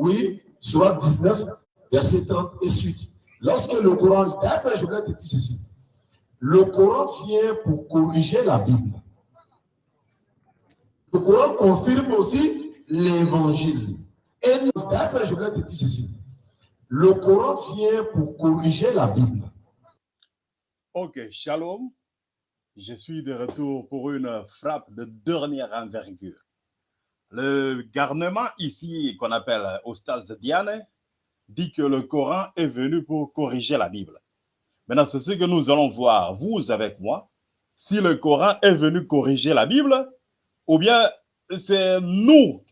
Oui, soit 19, verset 30 et suite. Lorsque le Coran, d'ailleurs, je ceci. Le Coran vient pour corriger la Bible. Le Coran confirme aussi l'évangile. Et dire ceci. Le Coran vient pour corriger la Bible. Ok, shalom. Je suis de retour pour une frappe de dernière envergure. Le garnement ici, qu'on appelle Ostaz Diane, dit que le Coran est venu pour corriger la Bible. Maintenant, c'est ce que nous allons voir, vous avec moi, si le Coran est venu corriger la Bible, ou bien c'est nous.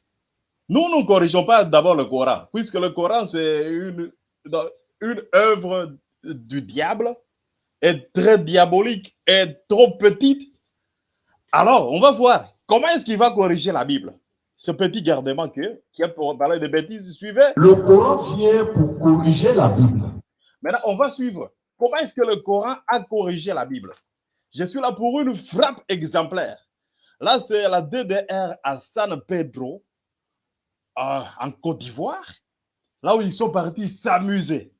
Nous ne corrigeons pas d'abord le Coran, puisque le Coran, c'est une, une œuvre du diable, est très diabolique, est trop petite. Alors, on va voir comment est-ce qu'il va corriger la Bible ce petit gardement que, qui a pour parler de bêtises, suivez. Le Coran vient pour corriger la Bible. Maintenant, on va suivre. Comment est-ce que le Coran a corrigé la Bible? Je suis là pour une frappe exemplaire. Là, c'est la DDR à San Pedro, euh, en Côte d'Ivoire, là où ils sont partis s'amuser.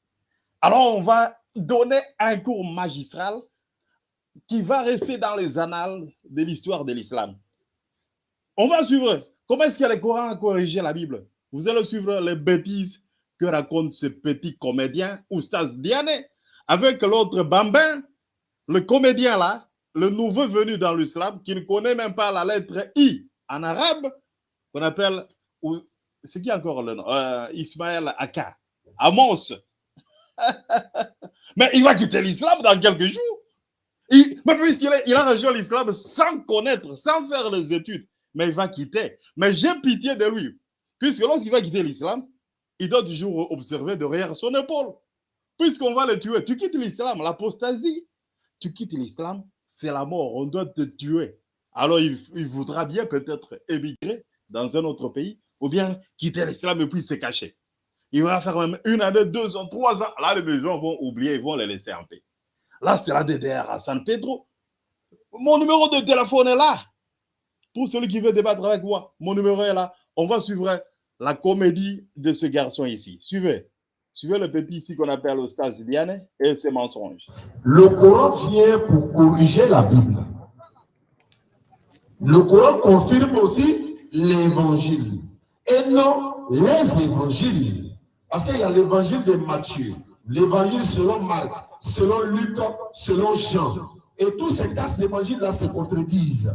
Alors, on va donner un cours magistral qui va rester dans les annales de l'histoire de l'islam. On va suivre Comment est-ce que le Coran a corrigé la Bible? Vous allez suivre les bêtises que raconte ce petit comédien, Oustaz Diane, avec l'autre bambin, le comédien là, le nouveau venu dans l'islam, qui ne connaît même pas la lettre I en arabe, qu'on appelle, c'est qui encore le nom? Euh, Ismaël Aka, Amos. mais il va quitter l'islam dans quelques jours. Mais puisqu'il il a rejoint l'islam sans connaître, sans faire les études, mais il va quitter. Mais j'ai pitié de lui, puisque lorsqu'il va quitter l'islam, il doit toujours observer derrière son épaule. Puisqu'on va le tuer, tu quittes l'islam, l'apostasie, tu quittes l'islam, c'est la mort, on doit te tuer. Alors il, voudra bien peut-être émigrer dans un autre pays, ou bien quitter l'islam et puis se cacher. Il va faire même une année, deux ans, trois ans. Là, les gens vont oublier, ils vont les laisser en paix. Là, c'est la DDR à San Pedro. Mon numéro de téléphone est là. Pour celui qui veut débattre avec moi, mon numéro est là. On va suivre la comédie de ce garçon ici. Suivez. Suivez le petit ici qu'on appelle Ostaz Liane et ses mensonges. Le Coran vient pour corriger la Bible. Le Coran confirme aussi l'évangile et non les évangiles. Parce qu'il y a l'évangile de Matthieu, l'évangile selon Marc, selon Luc, selon Jean. Et tous ces quatre évangiles-là se contredisent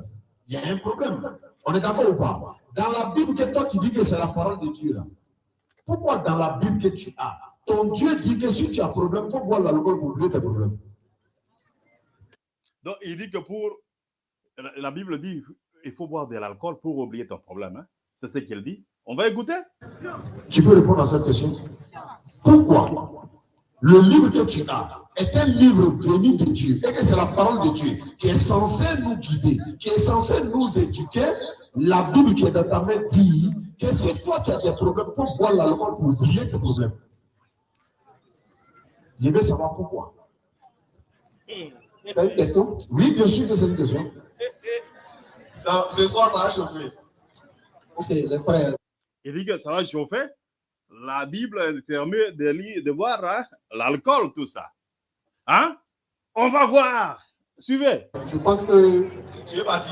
il y a un problème. On est d'accord ou pas? Dans la Bible que toi tu dis que c'est la parole de Dieu là. Pourquoi dans la Bible que tu as, ton Dieu dit que si tu as un problème, faut boire l'alcool pour oublier tes problèmes. Donc il dit que pour la Bible dit il faut boire de l'alcool pour oublier ton problème. Hein? C'est ce qu'elle dit. On va écouter? Tu peux répondre à cette question. Pourquoi le livre que tu as est un livre béni de Dieu et que c'est la parole de Dieu qui est censée nous guider, qui est censée nous éduquer. La Bible qui est dans ta main dit que si toi tu as des problèmes, pour boire l'alcool pour oublier tes problèmes. Je veux savoir pourquoi. C'est une question? Oui, bien sûr que c'est une question. ce soir, ça va chauffer. Ok, les frères. Il dit que ça va chauffer la Bible permet de, lire, de voir hein, l'alcool, tout ça. Hein? On va voir. Suivez. Je pense que. Tu es parti.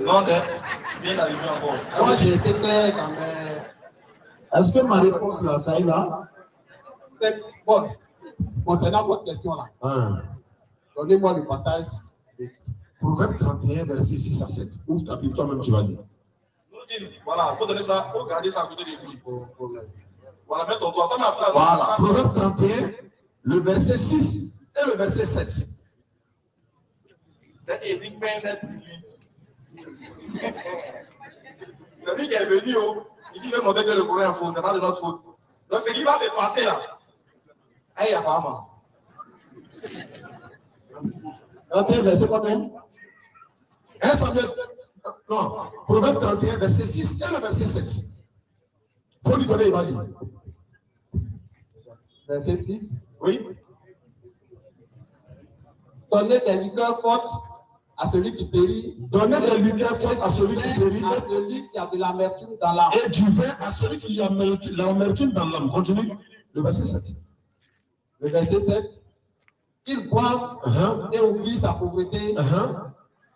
Non, tu viens d'arriver encore. Moi, j'ai été clair quand même. Est-ce que ma réponse là, ça y va? Bon, concernant votre question là, hein. donnez-moi le passage. Proverbe 31, verset 6 à 7. Ouvre ta Bible, toi-même, tu vas lire. Voilà, il faut donner ça, il faut garder ça à côté de lui. Voilà, mets ton doigt. Voilà, Proverbe 31, le verset 6 et le verset 7. C'est lui qui est venu, oh. il dit qu'il veut montrer que le courant est faux, c'est pas de notre faute. Donc ce qui va se passer là, hey, apparemment. 31, verset combien? 1 Samuel non, Proverbe 31, verset 6 et le verset 7. Il faut lui donner, il va lire. Verset 6. Oui. Donnez des liqueurs fortes à celui qui périt. Donnez des lumières fortes à celui qui périt. À celui qui a de l'amertume dans l'âme. Et du vin à celui qui a l'amertume dans l'âme. Continue. Le verset 7. Le verset 7. Qu'il boive uh -huh. et oublie sa pauvreté. Uh -huh.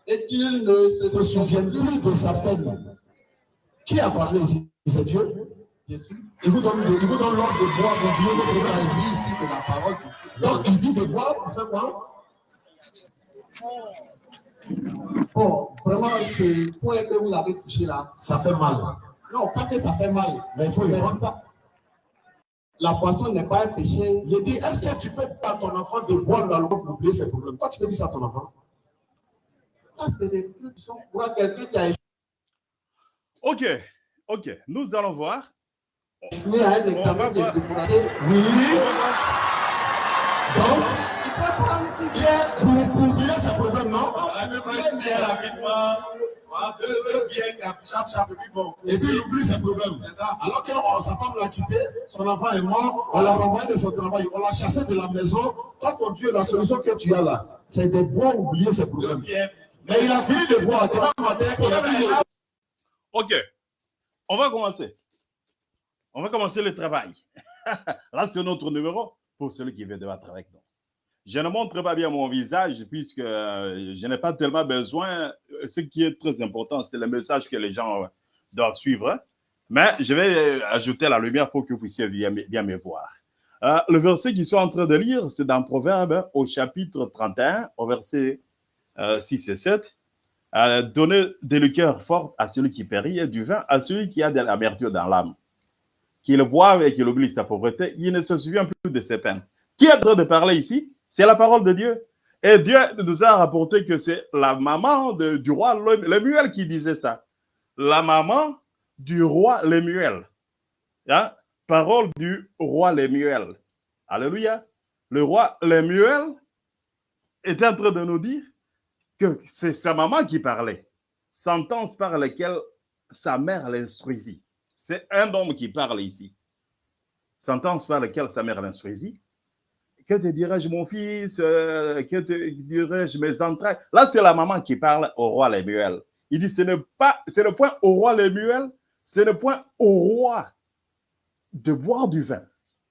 Et qu'il ne se souvienne plus de sa peine. Qui a parlé ici C'est Dieu. Jésus. Il vous donne, il vous donne l'ordre de boire, d'oublier le problème. ici de la parole. Donc il dit de boire pour faire quoi? Bon, vraiment, ce point que vous avez touché là, ça fait mal. Non, pas que ça fait mal, mais il faut y ça. La poisson n'est pas un péché. Je dis, est-ce que tu peux pas ton enfant de boire l'alcool pour oublier ses problèmes? Toi, tu peux dire ça à ton enfant Ça, c'est des trucs qui sont pour quelqu'un qui a échoué. Ok, ok, nous allons voir. Échoué à un examen de découragé. Oui. Donc, il peut prendre une bière pour, pour oublier ses problèmes, non et puis il oublie ses problèmes. C'est ça. Alors que oh, sa femme l'a quitté, son enfant est mort, on l'a renvoyé de son travail, on l'a chassé de la maison. Toi, ton Dieu, la solution que tu as là, c'est de boire oublier ses problèmes. Mais il a fini de boire. Ok. On va commencer. On va commencer le travail. Là, c'est notre numéro pour celui qui veut devoir avec nous. Je ne montre pas bien mon visage puisque euh, je n'ai pas tellement besoin. Ce qui est très important, c'est le message que les gens doivent suivre. Mais je vais ajouter la lumière pour que vous puissiez bien, me voir. Euh, le verset qu'ils sont en train de lire, c'est dans Proverbe au chapitre 31, au verset euh, 6 et 7. Euh, Donnez de liqueurs fortes à celui qui périt et du vin à celui qui a de l'amertume dans l'âme. Qu'il boive et qu'il oublie sa pauvreté, il ne se souvient plus de ses peines. Qui est en train de parler ici? C'est la parole de Dieu. Et Dieu nous a rapporté que c'est la maman du roi Lemuel qui disait ça. La maman du roi Lemuel. Hein? Parole du roi Lemuel. Alléluia. Le roi Lemuel était en train de nous dire que c'est sa maman qui parlait. Sentence par laquelle sa mère l'instruisit. C'est un homme qui parle ici. Sentence par laquelle sa mère l'instruisit que te dirais-je, mon fils? Euh, Que te dirais-je, mes entrailles? Là, c'est la maman qui parle au roi Lémuel. Il dit, ce n'est pas, c'est le point au roi Lémuel, c'est le point au roi de boire du vin,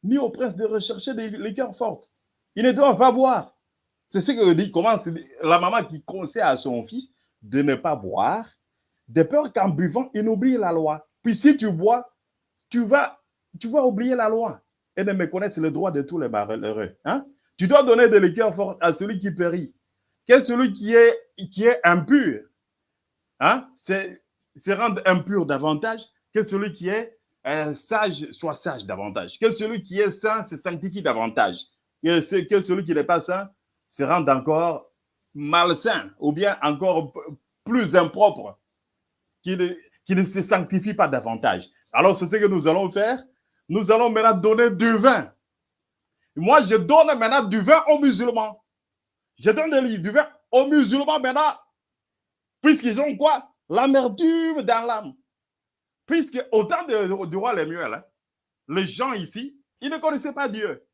ni au prince de rechercher des liqueurs fortes. Il ne doit pas boire. C'est ce que dit, commence la maman qui conseille à son fils de ne pas boire, de peur qu'en buvant, il oublie la loi. Puis si tu bois, tu vas, tu vas oublier la loi et de méconnaître le droit de tous les malheureux. Hein? Tu dois donner de l'écœur fort à celui qui périt. Qu'est celui qui est, qui est impur? Hein? C'est se rendre impur davantage que celui qui est euh, sage soit sage davantage. Que celui qui est saint se sanctifie davantage. Que, que celui qui n'est pas saint se rende encore malsain ou bien encore plus impropre, qui ne, qui ne se sanctifie pas davantage. Alors, c'est ce que nous allons faire nous allons maintenant donner du vin. Moi, je donne maintenant du vin aux musulmans. Je donne du vin aux musulmans maintenant. Puisqu'ils ont quoi? L'amertume dans l'âme. Puisque au temps de, du roi Lemuel, hein, les gens ici, ils ne connaissaient pas Dieu.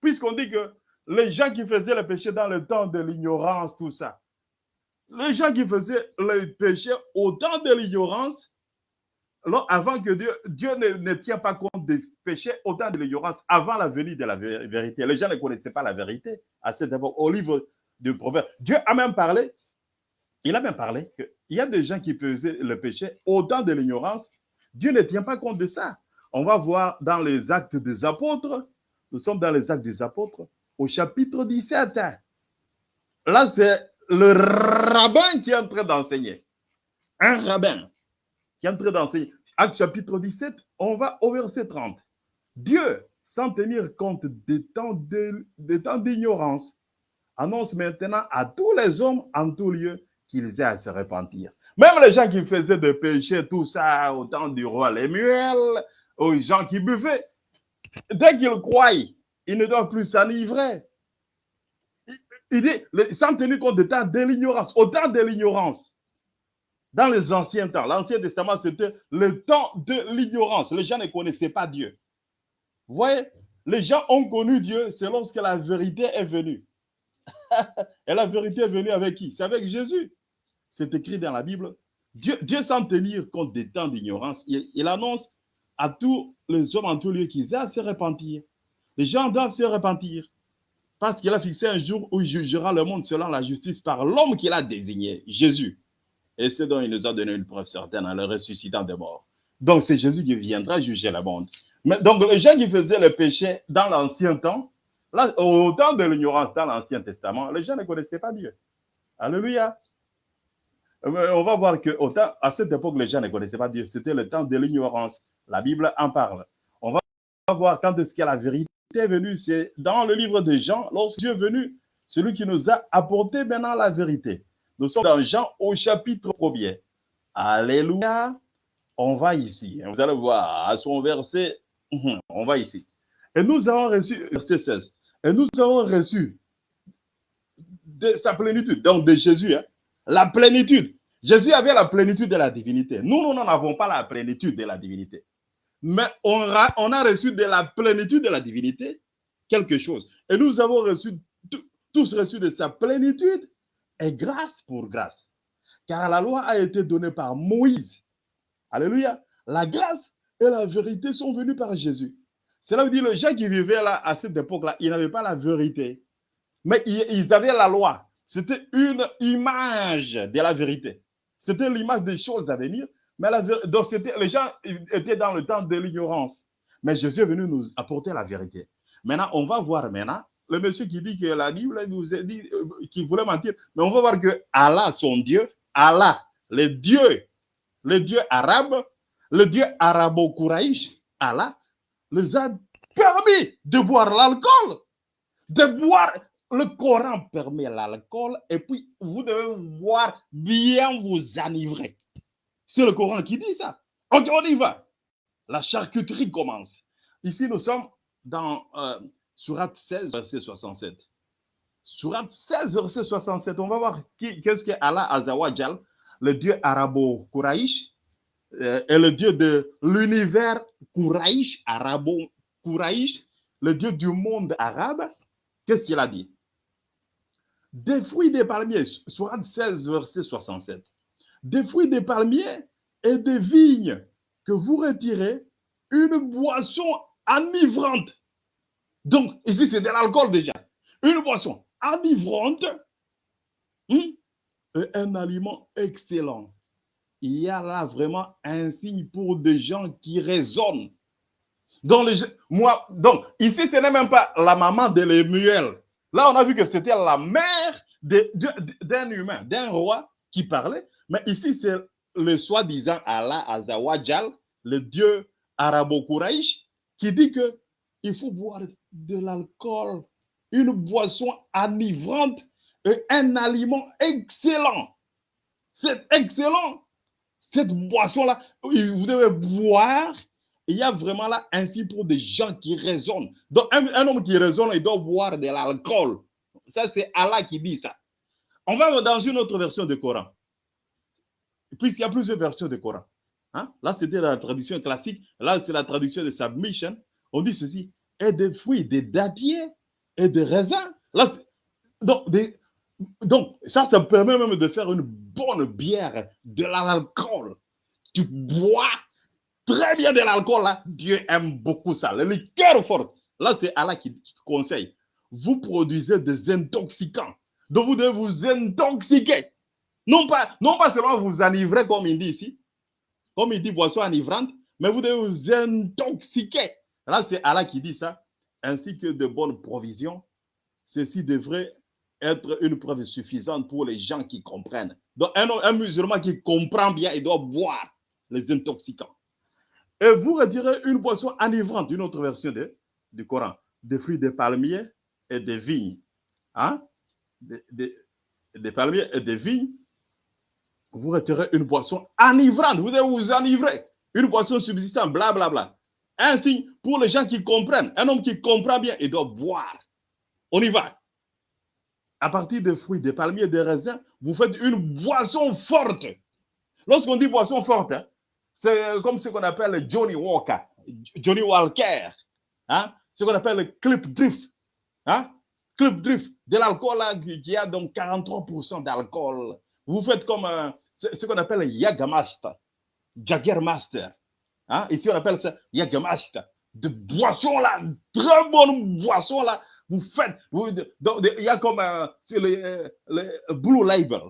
Puisqu'on dit que les gens qui faisaient le péché dans le temps de l'ignorance, tout ça, les gens qui faisaient le péché au temps de l'ignorance, avant que Dieu, Dieu ne, ne tient pas compte des péchés autant de l'ignorance avant la venue de la vérité. Les gens ne connaissaient pas la vérité à cette époque. Au livre du proverbe, Dieu a même parlé, il a même parlé qu'il y a des gens qui faisaient le péché autant de l'ignorance. Dieu ne tient pas compte de ça. On va voir dans les actes des apôtres, nous sommes dans les actes des apôtres, au chapitre 17. Là, c'est le rabbin qui est en train d'enseigner. Un rabbin qui est en train chapitre 17, on va au verset 30. Dieu, sans tenir compte des temps d'ignorance, annonce maintenant à tous les hommes en tout lieu qu'ils aient à se repentir. Même les gens qui faisaient des péchés, tout ça, au temps du roi Lémuel, aux gens qui buvaient, dès qu'ils croient, ils ne doivent plus s'enivrer. Il dit, sans tenir compte des temps de l'ignorance, au temps de l'ignorance, dans les anciens temps, l'Ancien Testament, c'était le temps de l'ignorance. Les gens ne connaissaient pas Dieu. Vous voyez, les gens ont connu Dieu, c'est lorsque la vérité est venue. Et la vérité est venue avec qui? C'est avec Jésus. c'est écrit dans la Bible, Dieu, Dieu sans tenir compte des temps d'ignorance, il, annonce à tous les hommes en tout lieu qu'ils aient à se repentir. Les gens doivent se repentir. Parce qu'il a fixé un jour où il jugera le monde selon la justice par l'homme qu'il a désigné, Jésus. Et c'est dont il nous a donné une preuve certaine en le ressuscitant des morts. Donc c'est Jésus qui viendra juger le monde. Mais, donc les gens qui faisaient le péché dans l'ancien temps, là, au temps de l'ignorance dans l'Ancien Testament, les gens ne connaissaient pas Dieu. Alléluia. Euh, On va voir que cette époque, les gens ne connaissaient pas Dieu. C'était le temps de l'ignorance. La Bible en parle. On va voir quand est-ce que la vérité est venue. C'est dans le livre de Jean, lorsque Dieu est venu, celui qui nous a apporté maintenant la vérité. Nous sommes dans Jean au chapitre 1er. Alléluia. On va ici. Vous allez voir à son verset. hum, On va ici. Et nous avons reçu, verset 16. Et nous avons reçu de sa plénitude, donc de Jésus, hein, la plénitude. Jésus avait la plénitude de la divinité. Nous, nous n'en avons pas la plénitude de la divinité. Mais on a, on a reçu de la plénitude de la divinité quelque chose. Et nous avons reçu, tous reçu de sa plénitude et grâce pour grâce. Car la loi a été donnée par Moïse. Alléluia. La grâce et la vérité sont venues par Jésus. Cela veut dire que les gens qui vivaient là à cette époque-là, ils n'avaient pas la vérité. Mais ils, avaient la loi. C'était une image de la vérité. C'était l'image des choses à venir. Mais donc les gens étaient dans le temps de l'ignorance. Mais Jésus est venu nous apporter la vérité. Maintenant, on va voir maintenant le monsieur qui dit que la Bible nous a dit euh, qu'il voulait mentir. Mais on va voir que Allah, son Dieu, Allah, le Dieu, le Dieu arabe, le Dieu arabo-kouraïch, Allah, les a permis de boire l'alcool, de boire. Le Coran permet l'alcool et puis vous devez boire bien vous enivrer. C'est le Coran qui dit ça. Ok, on y va. La charcuterie commence. Ici, nous sommes dans euh, Surat 16, verset 67. Surat 16, verset 67. On va voir qui- qu'est-ce que Allah Azawajal, le Dieu arabo-kouraïch, euh, est le Dieu de l'univers kouraïch, arabo-kouraïch, le Dieu du monde arabe. Qu'est-ce qu'il a dit? Des fruits des palmiers, Surat 16, verset 67 des fruits des palmiers et des vignes que vous retirez une boisson enivrante. Donc, ici, c'est de l'alcool déjà. Une boisson enivrante et un aliment excellent. Il y a là vraiment un signe pour des gens qui raisonnent. Donc, ici, ce n'est même pas la maman de Lemuel. Là, on a vu que c'était la mère d'un humain, d'un roi qui parlait. Mais ici, c'est le soi-disant Allah Azawajal, le dieu arabo-kouraïch, qui dit que il faut boire de l'alcool, une boisson enivrante et un aliment excellent. C'est excellent. Cette boisson-là, vous devez boire. Il y a vraiment là ainsi pour des gens qui raisonnent. Donc, un, homme qui raisonne, il doit boire de l'alcool. Ça, c'est Allah qui dit ça. On va dans une autre version du Coran puisqu'il y a plusieurs versions du Coran. Hein? Là, c'était la traduction classique. Là, c'est la traduction de Submission. On dit ceci et des fruits, des dattiers et des raisins. Donc, ça, ça permet même de faire une bonne bière, de l'alcool. Tu bois très bien de l'alcool, là. Dieu aime beaucoup ça. Le liqueur fort. Là, c'est Allah qui, qui conseille. Vous produisez des intoxicants. Donc, vous devez vous intoxiquer. Non pas, non pas seulement vous enivrer, comme il dit ici, comme il dit boisson enivrante, mais vous devez vous intoxiquer. Là, c'est Allah qui dit ça, ainsi que de bonnes provisions. Ceci devrait être une preuve suffisante pour les gens qui comprennent. Donc, un, musulman qui comprend bien, il doit boire les intoxicants. Et vous retirez une boisson enivrante, une autre version de, du Coran, des fruits des palmiers et des vignes. Hein? Des palmiers et des vignes vous retirez une boisson enivrante. Vous devez vous enivrer. Une boisson subsistante, blablabla. Bla, bla. Ainsi, pour les gens qui comprennent, un homme qui comprend bien, il doit boire. On y va. À partir des fruits, des palmiers, des raisins, vous faites une boisson forte. Lorsqu'on dit boisson forte, hein, c'est comme ce qu'on appelle le Johnny Walker, Johnny Walker. Hein? Ce qu'on appelle le clip drift. Hein? Clip drift. De l'alcool là, qui a donc 43% d'alcool Vous faites comme euh, ce, qu'on appelle Yagamaster, Jaggermaster. Hein? Ici, on appelle ça Yagamaster. De boissons là, très bonnes boissons là. Vous faites, il y a comme euh, sur le, le, Blue Label.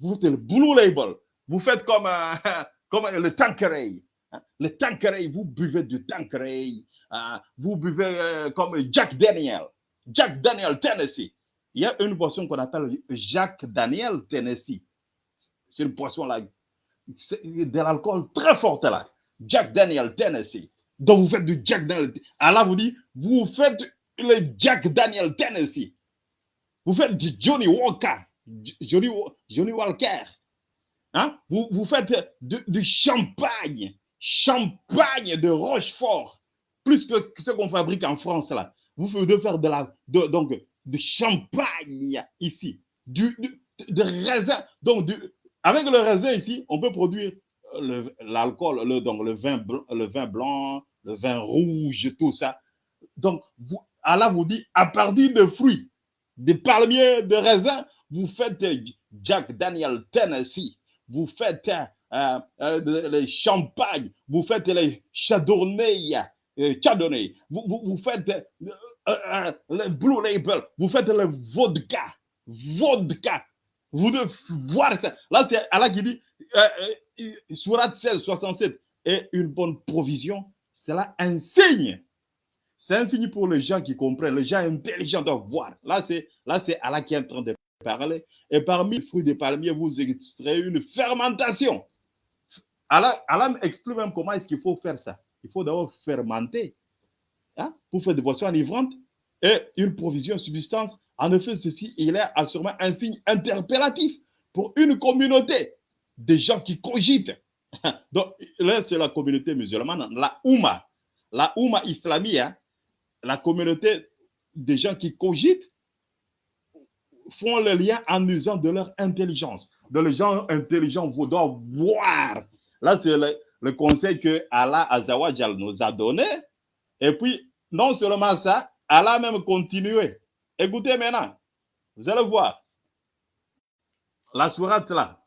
Vous faites le Blue Label. Vous faites comme, euh, comme le Tanqueray. Hein? Le Tanqueray, vous buvez du Tanqueray. Hein? vous buvez comme Jack Daniel. Jack Daniel Tennessee. Il y a une boisson qu'on appelle Jack Daniel Tennessee. C'est une boisson là, de l'alcool très fort là. Jack Daniel Tennessee. Donc vous faites du Jack Daniel. Allah vous dit, vous faites le Jack Daniel Tennessee. Vous faites du Johnny Walker. Johnny, Walker. Hein? Vous, vous faites du champagne. Champagne de Rochefort. Plus que ce qu'on fabrique en France là. Vous pouvez faire de la, donc, de champagne ici. Du, de raisin. Donc, avec le raisin ici, on peut produire l'alcool, le, donc le vin, blanc, le vin blanc, le vin rouge, tout ça. Donc, vous, Allah vous dit, à partir de fruits, des palmiers, de raisins, vous faites Jack Daniel Tennessee, vous faites euh, euh, les champagnes, vous faites les chardonnay, euh, chardonnay, vous, vous, vous faites le Blue Label, vous faites le vodka, vodka, vous devez voir ça. Là, c'est Allah qui dit, euh, Surat 16, 67, et une bonne provision, cela un signe. C'est un signe pour les gens qui comprennent, les gens intelligents doivent voir. Là, c'est Allah qui est en train de parler. Et parmi les fruits des palmiers, vous extrayez une fermentation. Allah, Allah explique même comment est-ce qu'il faut faire ça. Il faut d'abord fermenter hein, pour faire des boissons enivrantes et une provision substance. En effet, ceci, il est assurément un signe interpellatif pour une communauté de gens qui cogitent. Donc, là, c'est la communauté musulmane, la Oumma, la Oumma islamie, hein. la communauté des gens qui cogitent font le lien en usant de leur intelligence. De les gens intelligents, vous doivent voir. Là, c'est le, le, conseil que Allah Azawajal nous a donné. Et puis, non seulement ça, Allah même continué. Écoutez maintenant, vous allez voir. La sourate là,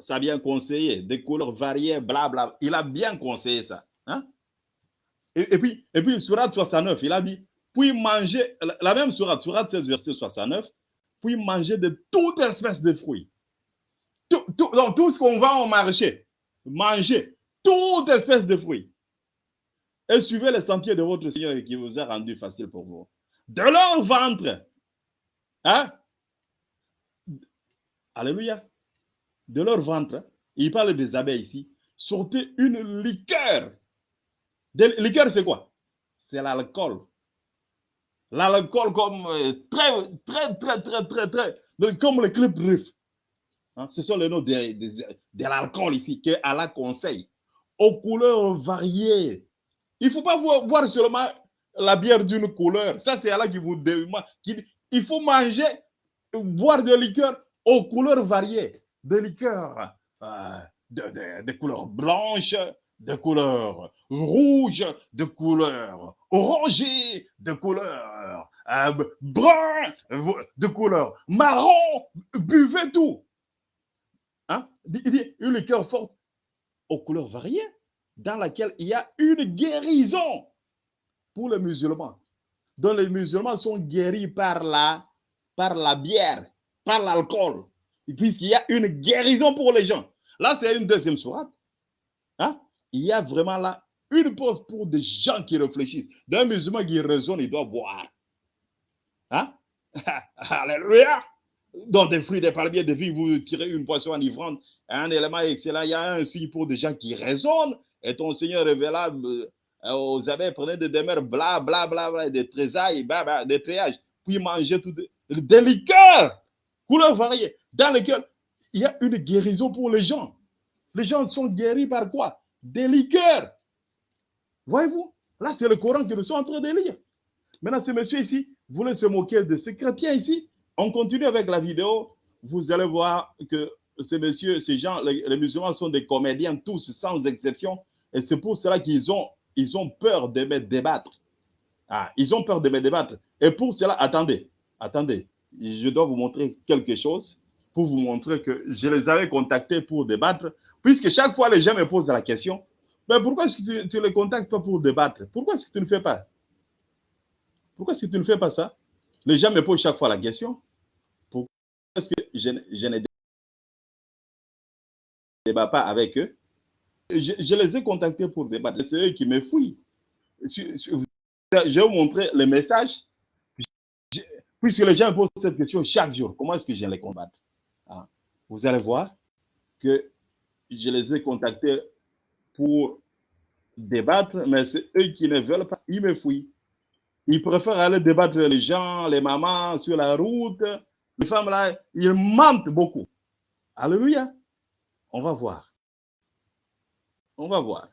ça a bien conseillé, des couleurs variées, blabla. Il a bien conseillé ça. Hein? Et, puis, et puis, sourate 69, il a dit, puis manger, la même sourate, sourate 16, verset 69, puis manger de toute espèce de fruits. Tout, tout, donc, tout ce qu'on vend au marché, manger toute espèce de fruits et suivez les sentiers de votre Seigneur qui vous a rendu facile pour vous. De leur ventre, hein? Alléluia. De leur ventre, il parle des abeilles ici, sortez une liqueur. De, liqueur, c'est quoi? C'est l'alcool. L'alcool comme euh, très, très, très, très, très, très, comme le club riff. Hein? Ce sont les noms de, de, l'alcool ici que Allah conseille. Aux couleurs variées, il ne faut pas boire seulement la bière d'une couleur. Ça, c'est Allah qui vous demande. Il faut manger, boire de liqueurs aux couleurs variées. Des liqueurs euh, de, couleurs blanches, de couleurs rouges, de couleurs orangées, de couleurs euh, brun, de couleurs marron. Buvez tout. Hein? Il dit une liqueur forte aux couleurs variées dans laquelle il y a une guérison pour les musulmans. Donc les musulmans sont guéris par la, par la bière, par l'alcool, puisqu'il y a une guérison pour les gens. Là, c'est une deuxième sourate. Hein? Il y a vraiment là une pause pour des gens qui réfléchissent. D'un musulman qui raisonne, il doit boire. Hein? Alléluia! Dans des fruits, des palmiers, des vies, vous tirez une poisson enivrante, un élément excellent. Il y a un signe pour des gens qui raisonnent et ton Seigneur révéla euh, aux abeilles, prenez des demeures, bla, bla, bla, bla, des trésailles, des tréages, puis manger tout des liqueurs, couleurs variées, dans lesquelles il y a une guérison pour les gens. Les gens sont guéris par quoi? Des liqueurs. Voyez-vous? Là, c'est le Coran que nous sommes en train de lire. Maintenant, ce monsieur ici voulait se moquer de ce chrétien ici? On continue avec la vidéo. Vous allez voir que ces messieurs, ces gens, les, musulmans sont des comédiens, tous sans exception. Et c'est pour cela qu'ils ont, ils ont peur de me débattre. Ah, ils ont peur de me débattre. Et pour cela, attendez, attendez, je dois vous montrer quelque chose pour vous montrer que je les avais contactés pour débattre, puisque chaque fois les gens me posent la question, mais pourquoi est-ce que tu les contactes pas pour débattre? Pourquoi est-ce que tu ne fais pas? Pourquoi est-ce que tu ne fais pas ça? Les gens me posent chaque fois la question, pourquoi est-ce que je, ne débat pas avec eux. Je, les ai contactés pour débattre, c'est eux qui me fouillent. Je, vais vous montrer le message, puisque les gens posent cette question chaque jour, comment est-ce que je les combattre Vous allez voir que je les ai contactés pour débattre, mais c'est eux qui ne veulent pas, ils me fouillent. Ils préfèrent aller débattre les gens, les mamans sur la route, les femmes là, ils mentent beaucoup. Alléluia. On va voir. On va voir.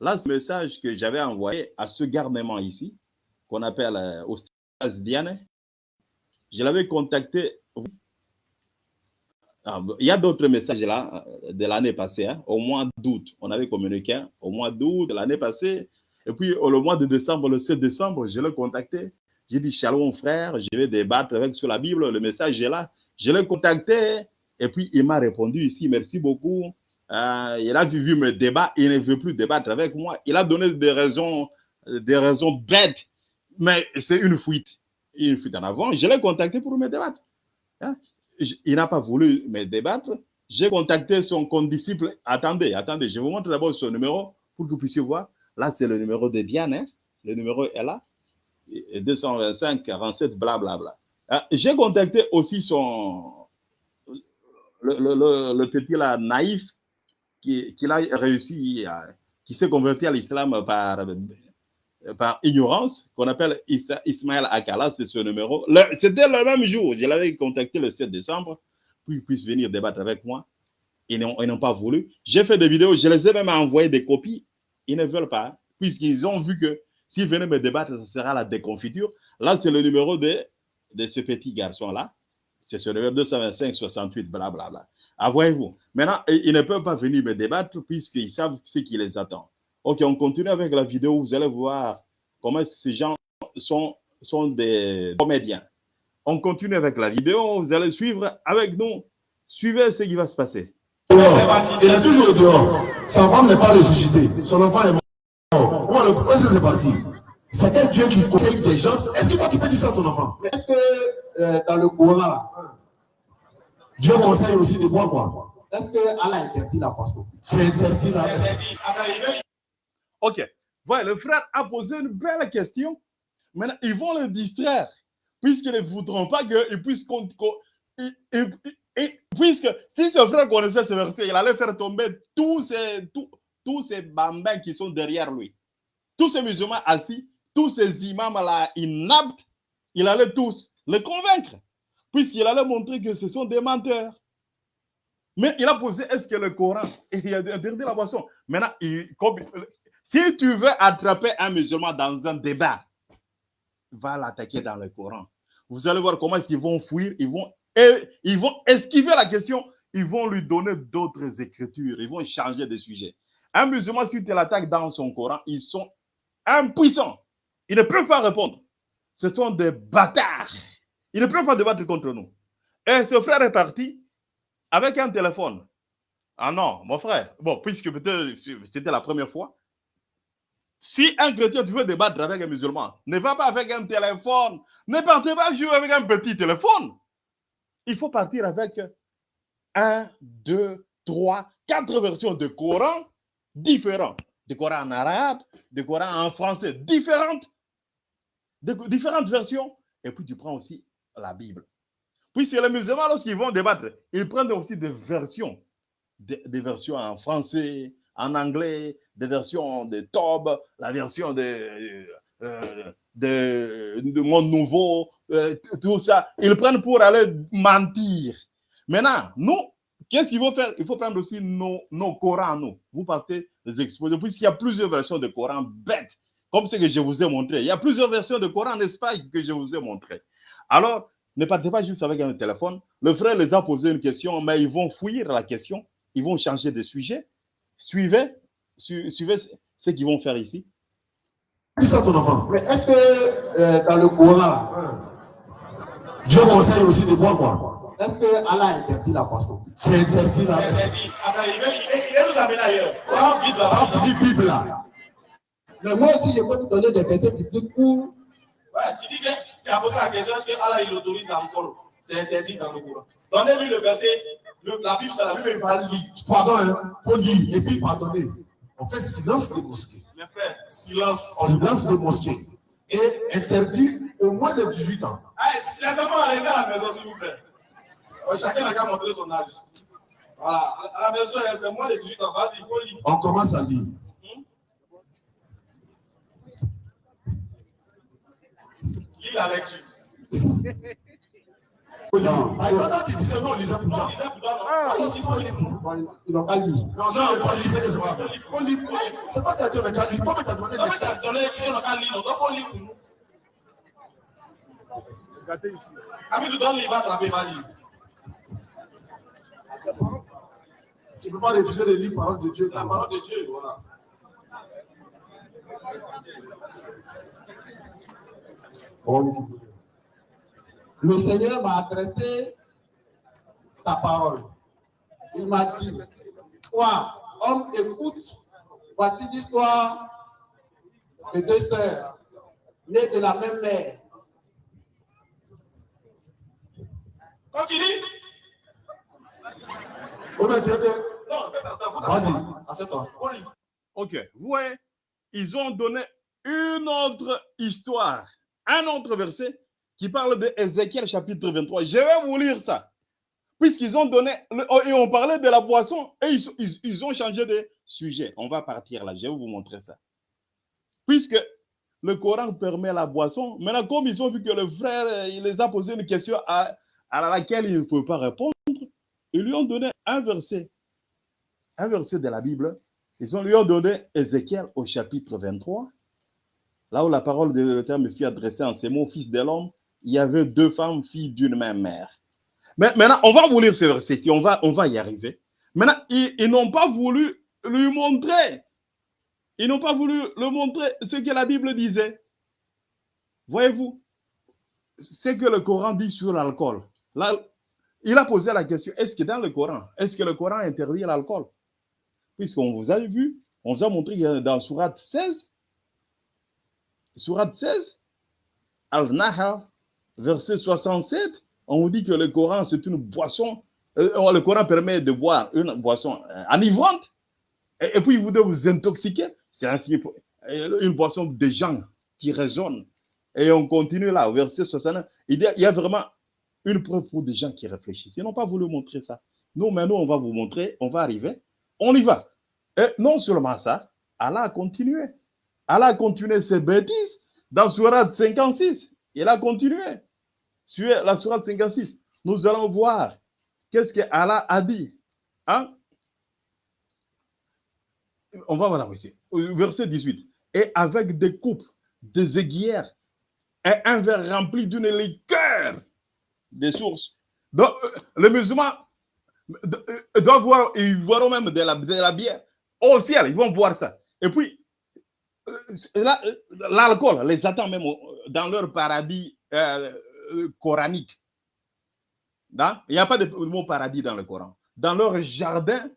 Là, c'est le message que j'avais envoyé à ce garnement ici, qu'on appelle euh, Ostas Diane. Je l'avais contacté. Ah, il y a d'autres messages là de l'année passée, hein, au mois d'août. On avait communiqué au mois d'août de l'année passée. Et puis, le mois de décembre, le 7 décembre, je l'ai contacté. J'ai dit, Shalom frère, je vais débattre avec sur la Bible. Le message est là. Je l'ai contacté. Et puis, il m'a répondu ici, merci beaucoup. Euh, il a vu mes débats, il ne veut plus débattre avec moi. Il a donné des raisons, des raisons bêtes, mais c'est une fuite. Une fuite en avant. Je l'ai contacté pour me débattre. Hein? Il n'a pas voulu me débattre. J'ai contacté son condisciple. Attendez, attendez, je vous montre d'abord son numéro pour que vous puissiez voir. Là, c'est le numéro de Diane. Hein? Le numéro est là. 225 47 blablabla. Bla. J'ai contacté aussi son le, petit là naïf qui a réussi, à, qui s'est converti à l'islam par, par ignorance, qu'on appelle Ismaël Akala, c'est ce numéro. C'était le même jour, je l'avais contacté le 7 décembre, pour qu'il puisse venir débattre avec moi. Ils n'ont pas voulu. J'ai fait des vidéos, je les ai même envoyé des copies. Ils ne veulent pas, puisqu'ils ont vu que s'ils venaient me débattre, ce sera la déconfiture. Là, c'est le numéro de, ce petit garçon-là. C'est ce numéro 225 68, blablabla. Bla, bla. Ah, voyez-vous. Maintenant, ils ne peuvent pas venir me débattre puisqu'ils savent ce qui les attend. Ok, on continue avec la vidéo. Vous allez voir comment ces gens sont, sont des comédiens. On continue avec la vidéo. Vous allez suivre avec nous. Suivez ce qui va se passer. Il est toujours dehors. Sa femme n'est pas ressuscitée. Son enfant est mort. Comment que c'est parti? C'est quel Dieu qui conseille des gens? Est-ce que tu peux dire ça à ton enfant? Est-ce que euh, dans le Coran, Dieu conseille aussi de boire quoi? Est-ce que Allah interdit la boisson C'est interdit la Ok. Le frère a posé une belle question. Maintenant, ils vont le distraire, puisqu'ils ne voudront pas qu'ils puissent et, puisque si ce frère connaissait ce verset, il allait faire tomber tous ces, tous, tous ces bambins qui sont derrière lui. Tous ces musulmans assis, tous ces imams là inaptes, il allait tous les convaincre puisqu'il allait montrer que ce sont des menteurs. Mais il a posé, est-ce que le Coran, il a interdit la boisson. Maintenant, si tu veux attraper un musulman dans un débat, va l'attaquer dans le Coran. Vous allez voir comment est-ce vont fuir, ils vont, ils vont esquiver la question, ils vont lui donner d'autres écritures, ils vont changer de sujet. Un musulman, si tu l'attaques dans son Coran, ils sont impuissants. Ils ne peuvent pas répondre. Ce sont des bâtards. Il ne peut pas débattre contre nous. Et ce frère est parti avec un téléphone. Ah non, mon frère. Bon, puisque peut-être c'était la première fois. Si un chrétien, tu veux débattre avec un musulman, ne va pas avec un téléphone. Ne partez pas jouer avec un petit téléphone. Il faut partir avec un, deux, trois, quatre versions de Coran différentes. De Coran en arabe, de Coran en français différentes. Différentes versions. Et puis tu prends aussi la Bible. Puisque les musulmans, lorsqu'ils vont débattre, ils prennent aussi des versions, des, versions en français, en anglais, des versions de Tob, la version de, euh, de, de, Monde Nouveau, euh, tout ça. Ils prennent pour aller mentir. Maintenant, nous, qu'est-ce qu'il faut faire? Il faut prendre aussi nos, nos Corans, nous. Vous partez les exposer, puisqu'il y a plusieurs versions de Coran bêtes, comme ce que je vous ai montré. Il y a plusieurs versions de Coran, n'est-ce pas, que je vous ai montré. Alors, ne partez pas juste avec un téléphone. Le frère les a posé une question, mais ils vont fuir la question. Ils vont changer de sujet. Suivez, suivez ce qu'ils vont faire ici. ça ton enfant? Mais est-ce que euh, dans le Coran, Dieu conseille aussi de boire quoi? Est-ce que Allah interdit la boisson C'est interdit là. C'est interdit. Attends, il veut, il nous amener ailleurs. Prends Bible là-bas. Remplis Bible là. Mais moi aussi, je peux vous donner des versets bibliques où Ouais, tu dis que tu as posé la question est-ce que Allah il autorise l'alcool C'est interdit dans le Coran. Donnez-lui le verset. Le, la Bible, c'est la Bible. Il va lire. Pardon, hein. Faut lire. Et puis pardonner. On fait silence des mosquées. Mes frères, silence. Silence des mosquées. Et interdit au moins de 18 ans. Allez, les enfants, allez à la maison, s'il vous plaît. Chacun n'a qu'à montrer son âge. Voilà. À la maison, c'est moins de 18 ans. Vas-y, il faut lire. On commence à lire. Lis la lecture. Non, il faut lire, il tu ne peux pas refuser de lire parole de Dieu. La de Dieu, voilà. Le Seigneur m'a adressé sa parole. Il m'a dit, toi, homme, écoute, voici l'histoire de deux sœurs, nées de la même mère. Continue. Oh, mais Vas-y. Ok, vous voyez, ils ont donné une autre histoire, un autre verset qui parle de Ézéchiel chapitre 23. Je vais vous lire ça. Puisqu'ils ont donné, oh, et on parlait de la boisson, et ils, ont changé de sujet. On va partir là, je vais vous montrer ça. Puisque le Coran permet la boisson, maintenant, comme ils ont vu que le frère, euh, il les a posé une question à, laquelle il ne peut pas répondre, ils lui ont donné un verset, un verset de la Bible ils ont lui ont donné Ézéchiel au chapitre 23, là où la parole de l'Éternel me fut adressée en ces mots, fils de l'homme, il y avait deux femmes, filles d'une même mère. Mais maintenant, on va vous lire ce verset on va, on va y arriver. Maintenant, ils, n'ont pas voulu lui montrer, ils n'ont pas voulu le montrer ce que la Bible disait. Voyez-vous, ce que le Coran dit sur l'alcool. Il a posé la question, est-ce que dans le Coran, est-ce que le Coran interdit l'alcool? Puisqu'on vous a vu, on vous a montré dans Surat 16, Surat 16, Al-Nahal, verset 67, on vous dit que le Coran, c'est une boisson, euh, le Coran permet de boire une boisson euh, enivrante, et, et puis vous devez vous intoxiquer, c'est euh, une boisson des gens qui résonnent. Et on continue là, verset 69, il y a, il y a vraiment une preuve pour des gens qui réfléchissent. Ils n'ont pas voulu montrer ça. Nous, maintenant, on va vous montrer, on va arriver on y va. Et non seulement ça, Allah a continué. Allah a continué ses bêtises dans Surat 56. Il a continué. Sur la Surat 56, nous allons voir qu'est-ce que Allah a dit. Hein? On va voir ici. Verset 18. Et avec des coupes, des aiguillères et un verre rempli d'une liqueur des sources. Donc, euh, les musulmans euh, doivent voir, ils boiront même de la, bière. Au ciel, ils vont boire ça. Et puis, euh, là, l'alcool les attend même dans leur paradis euh, euh, coranique. Dans- Il n'y a pas de mot paradis dans le Coran. Dans leur jardin,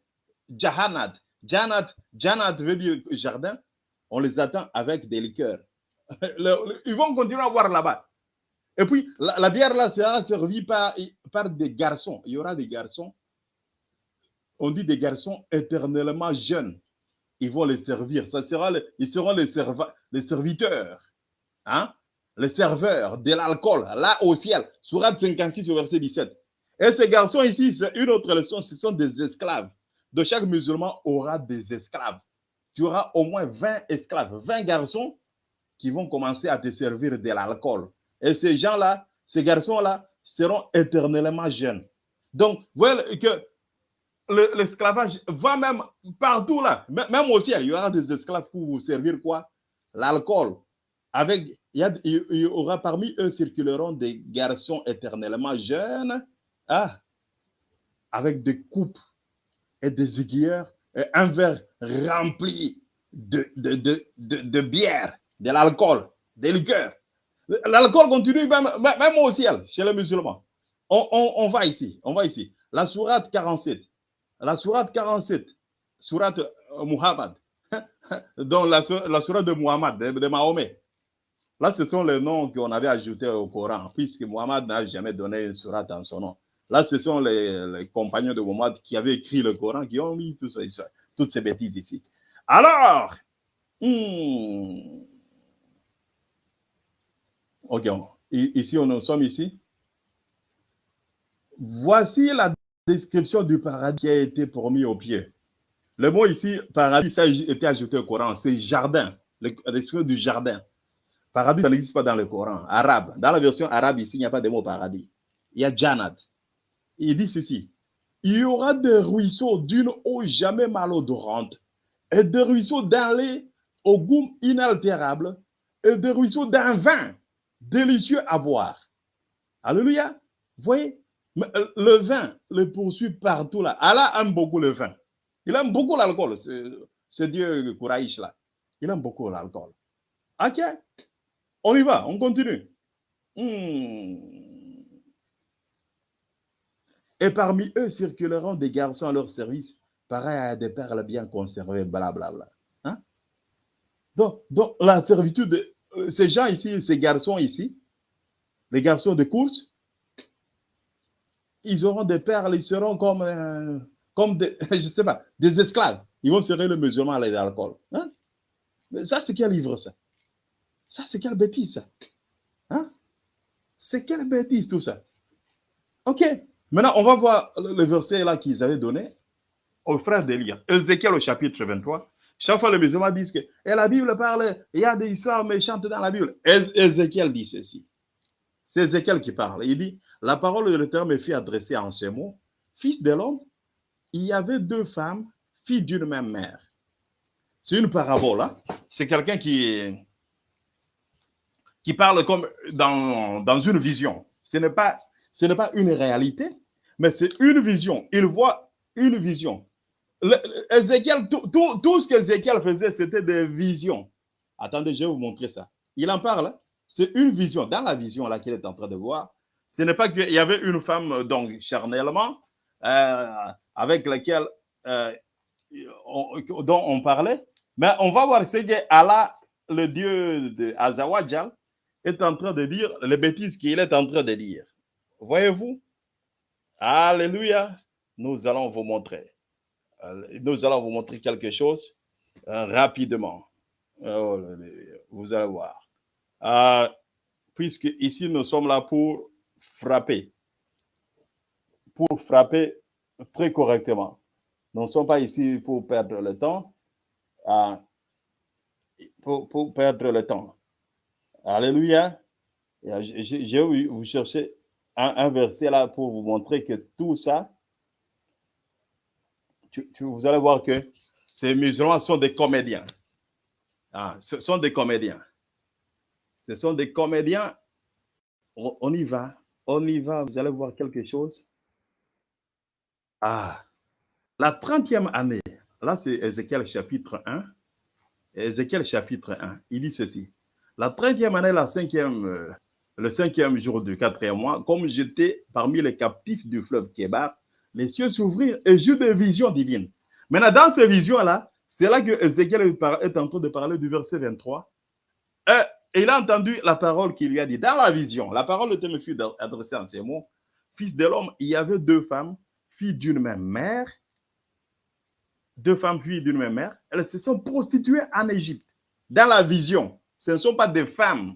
Jahannat. Jannat, Jannat veut dire jardin. On les attend avec des liqueurs. Ils vont continuer à boire là-bas. Et puis, la, bière là sera servie par, par des garçons. Il y aura des garçons on dit des garçons éternellement jeunes. Ils vont les servir. Ça sera ils seront les, serva- les serviteurs, hein? Les serveurs de l'alcool, là au ciel. Surat 56 au verset 17. Et ces garçons ici, c'est une autre leçon, ce sont des esclaves. De chaque musulman aura des esclaves. Tu auras au moins 20 esclaves, 20 garçons qui vont commencer à te servir de l'alcool. Et ces gens-là, ces garçons-là, seront éternellement jeunes. Donc, vous voyez que le- l'esclavage va même partout là, même au ciel, il y aura des esclaves pour vous servir quoi? L'alcool. Il y, aura parmi eux circuleront des garçons éternellement jeunes, ah, avec des coupes et des aiguilleurs et un verre rempli de, de, de, de, bière, de l'alcool, des liqueurs. L'alcool continue même, au ciel, chez les musulmans. On, on- va ici, on va ici. La sourate 47. La sourate 47, sourate euh, Muhammad, dans la, la sourate de Muhammad, de Mahomet. Là, ce sont les noms qu'on avait ajoutés au Coran, puisque Muhammad n'a jamais donné une sourate en son nom. Là, ce sont les, compagnons de Muhammad qui avaient écrit le Coran, qui ont mis toutes ces bêtises ici. Alors, hmm, ok, ici, on en sommes ici. Voici la description du paradis qui a été promis au pied. Le mot ici, paradis, a été ajouté au Coran, c'est jardin, la description du jardin. Paradis, ça n'existe pas dans le Coran, arabe. Dans la version arabe, ici, il n'y a pas de mot paradis. Il y a Jannat. Il dit ceci. Il y aura des ruisseaux d'une eau jamais malodorante et des ruisseaux d'un lait au goût inaltérable et des ruisseaux d'un vin délicieux à boire. Alléluia. Vous voyez, euh, le vin le poursuit partout là. Allah aime beaucoup le vin. Il aime beaucoup l'alcool, ce, ce dieu Kouraïch là. Il aime beaucoup l'alcool. Ok? On y va, on continue. Hmm. Et parmi eux circuleront des garçons à leur service, pareils à des perles bien conservées, blablabla. Hein? Donc, donc, la servitude, de euh, ces gens ici, ces garçons ici, les garçons de course, ils auront des perles, ils seront comme, euh, comme des, je sais pas, des esclaves. Ils vont serrer le musulman à l'alcool. Hein? Ça, c'est quel livre, ça? Ça, c'est quelle bêtise, ça? Hein? C'est quelle bêtise, tout ça? OK. Maintenant, on va voir le verset là qu'ils avaient donné aux frères d'Élia. Ézéchiel au chapitre 23. Chaque fois, les musulmans disent que et la Bible parle, il y a des histoires méchantes dans la Bible. Éz- Ézéchiel dit ceci. C'est Ézéchiel qui parle. Il dit La parole de l'Éternel me fit adresser en ces mots Fils de l'homme, il y avait deux femmes, filles d'une même mère. C'est une parabole. hein? C'est quelqu'un qui, qui parle comme dans, dans une vision. Ce n'est pas, ce n'est pas une réalité, mais c'est une vision. Il voit une vision. Tout, tout, tout ce qu'Ézéchiel faisait, c'était des visions. Attendez, je vais vous montrer ça. Il en parle. C'est une vision. Dans la vision qu'il est en train de voir, ce n'est pas qu'il y avait une femme, donc charnellement, euh, avec laquelle euh, on- dont on parlait, mais on va voir ce que Allah, le Dieu de Azawadjal, est en train de dire, les bêtises qu'il est en train de dire. Voyez-vous? Alléluia. Nous allons vous montrer. Nous allons vous montrer quelque chose euh, rapidement. Oh, vous allez voir. Euh, puisque ici, nous sommes là pour frapper. Pour frapper très correctement. Nous ne sommes pas ici pour perdre le temps. pour, pour perdre le temps. Alléluia. Euh, Je, vais vous chercher un, verset là pour vous montrer que tout ça, vous allez voir que ces musulmans sont des comédiens. Ah, ce sont des comédiens. Ce sont des comédiens. On, on y va. On y va. Vous allez voir quelque chose. Ah, la 30e année. Là, c'est Ézéchiel chapitre 1. Ézéchiel chapitre 1. Il dit ceci. La 30e année, la cinquième, euh, le cinquième jour du quatrième mois, comme j'étais parmi les captifs du fleuve Kébar, les cieux s'ouvrirent et j'eus des visions divines. Maintenant, dans ces visions-là, c'est là que Ézéchiel est en train de parler du verset 23. Euh, Et il a entendu la parole qu'il lui a dit. Dans la vision, la parole de me fut adressée en ces mots. Fils de l'homme, il y avait deux femmes, filles d'une même mère. Deux femmes, filles d'une même mère. Elles se sont prostituées en Égypte. Dans la vision, ce ne sont pas des femmes.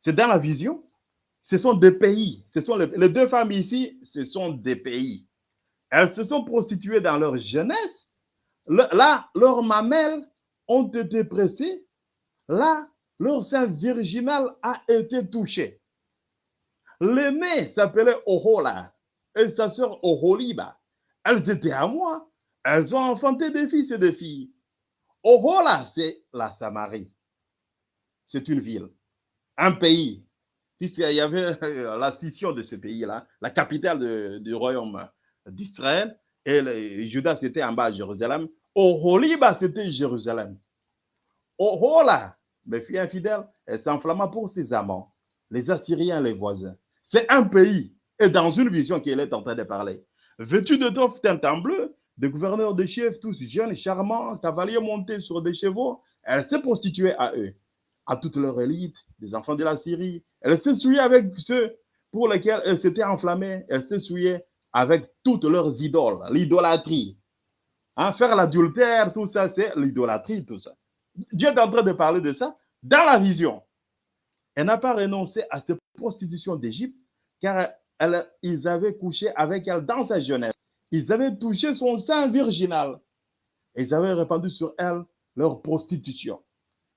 C'est dans la vision. Ce sont des pays. Ce sont les, deux femmes ici, ce sont des pays. Elles se sont prostituées dans leur jeunesse. Là, leurs mamelles ont été pressées. Là, leur sein virginal a été touché. L'aînée s'appelait Ohola et sa sœur Oholiba. Elles étaient à moi. Elles ont enfanté des fils et des filles. Ohola, c'est la Samarie. C'est une ville, un pays, puisqu'il y avait euh, la scission de ce pays-là, la capitale du royaume d'Israël, et Judas c'était en bas à Jérusalem. Oholiba, c'était Jérusalem. Ohola, mes filles infidèles, elle s'enflamma pour ses amants, les Assyriens, les voisins. C'est un pays. et dans une vision qu'elle est en train de parler. Vêtus de toffes teinte en bleu, des gouverneurs de chefs, tous jeunes, charmants, cavaliers montés sur des chevaux, elle s'est prostituée à eux, à toute leur élite, des enfants de la Syrie. Elle souillée avec ceux pour lesquels elle s'était enflammée. Elle souillée avec toutes leurs idoles, l'idolâtrie. Hein, faire l'adultère, tout ça, c'est l'idolâtrie, tout ça. Dieu est en train de parler de ça dans la vision. Elle n'a pas renoncé à cette prostitution d'Égypte, car elle, ils avaient couché avec elle dans sa jeunesse. Ils avaient touché son sein virginal. Ils avaient répandu sur elle leur prostitution.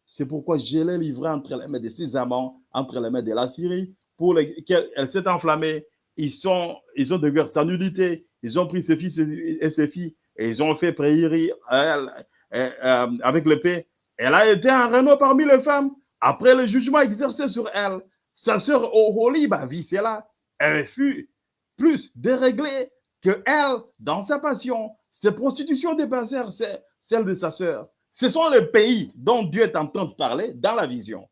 C'est pourquoi je l'ai livrée entre les mains de ses amants, entre les mains de la Syrie, pour lesquels elle s'est enflammée. Ils, sont, ils ont découvert sa nudité. Ils ont pris ses fils et ses filles et ils ont fait elle, euh, avec l'épée. Elle a été un renaud parmi les femmes. Après le jugement exercé sur elle, sa sœur Oholiba vit cela. Elle fut plus déréglée que elle dans sa passion. Ses prostitutions dépassèrent celles de sa sœur. Ce sont les pays dont Dieu est en train de parler dans la vision.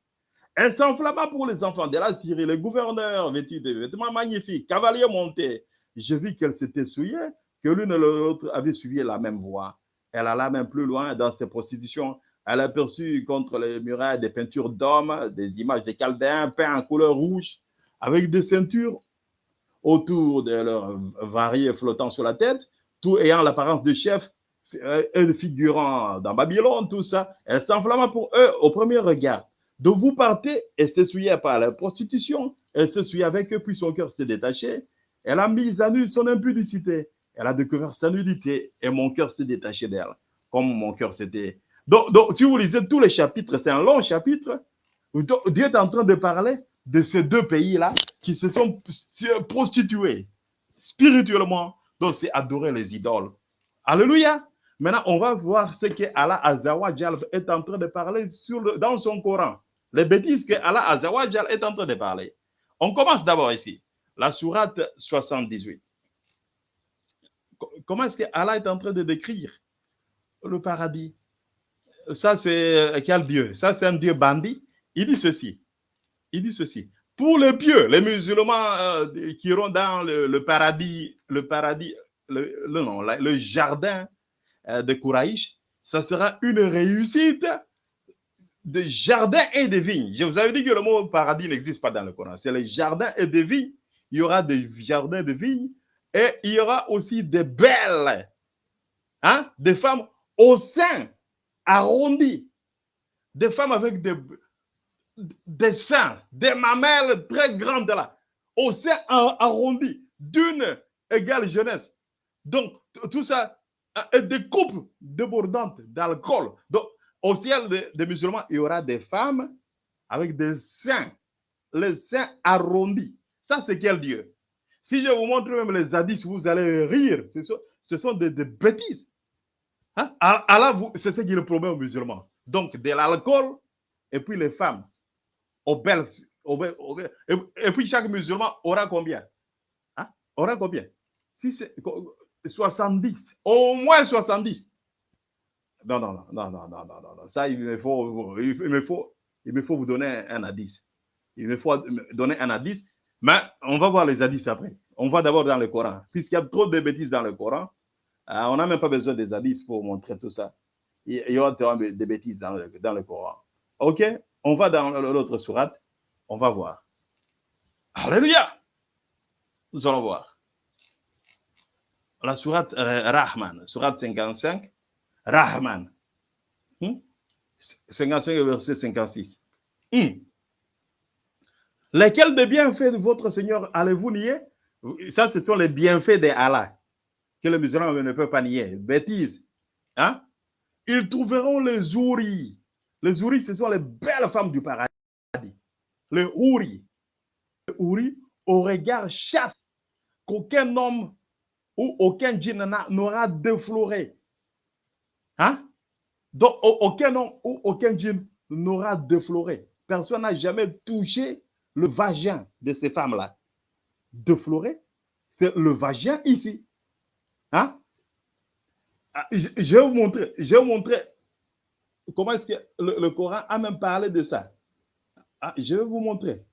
Elle s'enflamma pour les enfants de la Syrie, les gouverneurs vêtus de vêtements magnifiques, cavaliers montés. Je vis qu'elle s'était souillée, que l'une et l'autre avaient suivi la même voie. Elle alla même plus loin dans ses prostitutions. Elle aperçut contre les murailles des peintures d'hommes, des images des Chaldéens peints en couleur rouge, avec des ceintures autour de leurs variés flottant sur la tête, tout ayant l'apparence de chefs euh, et de figurants dans Babylone, tout ça. Elle s'enflamma pour eux au premier regard. De vous partez et s'essuyait par la prostitution. Elle s'essuyait avec eux, puis son cœur s'est détaché. Elle a mis à nu son impudicité. Elle a découvert sa nudité et mon cœur s'est détaché d'elle, comme mon cœur s'était. Donc, donc, si vous lisez tous les chapitres, c'est un long chapitre. Dieu est en train de parler de ces deux pays-là qui se sont prostitués spirituellement. Donc, c'est adorer les idoles. Alléluia. Maintenant, on va voir ce que Allah Azawajal est en train de parler dans son Coran. Les bêtises que Allah Azawajal est en train de parler. On commence d'abord ici, la sourate 78. Comment est-ce que Allah est en train de décrire le paradis? Ça, c'est quel Dieu? Ça, c'est un Dieu bandit. Il dit ceci. Il dit ceci. Pour les pieux, les musulmans euh, qui iront dans le, paradis, le paradis, le, non, le jardin euh, de Kouraïch, ça sera une réussite de jardin et de vignes. Je vous avais dit que le mot paradis n'existe pas dans le Coran. C'est les jardins et des vignes. Il y aura des jardins de vignes et il y aura aussi des belles, hein, des femmes au sein arrondi, des femmes avec des, des seins, des mamelles très grandes là, au sein arrondi, d'une égale jeunesse. Donc, tout ça, des coupes débordantes d'alcool. Donc, au ciel des, musulmans, il y aura des femmes avec des seins, les seins arrondis. Ça, c'est quel Dieu? Si je vous montre même les hadiths, vous allez rire. Ce sont, des, bêtises. Hein? Allah, c'est ce qu'il promet aux musulmans. Donc, de l'alcool et puis les femmes belles, et, puis chaque musulman aura combien? Hein? Aura combien? Si 70, au moins 70. Non, non, non, non, non, non, non, non, Ça, il me faut, il me faut, il me faut vous donner un indice. Il me faut donner un indice, mais on va voir les indices après. On va d'abord dans le Coran. Puisqu'il y a trop de bêtises dans le Coran, euh, on n'a même pas besoin des indices pour montrer tout ça. Il y aura des bêtises dans le, dans le Coran. OK? On va dans l'autre sourate, on va voir. Alléluia! Nous allons voir. La sourate euh, Rahman, sourate 55, Rahman. 55 hmm? verset 56. Hmm. Lesquels des bienfaits de votre Seigneur allez-vous nier? Ça, ce sont les bienfaits d'Allah que les musulmans ne peuvent pas nier. Bêtise. Hein? Ils trouveront les ouris les ouris, ce sont les belles femmes du paradis. Les ouris. Les ouris au regard chasse qu'aucun homme ou aucun djinn n'aura défloré. Hein? Donc, aucun homme ou aucun djinn n'aura défloré. Personne n'a jamais touché le vagin de ces femmes-là. Défloré, c'est le vagin ici. Hein? Ah, je vais vous montrer, je vais vous montrer Comment est-ce que le, Coran a même parlé de ça ah, Je vais vous montrer.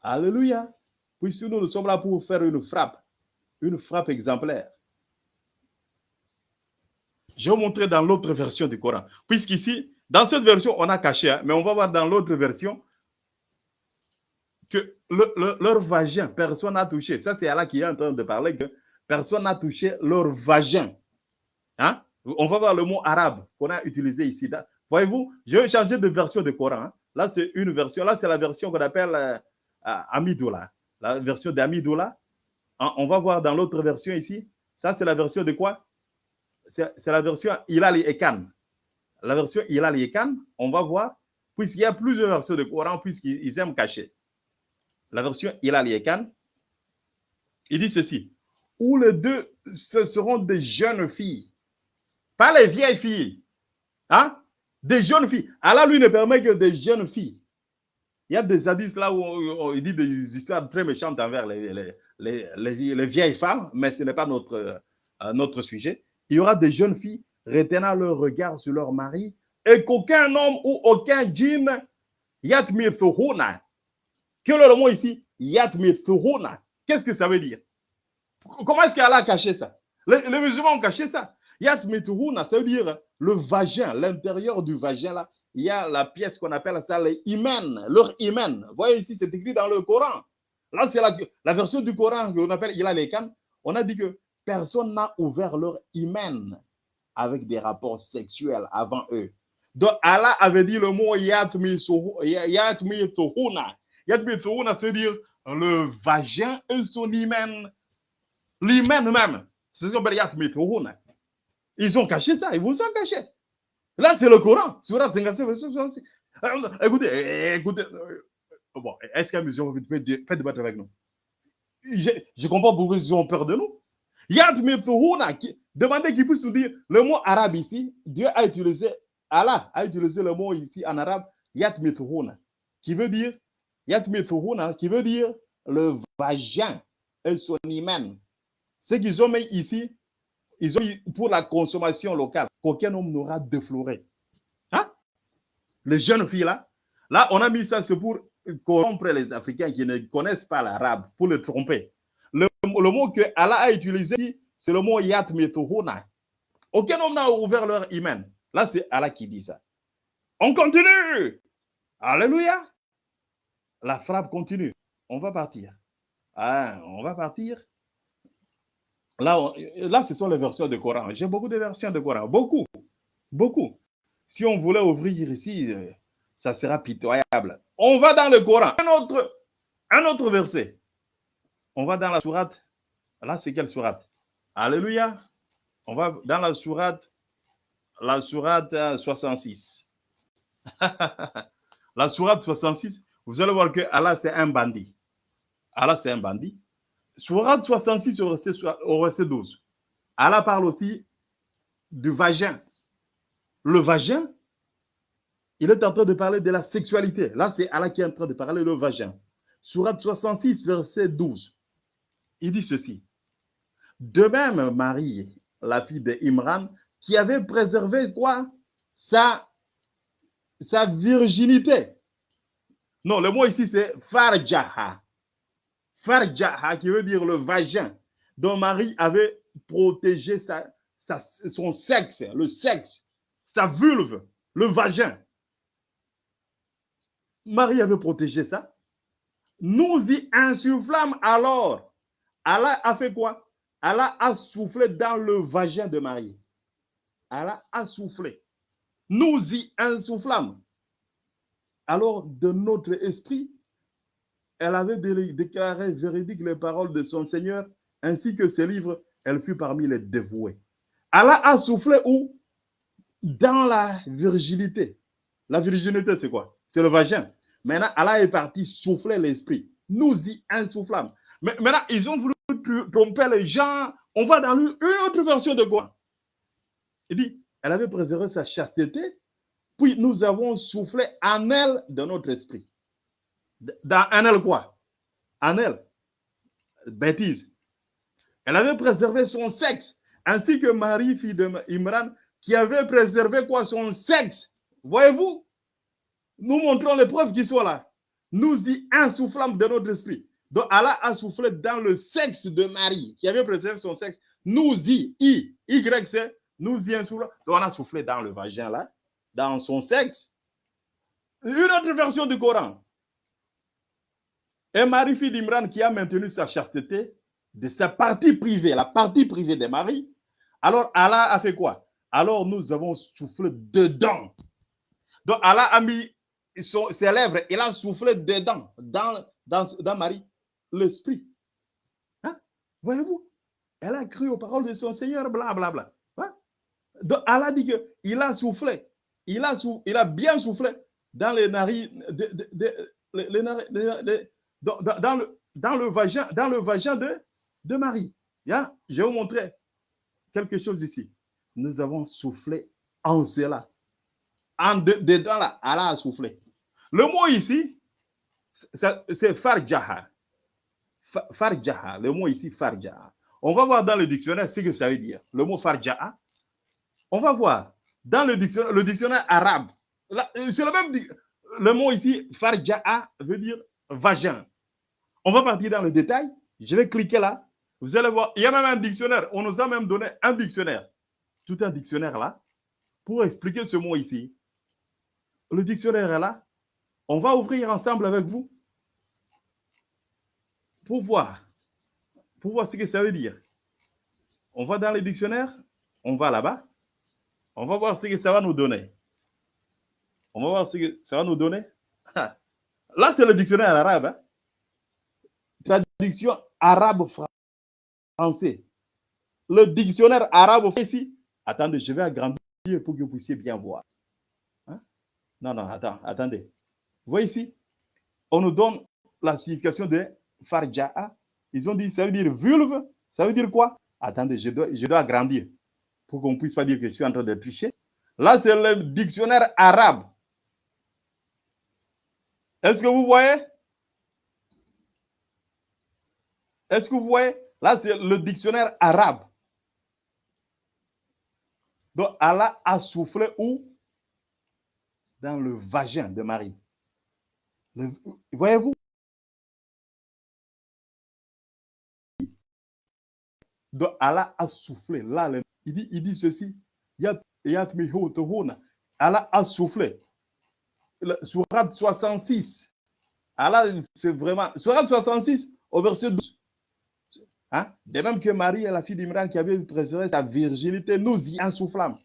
Alléluia. Puisque nous, nous sommes là pour faire une frappe, une frappe exemplaire. Je vais vous montrer dans l'autre version du Coran. Puisqu'ici, dans cette version, on a caché, hein, mais on va voir dans l'autre version que le- le- leur vagin, personne n'a touché. Ça, c'est Allah qui est en train de parler que personne n'a touché leur vagin. Hein? On va voir le mot arabe qu'on a utilisé ici. Voyez-vous, je vais changer de version de Coran. hein. Là, c'est une version. Là, c'est la version qu'on appelle euh, Amidoula. La version d'Amidoula. Hein, On va voir dans l'autre version ici. Ça, c'est la version de quoi? C'est la version Hilal et Ekan. La version Hilal et Ekan, on va voir, puisqu'il y a plusieurs versions de Coran, puisqu'ils ils aiment cacher. La version Hilal et Ekan, il dit ceci. Où les deux, ce seront des jeunes filles. Pas les vieilles filles. Hein? Des jeunes filles. Allah, lui, ne permet que des jeunes filles. Il y a des hadiths là où il dit des histoires très méchantes envers les, les, les- les vieilles femmes, mais ce n'est pas notre, euh, notre sujet. Il y aura des jeunes filles retenant leur regard sur leur mari et qu'aucun homme ou aucun djinn yatmirfuhuna. Quel est le mot ici? Yatmirfuhuna. Qu'est-ce que ça veut dire? Comment est-ce qu'Allah a caché ça? Les, musulmans ont caché ça. Yatmirfuhuna, ça veut dire le vagin, l'intérieur du vagin là. Il y a la pièce qu'on appelle ça les hymen, leur. Vous voyez ici, c'est écrit dans le Coran. Là, c'est la, version du Coran qu'on appelle Lekan. On a dit que personne n'a ouvert leur hymen avec des rapports sexuels avant eux. Donc, Allah avait dit le mot Yatmi Ya- Yatmi Tuhuna. Yatmi Tuhuna, c'est dire le vagin et son hymen. L'hymen même. C'est ce qu'on appelle Yatmi Tuhuna. Ils ont caché ça, ils vous ont caché. Là, c'est le Coran. Surat 56, verset 66. Euh, Écoutez, euh, écoutez. Bon, est-ce qu'un musulman peut, peut- débattre avec nous? Je, comprends pourquoi ils ont peur de nous. Yad Miftuhuna, qui- demandez qu'ils puissent nous dire le mot arabe ici. Dieu a utilisé, Allah a utilisé le mot ici en arabe, Yad qui veut dire, Yad qui veut dire le vagin et son hymen. Ce qu'ils ont mis ici, ils ont mis pour la consommation locale, qu'aucun homme n'aura défloré. Hein? Les jeunes filles là, là, on a mis ça, c'est pour corrompre les Africains qui ne connaissent pas l'arabe, pour les tromper. Le, le mot que Allah a utilisé, c'est le mot Yat Mituhuna. Aucun homme n'a ouvert leur hymen. Là, c'est Allah qui dit ça. On continue. Alléluia. La frappe continue. On va partir. Ah, on va partir. Là, là, ce sont les versions de Coran. J'ai beaucoup de versions de Coran. Beaucoup. Beaucoup. Si on voulait ouvrir ici, euh, ça sera pitoyable. On va dans le Coran. Un autre, un autre verset. On va dans la sourate. Là, c'est quelle sourate? Alléluia. On va dans la sourate, la sourate euh, 66. la sourate 66, vous allez voir que Allah, c'est un bandit. Allah, c'est un bandit. Sourate 66 au verset, au verset 12. Allah parle aussi du vagin. Le vagin, il est en train de parler de la sexualité. Là, c'est Allah qui est en train de parler de vagin. Sourate 66, verset 12. Il dit ceci. De même, Marie, la fille d'Imran, qui avait préservé quoi? Sa, virginité. Non, le mot ici, c'est farjaha. Farjaha, qui veut dire le vagin, dont Marie avait protégé son sexe, le sexe, sa vulve, le vagin. Marie avait protégé ça. Nous y insufflâmes alors. Allah a fait quoi? Allah a soufflé dans le vagin de Marie. Allah a soufflé. Nous y insufflâmes. Alors, de notre esprit, elle avait dé- déclaré véridique les paroles de son Seigneur, ainsi que ses livres, elle fut parmi les dévoués. Allah a soufflé où? Dans la virginité. La virginité, c'est quoi? C'est le vagin. Maintenant, Allah est parti souffler l'esprit. Nous y insufflâmes. Mais maintenant, ils ont voulu tr- tromper les gens. On va dans une autre version de quoi? Il dit, elle avait préservé sa chasteté, puis nous avons soufflé en elle de notre esprit. Dans en elle quoi? En elle. Bêtise. Elle avait préservé son sexe, ainsi que Marie, fille de qui avait préservé quoi? Son sexe. Voyez-vous? Nous montrons les preuves qui sont là. Nous y insufflâmes de notre esprit. Donc Allah a soufflé dans le sexe de Marie, qui avait préservé son sexe. Nous y, Y, c'est nous y un souffle. Donc on a soufflé dans le vagin là, dans son sexe. Une autre version du Coran. Et Marie, fille d'Imran, qui a maintenu sa chasteté de sa partie privée, la partie privée de Marie. Alors Allah a fait quoi? Alors nous avons soufflé dedans. Donc Allah a mis ses lèvres, il a soufflé dedans, dans, dans, dans Marie, l'esprit. Hein? Voyez-vous? Elle a cru aux paroles de son Seigneur, blablabla. Bla, bla. Hein? Donc Allah dit qu'il a soufflé, il a, il a bien soufflé dans les narines, dans, le, dans le vagin, dans le vagin de, de Marie. Hein? Je vais vous montrer quelque chose ici. Nous avons soufflé en cela. En de- dedans là, Allah a soufflé. Le mot ici, c'est farjaha. Fa- Farjaha, le mot ici, farjaha. On va voir dans le dictionnaire ce que ça veut dire. Le mot farjaha. On va voir dans le dictionnaire, le dictionnaire arabe. Euh, le même. Le mot ici, farjaha, veut dire vagin. On va partir dans le détail. Je vais cliquer là. Vous allez voir, il y a même un dictionnaire. On nous a même donné un dictionnaire. Tout un dictionnaire là pour expliquer ce mot ici. Le dictionnaire est là. On va ouvrir ensemble avec vous pour voir, pour voir ce que ça veut dire. On va dans le dictionnaire, on va là-bas, on va voir ce que ça va nous donner. On va voir ce que ça va nous donner. Là, c'est le dictionnaire arabe. hein. Traduction arabe-français. Le dictionnaire arabe ici. Attendez, je vais agrandir pour que vous puissiez bien voir. Hein? Non, non, attends, attendez. Vous voyez ici, on nous donne la signification de farja'a. Ils ont dit, ça veut dire vulve. Ça veut dire quoi? Attendez, je dois, je dois agrandir pour qu'on ne puisse pas dire que je suis en train de tricher. Là, c'est le dictionnaire arabe. Est-ce que vous voyez? Est-ce que vous voyez? Là, c'est le dictionnaire arabe. Donc, Allah a soufflé où? Dans le vagin de Marie. Voyez-vous? Allah a soufflé. Là, il dit, il dit ceci. Allah a soufflé. Surat 66. Allah, c'est vraiment. Surat 66, au verset 12. Hein? De même que Marie la fille d'Imran qui avait préservé sa virginité, nous y insoufflâmes.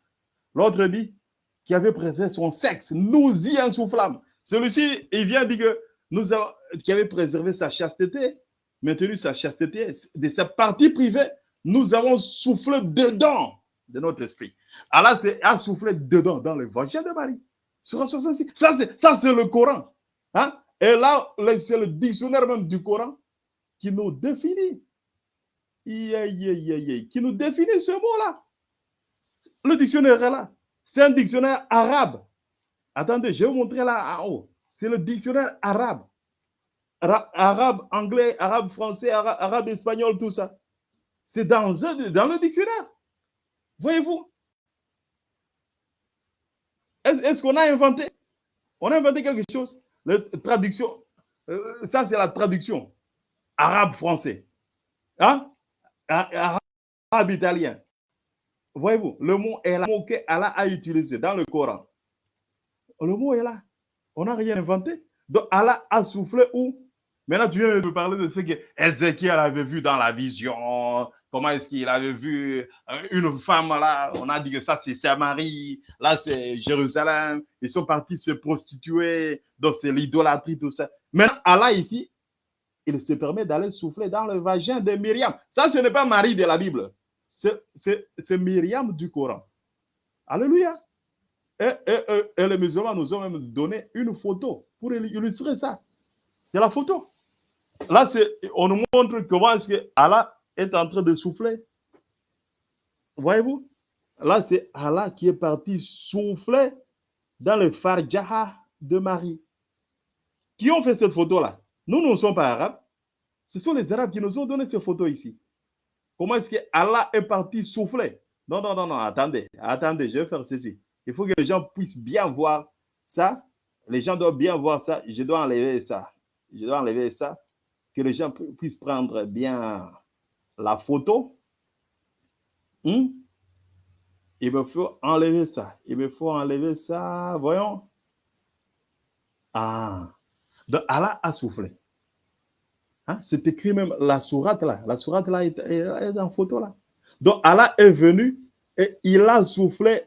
L'autre dit qui avait préservé son sexe, nous y insoufflâmes. Celui-ci, il vient dire que nous avons, qui avait préservé sa chasteté, maintenu sa chasteté, de sa partie privée, nous avons soufflé dedans de notre esprit. Allah a soufflé dedans, dans le vagin de Marie. Sur 66. Ça, c'est ça, c'est le Coran. Hein? Et là, c'est le dictionnaire même du Coran qui nous définit. Qui nous définit ce mot-là. Le dictionnaire est là. C'est un dictionnaire arabe. Attendez, je vais vous montrer là en haut. C'est le dictionnaire arabe. Ara- arabe, anglais, arabe, français, ara- arabe, espagnol, tout ça. C'est dans, dans le dictionnaire. Voyez-vous? Est-ce qu'on a inventé? On a inventé quelque chose La traduction, euh, ça c'est la traduction arabe-français. Hein? A- Arabe italien. Voyez-vous, le mot est là, le mot que Allah a utilisé dans le Coran. Le mot est là. On n'a rien inventé. Donc Allah a soufflé où? Maintenant, tu viens de parler de ce que Ézéchiel avait vu dans la vision. Comment est-ce qu'il avait vu euh, une femme là? On a dit que ça, c'est Samarie. Là, c'est Jérusalem. Ils sont partis se prostituer. Donc, c'est l'idolâtrie, tout ça. Maintenant, Allah ici, il se permet d'aller souffler dans le vagin de Myriam. Ça, ce n'est pas Marie de la Bible. C'est Myriam du Coran. Alléluia. Et, les musulmans nous ont même donné une photo pour illustrer ça. C'est la photo. Là, on nous montre comment est-ce que Allah est en train de souffler. Voyez-vous? Là, c'est Allah qui est parti souffler dans le farjaha de Marie. Qui ont fait cette photo-là? Nous, nous ne sommes pas arabes. Ce sont les Arabes qui nous ont donné ces photos ici. Comment est-ce que Allah est parti souffler? Non, non, non, non, attendez, attendez, je vais faire ceci. Il faut que les gens puissent bien voir ça. Les gens doivent bien voir ça. Je dois enlever ça. Je dois enlever ça. que les gens pu- puissent prendre bien la photo. Hmm? Il me faut enlever ça. Il me faut enlever ça. Voyons. Ah. Donc, Allah a soufflé. Hein? C'est écrit même la sourate là. La sourate là est- est en photo là. Donc, Allah est venu et il a soufflé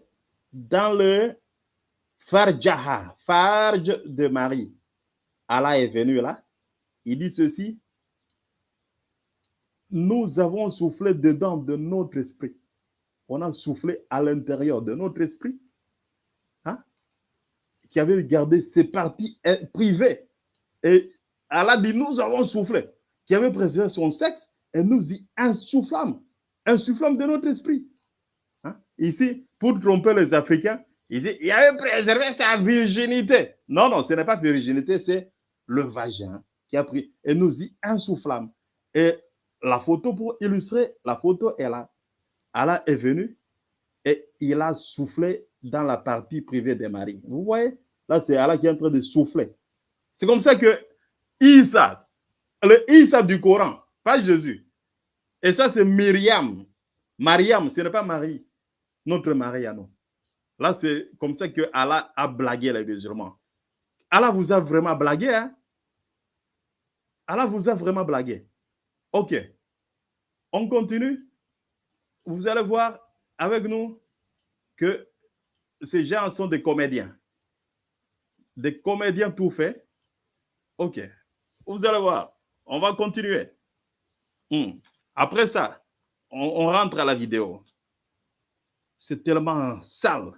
dans le Farjaha, Farj de Marie. Allah est venu là. Il dit ceci. Nous avons soufflé dedans de notre esprit. On a soufflé à l'intérieur de notre esprit. Hein? Qui avait gardé ses parties eh, privées. Et Allah dit, nous avons soufflé. Qui avait préservé son sexe et nous y insoufflâmes. Insoufflâmes de notre esprit. Hein? Ici, pour tromper les Africains, il dit, il avait préservé sa virginité. Non, non, ce n'est pas virginité, c'est le vagin qui a pris. Et nous y insoufflâmes. Et la photo, pour illustrer, la photo est là. Allah est venu et il a soufflé dans la partie privée des maris. Vous voyez Là, c'est Allah qui est en train de souffler. C'est comme ça que Isa, le Isa du Coran, pas Jésus. Et ça, c'est Myriam. Mariam, ce n'est pas Marie, notre Marie à nous. Là, c'est comme ça que Allah a blagué les musulmans. Allah vous a vraiment blagué, hein? Allah vous a vraiment blagué. Ok. On continue. Vous allez voir avec nous que ces gens sont des comédiens. Des comédiens tout faits. Ok. Vous allez voir. On va continuer. Hmm. Après ça, on rentre à la vidéo. C'est tellement sale.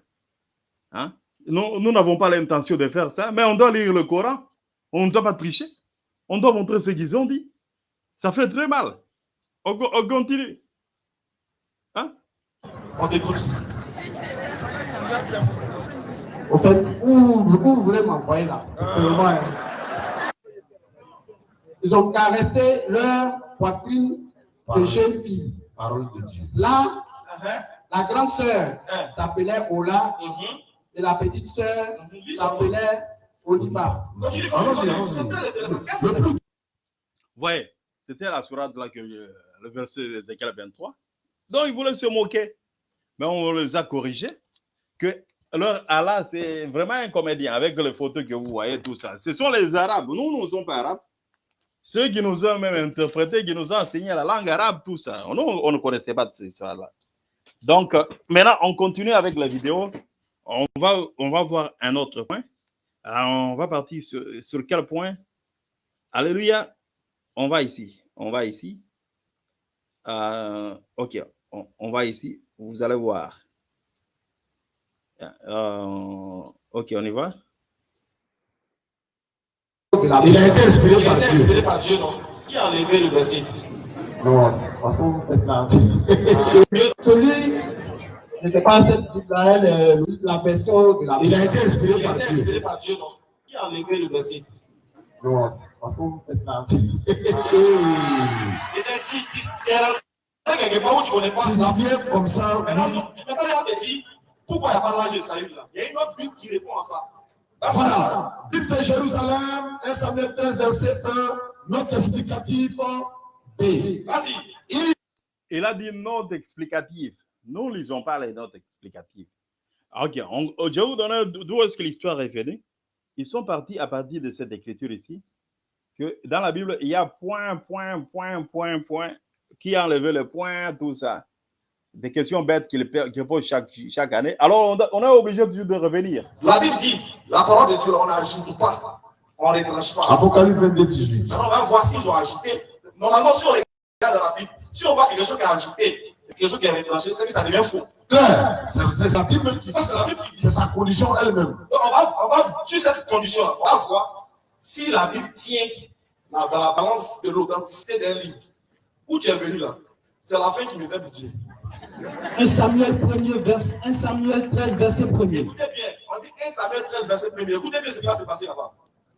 Hein? Nous nous n'avons pas l'intention de faire ça, mais on doit lire le Coran. On ne doit pas tricher. On doit montrer ce qu'ils ont dit. Ça fait très mal. On, on continue. Hein? On t'écoute. Au fait, où, où vous voulez m'envoyer là? Hein. Ils ont caressé leur poitrine de jeune fille. Parole de Dieu. Là, Uh-huh. La grande sœur Uh-huh. s'appelait Ola Mhm. et la petite sœur Mhm. S'appelait plus Ouais, c'était la sourate là que euh, le verset d'Ézéchiel 23. Donc ils voulaient se moquer. Mais on les a corrigés que leur Allah, c'est vraiment un comédien avec les photos que vous voyez, tout ça. Ce sont les Arabes. Nous, nous ne sommes pas Arabes. Ceux qui nous ont même interprété, qui nous ont enseigné la langue arabe, tout ça. Nous, on ne connaissait pas de cette histoire-là. Donc, euh, maintenant, on continue avec la vidéo. On va, on va voir un autre point. Alors, on va partir sur, sur quel point? Alléluia. On va ici. On va ici. Euh, ok. On, on va ici. Vous allez voir. Euh, ok, on y va. Il a été inspiré par a été Dieu. Qui a enlevé le verset? Non, parce que vous faites là. Celui, je ne sais pas, est la de la Il a été inspiré Il a été inspiré par Dieu, non Qui a enlevé le verset? Non, parce que vous faites là. Il était dit, un- quelque part où tu ne connais pas Tu ça. dis bien comme ça. Maintenant, on te dit, pourquoi il n'y a pas l'âge de Saül là? Il y a une autre Bible qui répond à ça. Voilà. Bible de Jérusalem, 1 Samuel 13, verset 1, notre explicatif B. Vas-y. Il a dit note explicative. Nous ne lisons pas les notes explicatives. Ok, on- je vais vous donner d'où est-ce que l'histoire est venue? Ils sont partis à partir de cette écriture ici, que dans la Bible, il y a point, point, point, point, point, qui a enlevé le point, tout ça. Des questions bêtes qu'il pe- qu'il pose chaque, chaque année. Alors, on, est obligé de revenir. La Bible dit, la parole de Dieu, on n'ajoute pas, on ne retranche pas. Apocalypse 22, 18. Maintenant, on va voir s'ils ont ajouté. Normalement, si on regarde dans la Bible, si on voit quelque chose qui est ajouté, quelque chose qui est retranché, c'est que ça devient faux. C'est sa Bible qui dit Ça, c'est la ça. Bible qui dit C'est sa condition elle-même. Donc, on va, on va, sur cette condition, on va voir si la Bible tient dans, la balance de l'authenticité d'un livre. Où tu es venu là? C'est la fin qui me fait pitié. 1 Samuel 1er, verset 1 Samuel 13, verset 1er. Écoutez bien, on dit 1 Samuel 13, verset 1 Écoutez bien ce qui va se passer là-bas.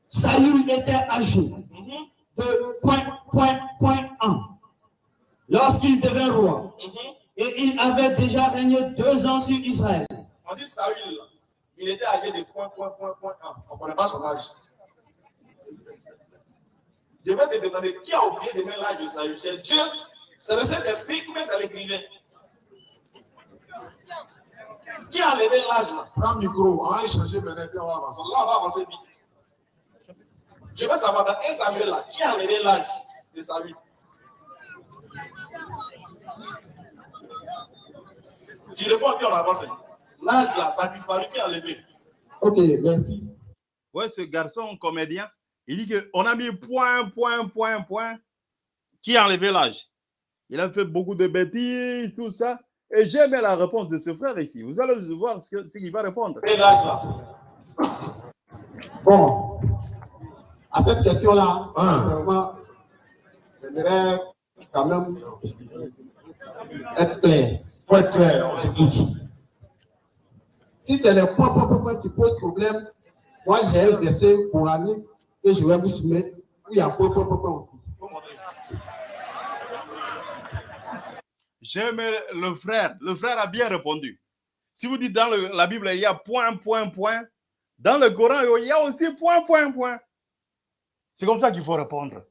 Saül était âgé Mhm, de point, point, point 1 lorsqu'il devint roi. mhm. Et il avait déjà régné deux ans sur Israël. On dit Saül, il était âgé de point, point, point, point 1. On ne connaît pas son âge. Je vais te demander qui a oublié de mettre l'âge de salut C'est Dieu, c'est le Saint-Esprit ou bien c'est l'écrivain? Qui a enlevé l'âge là? Prends le micro, on va échanger maintenant, puis on va avancer. Là, on va avancer vite. Je veux savoir dans 1 Samuel là, qui a enlevé l'âge de salut Tu réponds puis on avance. L'âge là, ça a disparu, qui a enlevé? Ok, merci. Ouais, ce garçon comédien, il dit qu'on a mis point, point, point, point. Qui a enlevé l'âge? Il a fait beaucoup de bêtises, tout ça. Et j'aime la réponse de ce frère ici. Vous allez voir ce qu'il va répondre. Et l'âge là? Bon, à cette question-là, Ah. sincèrement, j'aimerais quand même être clair. Si c'est le point, point, point, point qui pose problème, moi j'ai un verset coranique que je vais vous soumettre il y a point, montrer. J'aime le frère. Le frère a bien répondu. Si vous dites dans la Bible, il y a point, point, point. Dans le Coran, il y a aussi point, point, point. C'est comme ça qu'il faut répondre.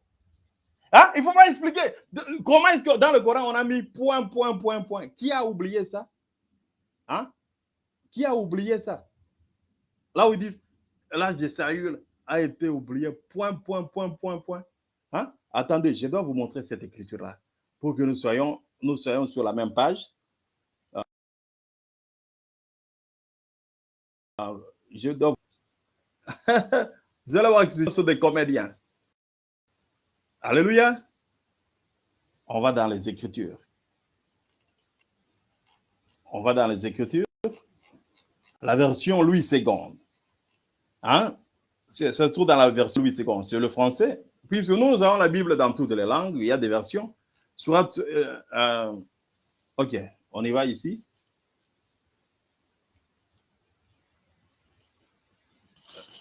Hein? Il faut pas expliquer. De- Comment est-ce que dans le Coran, on a mis point, point, point, point Qui a oublié ça? Hein? Qui a oublié ça? Là où ils disent, l'âge de Saül a été oublié, point, point, point, point, point. Hein? Attendez, je dois vous montrer cette écriture-là pour que nous soyons, nous soyons sur la même page. Euh, je dois. vous allez voir que ce sont des comédiens. Alléluia. On va dans les Écritures. On va dans les Écritures. La version Louis II. Hein? Ça se trouve dans la version Louis II. C'est le français. Puisque nous avons la Bible dans toutes les langues, il y a des versions. Soit, euh, euh, ok, on y va ici.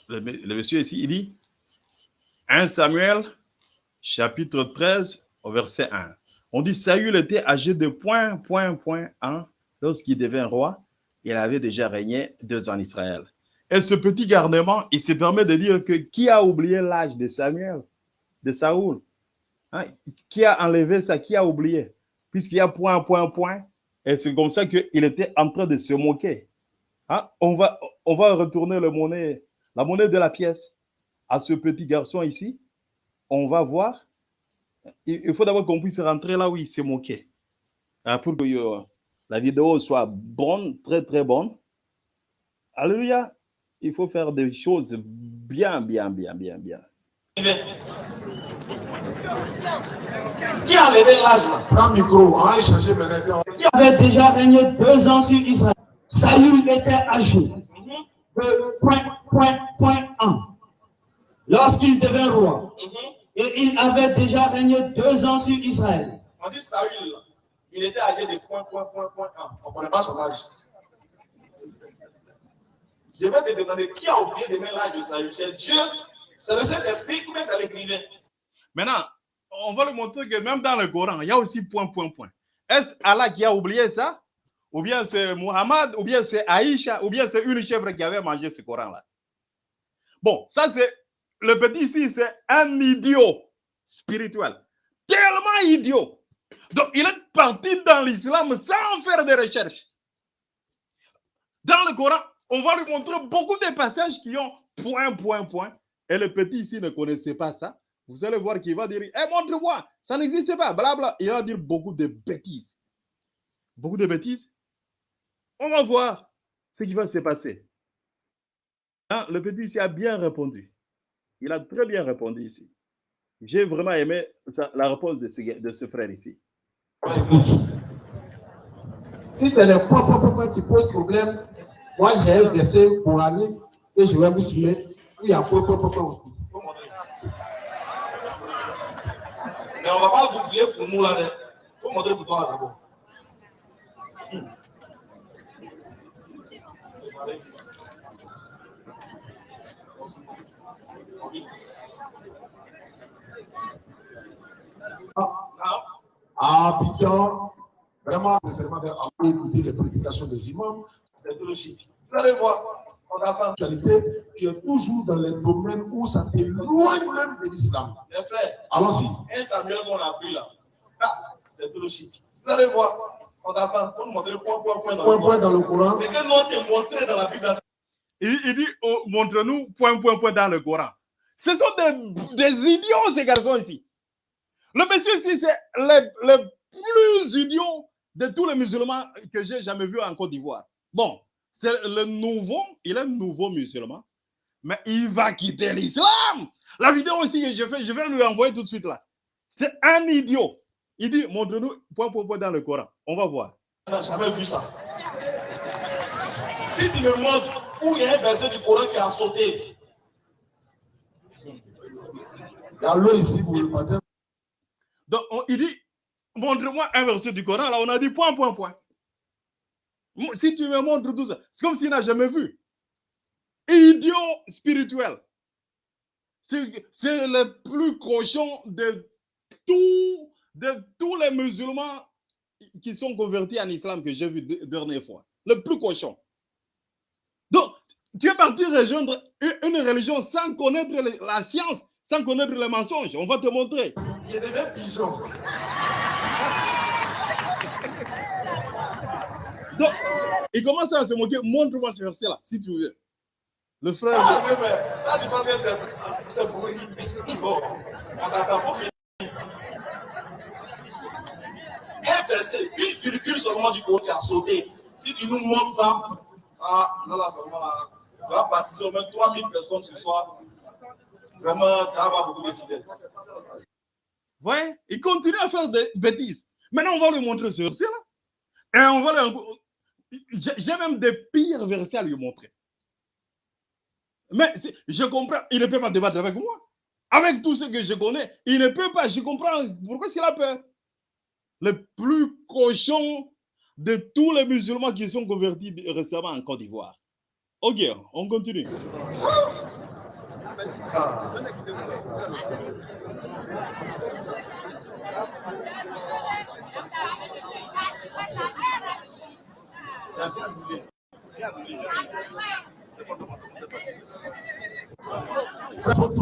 Le, le monsieur ici, il dit 1 Samuel, chapitre 13, au verset 1. On dit Saül était âgé de point, point, point 1 lorsqu'il devint roi. Il avait déjà régné deux ans en Israël. Et ce petit garnement, il se permet de dire que qui a oublié l'âge de Samuel, de Saoul Hein, Qui a enlevé ça? Qui a oublié? Puisqu'il y a point, point, point. Et c'est comme ça qu'il était en train de se moquer. Hein, On, va, retourner la monnaie de la pièce à ce petit garçon ici. On va voir. Il faut d'abord qu'on puisse rentrer là où il s'est moqué. Hein, Pour que euh, la vidéo soit bonne, très, très bonne. Alléluia. Il faut faire des choses bien, bien, bien, bien, bien. Qui a enlevé l'âge là? Prends le micro, on va échanger maintenant, puis on va Qui avait déjà régné deux ans sur Israël? Saül était âgé de point, point, point 1 lorsqu'il devint roi. Et il avait déjà régné deux ans sur Israël. On dit Saül, il était âgé de point, point, point, point 1. on ne connaît pas son âge. Je vais te demander qui a oublié de mettre l'âge de Saül? C'est Dieu, c'est le Saint-Esprit ou bien c'est l'écrivain? Maintenant, on va lui montrer que même dans le Coran, il y a aussi point, point, point. Est-ce Allah qui a oublié ça? Ou bien c'est Muhammad Ou bien c'est Aïcha Ou bien c'est une chèvre qui avait mangé ce Coran-là? Bon, ça c'est. Le petit ici, c'est un idiot spirituel. Tellement idiot. Donc, il est parti dans l'islam sans faire de recherche. Dans le Coran, on va lui montrer beaucoup de passages qui ont point, point, point. Et le petit ici ne connaissait pas ça. Vous allez voir qu'il va dire, eh, montre-moi, ça n'existe pas, blabla. Il va dire beaucoup de bêtises. Beaucoup de bêtises. On va voir ce qui va se passer. Hein, le petit ici a bien répondu. Il a très bien répondu ici. J'ai vraiment aimé la réponse de ce, de ce frère ici. Si c'est le point, point qui pose problème, moi j'ai un verset coranique que je vais vous soumettre où il y a point, point, point, point aussi. Mais on ne va pas vous oublier pour nous là. Il faut montrer pour toi d'abord. Abidjan, vraiment, sincèrement, aller écouter les prédications des imams, C'est tout le chiffre. Vous allez voir, on attend. qualité, tu es toujours dans les domaines où ça t'éloigne même de l'islam. Mes frères, Allons-y. Un Samuel qu'on a pris là. Ah, c'est chic. Vous allez voir. On t'attend pour nous montrer le point, point, point dans Point, le point Coran. dans le Coran. C'est que l'on te montré dans la Bible. Il, il dit, oh, montre-nous point, point, point dans le Coran. Ce sont des, idiots, ces garçons ici. Le monsieur ici, c'est le, plus idiot de tous les musulmans que j'ai jamais vu en Côte d'Ivoire. Bon, c'est le nouveau, il est nouveau musulman, mais il va quitter l'islam. La vidéo ici que je fais, je vais lui envoyer tout de suite là. C'est un idiot. Il dit, montre-nous point, point, point dans le Coran. On va voir. On n'a jamais vu ça. Si tu me montres où il y a un verset du Coran qui a sauté, Donc, on- il dit, montre-moi un verset du Coran. Là, on a dit point, point, point. Si tu me montres tout ça, c'est comme s'il n'a jamais vu. Idiot spirituel. C'est le plus cochon de, de tous les musulmans qui sont convertis en islam que j'ai vu de- dernière fois. Le plus cochon. Donc, tu es parti rejoindre une, religion sans connaître la science, sans connaître les mensonges. On va te montrer. Il est devenu pigeon. Donc, il commence à se moquer. Montre-moi ce verset-là, si tu veux. Le frère. ah, mais, mais, là, tu penses que c'est- pour. Bon, on t'attend pour finir. Un verset, une virgule seulement du Coran qui a sauté. Si tu nous montres ça, ah, là, là, seulement là, tu vas baptiser au moins 3000 personnes ce soir. Vraiment, vas avoir beaucoup de fidèles. Ouais, il continue à faire des bêtises. Maintenant, on va lui montrer ce verset-là. Et on va lui. J'ai même des pires versets à lui montrer. Mais je comprends, il ne peut pas débattre avec moi. Avec tout ce que je connais, il ne peut pas. Je comprends pourquoi est-ce qu'il a peur. Le plus cochon de tous les musulmans qui sont convertis récemment en Côte d'Ivoire. Ok, on continue. Il faut que le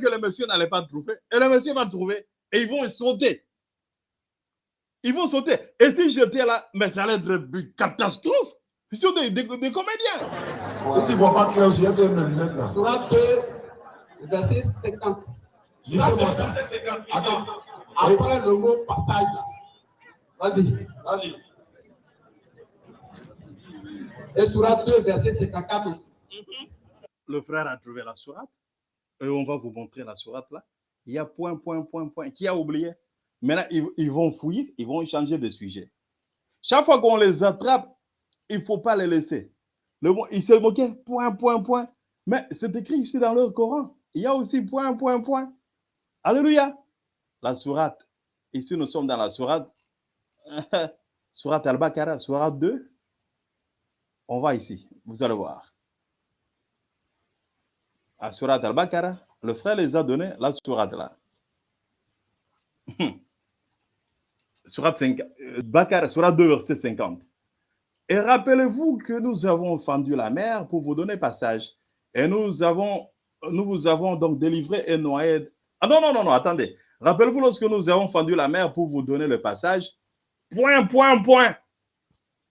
que le monsieur n'allait pas trouver. Et le monsieur va trouver. Et ils vont sauter. Ils vont sauter. Et si j'étais là, mais ça allait être une catastrophe. Ils sont des, des- des comédiens. si tu ne vois pas clair, il y a des lunettes là. Surat 2, verset 50. Lisez-moi ça. C'est 50. Attends, après le mot passage, là. vas-y. Vas-y. Et Surat 2, verset 54 aussi. Le frère a trouvé la sourate. Et on va vous montrer la sourate là. Il y a point, point, point, point. Qui a oublié? Maintenant, ils, vont fouiller, ils vont changer de sujet. Chaque fois qu'on les attrape, il ne faut pas les laisser. Le, ils se moquaient, point, point, point. Mais c'est écrit ici dans leur Coran. Il y a aussi point, point, point. Alléluia. La sourate. Ici, nous sommes dans la sourate. sourate Al-Baqarah, sourate 2. On va ici. Vous allez voir. À sourate Al-Baqarah, le frère les a donné la sourate là. Surat 5, euh, Bakar, Surat 2, verset 50. Et rappelez-vous que nous avons fendu la mer pour vous donner passage. Et nous avons, nous vous avons donc délivré et noyé. Ah non, non, non, non, attendez. Rappelez-vous lorsque nous avons fendu la mer pour vous donner le passage. Point, point, point.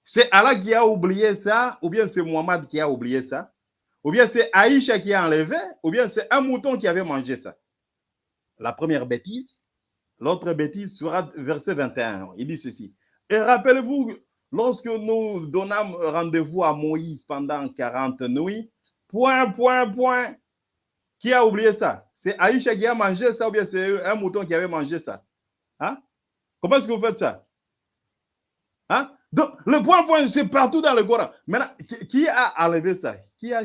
C'est Allah qui a oublié ça, ou bien c'est Muhammad qui a oublié ça, ou bien c'est Aïcha qui a enlevé, ou bien c'est un mouton qui avait mangé ça. La première bêtise. L'autre bêtise sera verset 21. Il dit ceci. Et rappelez-vous, lorsque nous donnâmes rendez-vous à Moïse pendant 40 nuits, point, point, point. Qui a oublié ça? C'est Aïcha qui a mangé ça ou bien c'est un mouton qui avait mangé ça? Hein? Comment est-ce que vous faites ça? Hein? Donc, le point, point, c'est partout dans le Coran. Maintenant, qui, a enlevé ça? Qui a,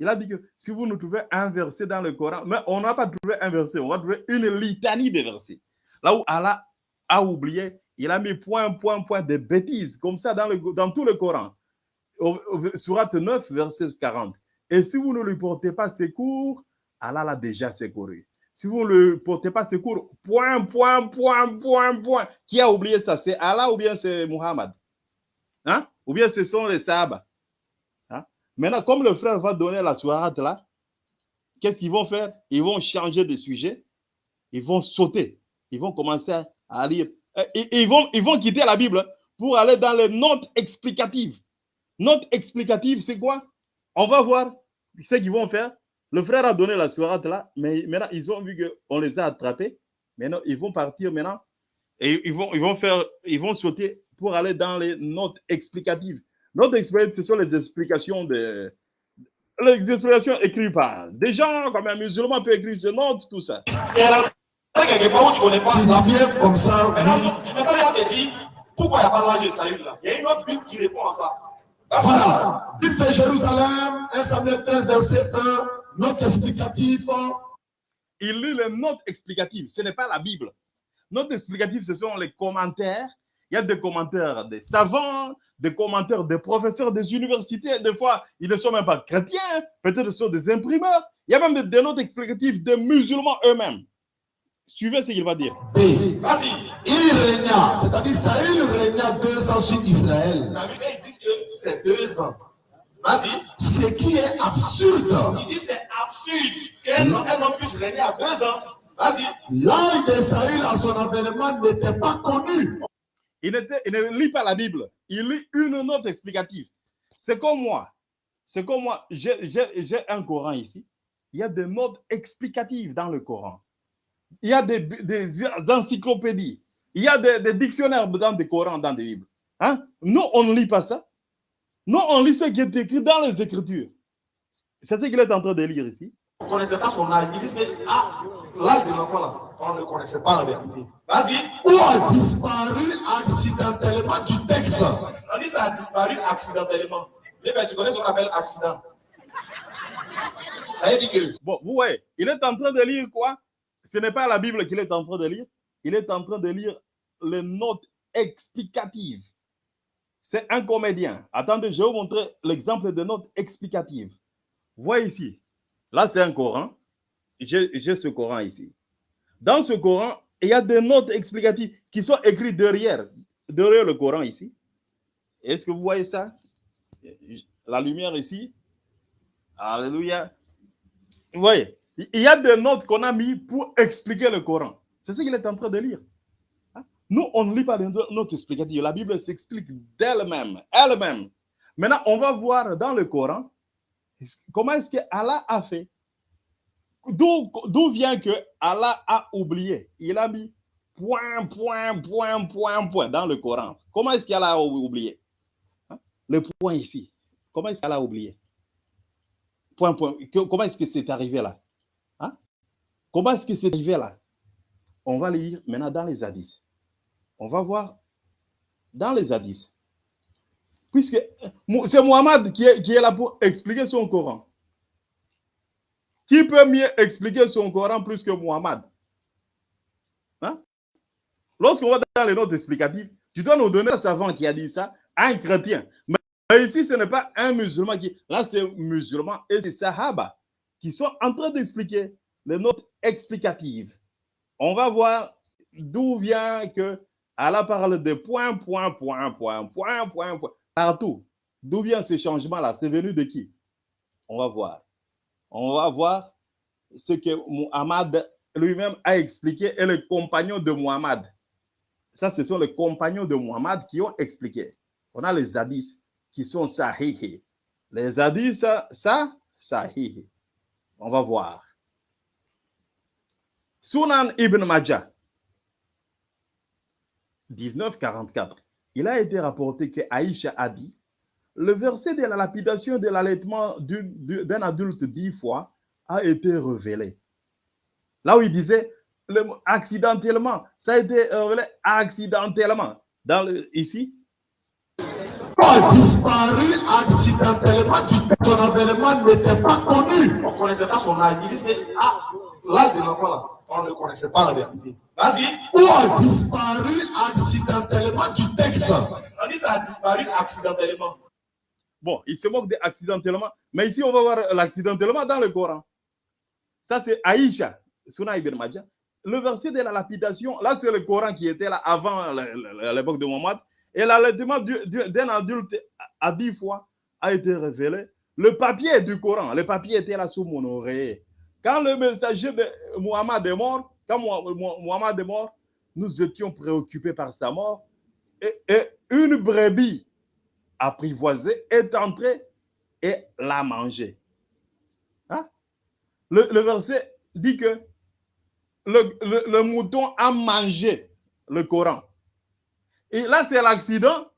Il a dit que si vous nous trouvez un verset dans le Coran, mais on n'a pas trouvé un verset, on va trouver une litanie de versets. Là où Allah a oublié, il a mis point, point, point de bêtises, comme ça dans, le, dans tout le Coran. Surat 9, verset 40. Et si vous ne lui portez pas secours, Allah l'a déjà secouru. Si vous ne lui portez pas secours, point, point, point, point, point. Qui a oublié ça? C'est Allah ou bien c'est Muhammad? Hein? Ou bien ce sont les Sahaba Maintenant, comme le frère va donner la soirate là, qu'est-ce qu'ils vont faire? Ils vont changer de sujet, ils vont sauter, ils vont commencer à lire. Et, ils, vont, ils vont quitter la Bible pour aller dans les notes explicatives. Notes explicatives, c'est quoi? On va voir ce qu'ils vont faire. Le frère a donné la soirate là, mais maintenant, ils ont vu qu'on les a attrapés. Maintenant, ils vont partir maintenant et ils vont, ils vont faire, ils vont sauter pour aller dans les notes explicatives. Notes explicatives, ce sont les explications de, les explications écrites par des gens comme un musulman peut écrire ce note, tout ça. Quelque part où tu connais pas Tu comme ça. Maintenant, maintenant, on te dit, pourquoi il n'y a pas l'âge de Saül là? Il y a une autre Bible qui répond à ça. Voilà. Bible de Jérusalem, 1 Samuel 13, verset 1, note explicative. Il lit les notes explicatives. Ce n'est pas la Bible. Notes explicatives, ce sont les commentaires. Il y a des commentaires des savants, des commentaires des professeurs des universités. Des fois, ils ne sont même pas chrétiens. Peut-être ce sont des imprimeurs. Il y a même des, des notes explicatives des musulmans eux-mêmes. Suivez ce qu'il va dire. B. Vas-y. Il régna, c'est-à-dire Saül régna deux ans sur Israël. T'as vu qu'ils disent que c'est deux ans. Vas-y. Ce qui est absurde. Ils disent c'est absurde qu'un homme puisse régner à deux ans. Vas-y. L'âge de Saül à son avènement n'était pas connu. Il, il ne lit pas la Bible. Il lit une note explicative. C'est comme moi. C'est comme moi. J'ai un Coran ici. Il y a des notes explicatives dans le Coran. Il y a des, des encyclopédies. Il y a des, des dictionnaires dans des Corans, dans des Bibles. Hein? Nous, on ne lit pas ça. Nous, on lit ce qui est écrit dans les Écritures. C'est ce qu'il est en train de lire ici. On ne connaissait pas son âge. Ils disent que ah, l'âge de l'enfant là, on ne connaissait pas en vérité. Vas-y. Où a disparu accidentellement du texte. On dit ça a disparu accidentellement. Eh ben, tu connais ce qu'on appelle accident. Ça veut dire que Bon, vous voyez, il est en train de lire quoi? Ce n'est pas la Bible qu'il est en train de lire. Il est en train de lire les notes explicatives. C'est un comédien. Attendez, je vais vous montrer l'exemple de notes explicatives. Voyez ici. Là, c'est un Coran. J'ai ce Coran ici. Dans ce Coran, il y a des notes explicatives qui sont écrites derrière, derrière le Coran ici. Est-ce que vous voyez ça? La lumière ici. Alléluia. Vous voyez, il y a des notes qu'on a mis pour expliquer le Coran. C'est ce qu'il est en train de lire. Hein? Nous, on ne lit pas les notes explicatives. La Bible s'explique d'elle-même. Elle-même. Maintenant, on va voir dans le Coran comment est-ce que Allah a fait? D'où vient que Allah a oublié? Il a mis point, point, point, point, point dans le Coran. Comment est-ce qu'Allah a oublié? Hein? Le point ici. Comment est-ce qu'Allah a oublié? Point, point. Comment est-ce que c'est arrivé là? Comment est-ce que c'est arrivé là? On va lire maintenant dans les hadiths. On va voir dans les hadiths. Puisque euh, c'est Mohammed qui est, là pour expliquer son Coran. Qui peut mieux expliquer son Coran plus que Mohammed? Hein? Lorsqu'on va dans les notes explicatives, tu dois nous donner un savant qui a dit ça un chrétien. Mais ici, ce n'est pas un musulman qui. Là, c'est musulman et c'est Sahaba qui sont en train d'expliquer les notes explicatives. On va voir d'où vient que Allah parle de point, point, point, point, point, point, point, partout. D'où vient ce changement-là? C'est venu de qui? On va voir. On va voir ce que Muhammad lui-même a expliqué et les compagnons de Muhammad. Ça, ce sont les compagnons de Muhammad qui ont expliqué. On a les hadiths qui sont sahih. Les hadiths, ça, sahih. On va voir. Sunan ibn Majah, 1944. Il a été rapporté que Aïcha a dit le verset de la lapidation de l'allaitement d'un adulte dix fois a été révélé. Là où il disait accidentellement, ça a été révélé accidentellement. Ici, Où a disparu accidentellement. Son avènement n'était pas connu. on ne connaissait pas son âge. Ils disent que ah, l'âge de l'enfant là, on ne connaissait pas en vérité. Vas-y. Où a disparu accidentellement du texte? On dit ça a disparu accidentellement. bon, il se moque de accidentellement, mais ici on va voir l'accidentellement dans le Coran. Ça c'est Aïcha, Sunan ibn Majah. Le verset de la lapidation, là c'est le Coran qui était là avant l'époque de Mohammed. Et l'allaitement du- du- d'un adulte à dix fois a été révélé. le papier du Coran, le papier était là sous mon oreiller. Quand le messager de Muhammad est mort, quand Muhammad est mort, nous étions préoccupés par sa mort. Et, une brebis apprivoisée est entrée et l'a mangé. Hein? Le, verset dit que le, mouton a mangé le Coran. Et là, c'est l'accident.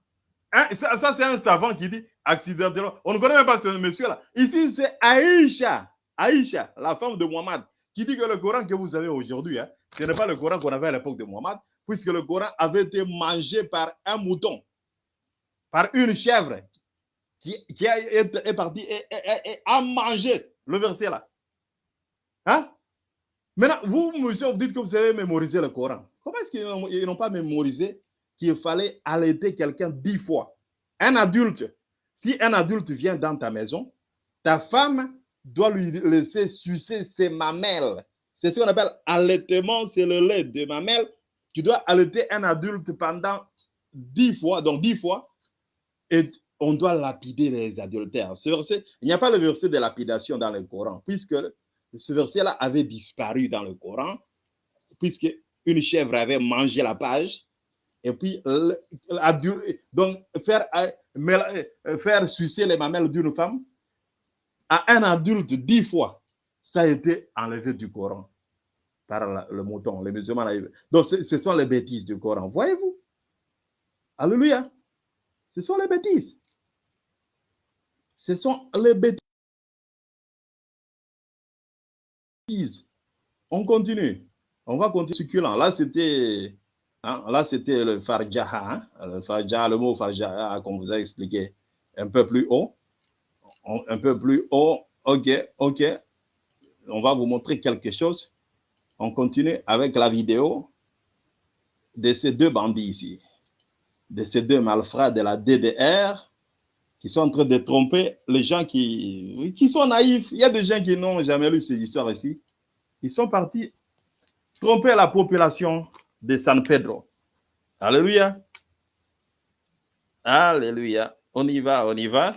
Hein? Ça, c'est un savant qui dit accidentellement. On ne connaît même pas ce monsieur-là. Ici, c'est Aïcha, Aïcha, la femme de Muhammad, qui dit que le Coran que vous avez aujourd'hui, hein, ce n'est pas le Coran qu'on avait à l'époque de Muhammad, puisque le Coran avait été mangé par un mouton, par une chèvre qui, est, partie et, a mangé le verset là. Hein? Maintenant, vous, monsieur, vous dites que vous avez mémorisé le Coran. Comment est-ce qu'ils n'ont pas mémorisé qu'il fallait allaiter quelqu'un dix fois? Un adulte, si un adulte vient dans ta maison, ta femme doit lui laisser sucer ses mamelles. C'est ce qu'on appelle allaitement, c'est le lait de mamelle. Tu dois allaiter un adulte pendant dix fois, donc dix fois, et on doit lapider les adultères. Il n'y a pas le verset de lapidation dans le Coran, puisque ce verset-là avait disparu dans le Coran, puisque une chèvre avait mangé la page, et puis donc faire, faire sucer les mamelles d'une femme à un adulte dix fois, ça a été enlevé du Coran par le mouton, les musulmans. Donc, ce sont les bêtises du Coran. Voyez-vous? Alléluia. Ce sont les bêtises. Ce sont les bêtises. On continue. On va continuer succulent. Là, c'était hein, là, c'était le farjaha. Hein, le farjaha, le mot farjaha qu'on vous a expliqué un peu plus haut. Un peu plus haut. OK, OK. On va vous montrer quelque chose. On continue avec la vidéo de ces deux bandits ici, de ces deux malfrats de la DDR qui sont en train de tromper les gens qui, qui sont naïfs. Il y a des gens qui n'ont jamais lu ces histoires ici. Ils sont partis tromper la population de San Pedro. Alléluia. Alléluia. On y va, on y va.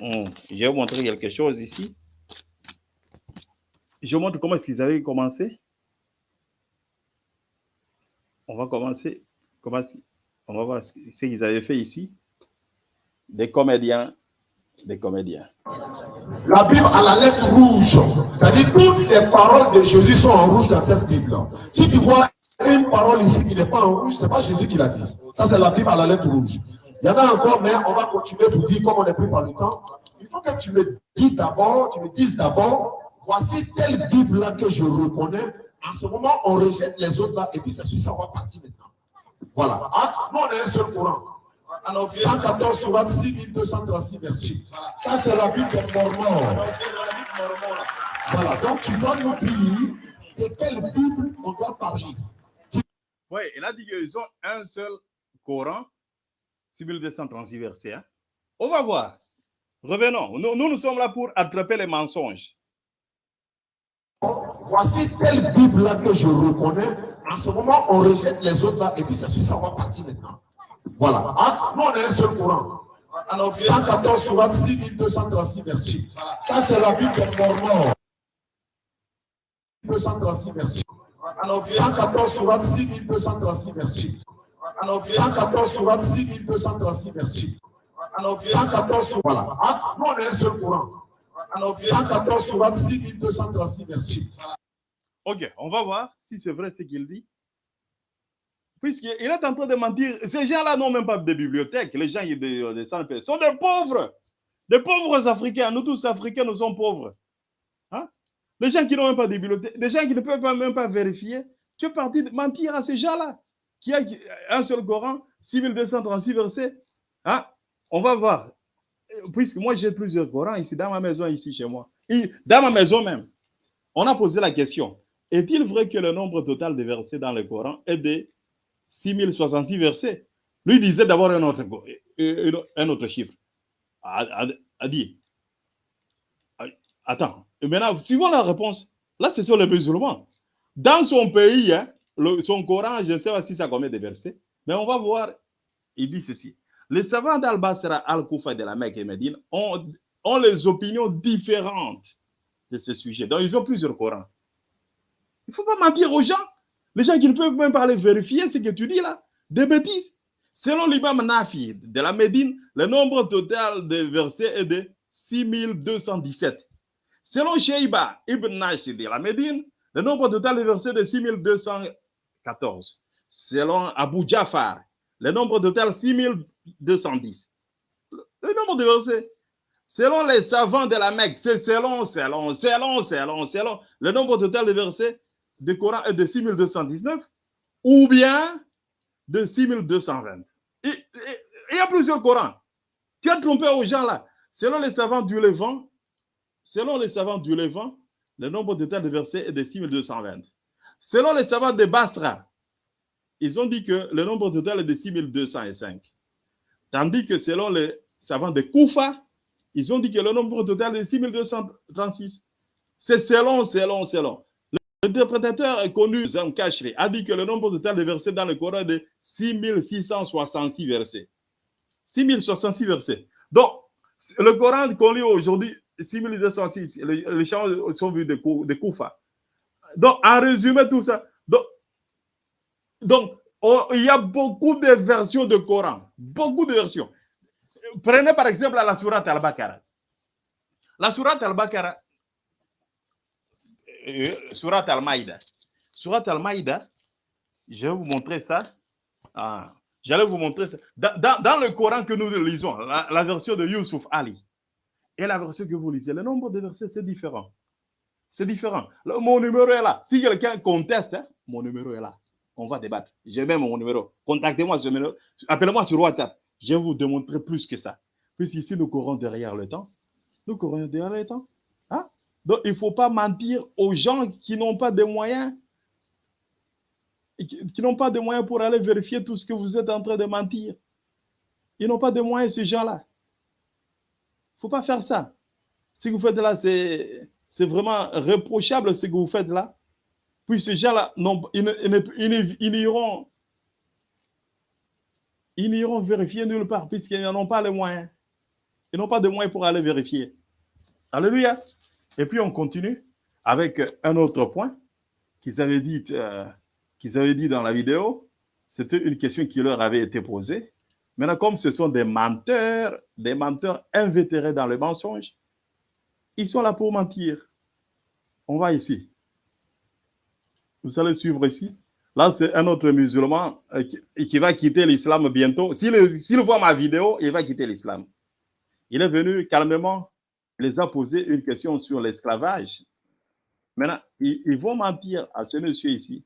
Hum, je vais vous montrer quelque chose ici. Je vous montre comment qu'ils avaient commencé. On va commencer. On va voir ce qu'ils avaient fait ici. Des comédiens. Des comédiens. La Bible a la lettre rouge. C'est-à-dire toutes les paroles de Jésus sont en rouge dans cette Bible. Si tu vois une parole ici qui n'est pas en rouge, ce n'est pas Jésus qui l'a dit. Ça, c'est la Bible à la lettre rouge. Il y en a encore, mais on va continuer pour dire, comme on est pris par le temps. Il faut que tu me dises d'abord, tu me dises d'abord voici telle Bible-là que je reconnais. En ce moment, on rejette les autres là, et puis c'est ça, on va partir maintenant. Voilà. Ah, nous, on est un seul courant. Alors, 114 sur 6236 versets. Ça, c'est la Bible des Mormons. Voilà. Donc, tu dois nous dire de quelle Bible on doit parler. Oui, il a dit qu'ils ont un seul Coran, 6236 versets. Hein? On va voir. Revenons. Nous, nous, nous sommes là pour attraper les mensonges. Voici telle Bible-là que je reconnais. En ce moment, on rejette les autres là, et puis ça, on va partir maintenant. Voilà. Ah, nous, on est un seul courant. Alors, 114 sur 6236 versets. Ça, c'est la Bible des Mormons. 236 versets. Alors, 114 sur 6236 versets. Alors, 114 sur 6236 versets. Alors, 114 sur... Voilà. Ah, nous, on est un seul courant. Alors, 114 sur 6236 versets. Ok, on va voir si c'est vrai ce qu'il dit. Puisqu'il est en train de mentir. Ces gens-là n'ont même pas de bibliothèque. Les gens de, sont des pauvres. Des pauvres Africains. Nous tous Africains, nous sommes pauvres. Hein? Les gens qui n'ont même pas de bibliothèque, des gens qui ne peuvent même pas vérifier. Tu es parti de mentir à ces gens-là. Qui a un seul Coran, 6236 versets. Hein? On va voir. Puisque moi, j'ai plusieurs Corans ici, dans ma maison, ici, chez moi. Dans ma maison même. On a posé la question. Est-il vrai que le nombre total de versets dans le Coran est de 6066 versets? Lui disait d'abord un autre, un autre chiffre. A dit. Attends. Et maintenant, suivant la réponse, là, c'est sur les musulmans. Dans son pays, hein, son Coran, je ne sais pas si ça combien de versets, mais on va voir. Il dit ceci. Les savants d'Al-Basra, Al-Koufa de la Mecque et Médine ont, ont les opinions différentes de ce sujet. Donc, ils ont plusieurs Corans. Il ne faut pas mentir aux gens. Les gens qui ne peuvent même pas aller vérifier ce que tu dis là. Des bêtises. Selon l'imam Nafi de la Médine, le nombre total de versets est de 6217. Selon Sheiba ibn Nash de la Médine, le nombre total de versets est de 6214. Selon Abu Jafar, le nombre total 6210. Le nombre de versets. Selon les savants de la Mecque, c'est selon, selon, selon, selon, selon. Le nombre total de versets du Coran est de 6219 ou bien de 6220. Et- et- Il y a plusieurs Corans. Tu as trompé aux gens là. Selon les savants du Levant, selon les savants du Levant, le nombre total de versets est de 6220. Selon les savants de Basra, ils ont dit que le nombre total est de 6205. Tandis que selon les savants de Koufa, ils ont dit que le nombre total est de 6236. C'est selon, selon, selon. L'interprétateur connu, Zam Kashri, a dit que le nombre total de versets dans le Coran est de 6666 versets. 6066 versets. Donc, le Coran qu'on lit aujourd'hui, 6266, les, chants sont vus de, de Koufa. Donc, en résumé, tout ça. Donc, on- il y a beaucoup de versions de Coran. Beaucoup de versions. Prenez par exemple la Surat al-Baqarah. La Surat al-Baqarah, euh, Surat al-Maïda. Surat al-Maïda, je vais vous montrer ça. Ah, J'allais vous montrer ça. Dans, le Coran que nous lisons, la, la version de Yusuf Ali et la version que vous lisez, le nombre de versets, c'est différent. C'est différent. Mon numéro est là. Si quelqu'un conteste, hein, mon numéro est là. On va débattre. J'ai même mon numéro. Contactez-moi sur numéro. Appelez-moi sur WhatsApp. Je vais vous démontrer plus que ça. Puisqu'ici, nous courons derrière le temps. Nous courons derrière le temps. Hein? Donc, il ne faut pas mentir aux gens qui n'ont pas de moyens qui, n'ont pas de moyens pour aller vérifier tout ce que vous êtes en train de mentir. Ils n'ont pas de moyens, ces gens-là. Il ne faut pas faire ça. Que vous faites là, c'est c'est vraiment reprochable ce que vous faites là. Puis ces gens-là, ils, ils n'iront vérifier nulle part puisqu'ils n'en ont pas les moyens. Ils n'ont pas de moyens pour aller vérifier. Alléluia. Et puis on continue avec un autre point qu'ils avaient dit, euh, qu'ils avaient dit dans la vidéo. C'était une question qui leur avait été posée. Maintenant, comme ce sont des menteurs, des menteurs invétérés dans le mensonge, ils sont là pour mentir. On va ici. Vous allez suivre ici. Là, c'est un autre musulman euh, qui, va quitter l'islam bientôt. S'il voit ma vidéo, il va quitter l'islam. Il est venu calmement, il les a posé une question sur l'esclavage. Maintenant, ils, vont mentir à ce monsieur ici.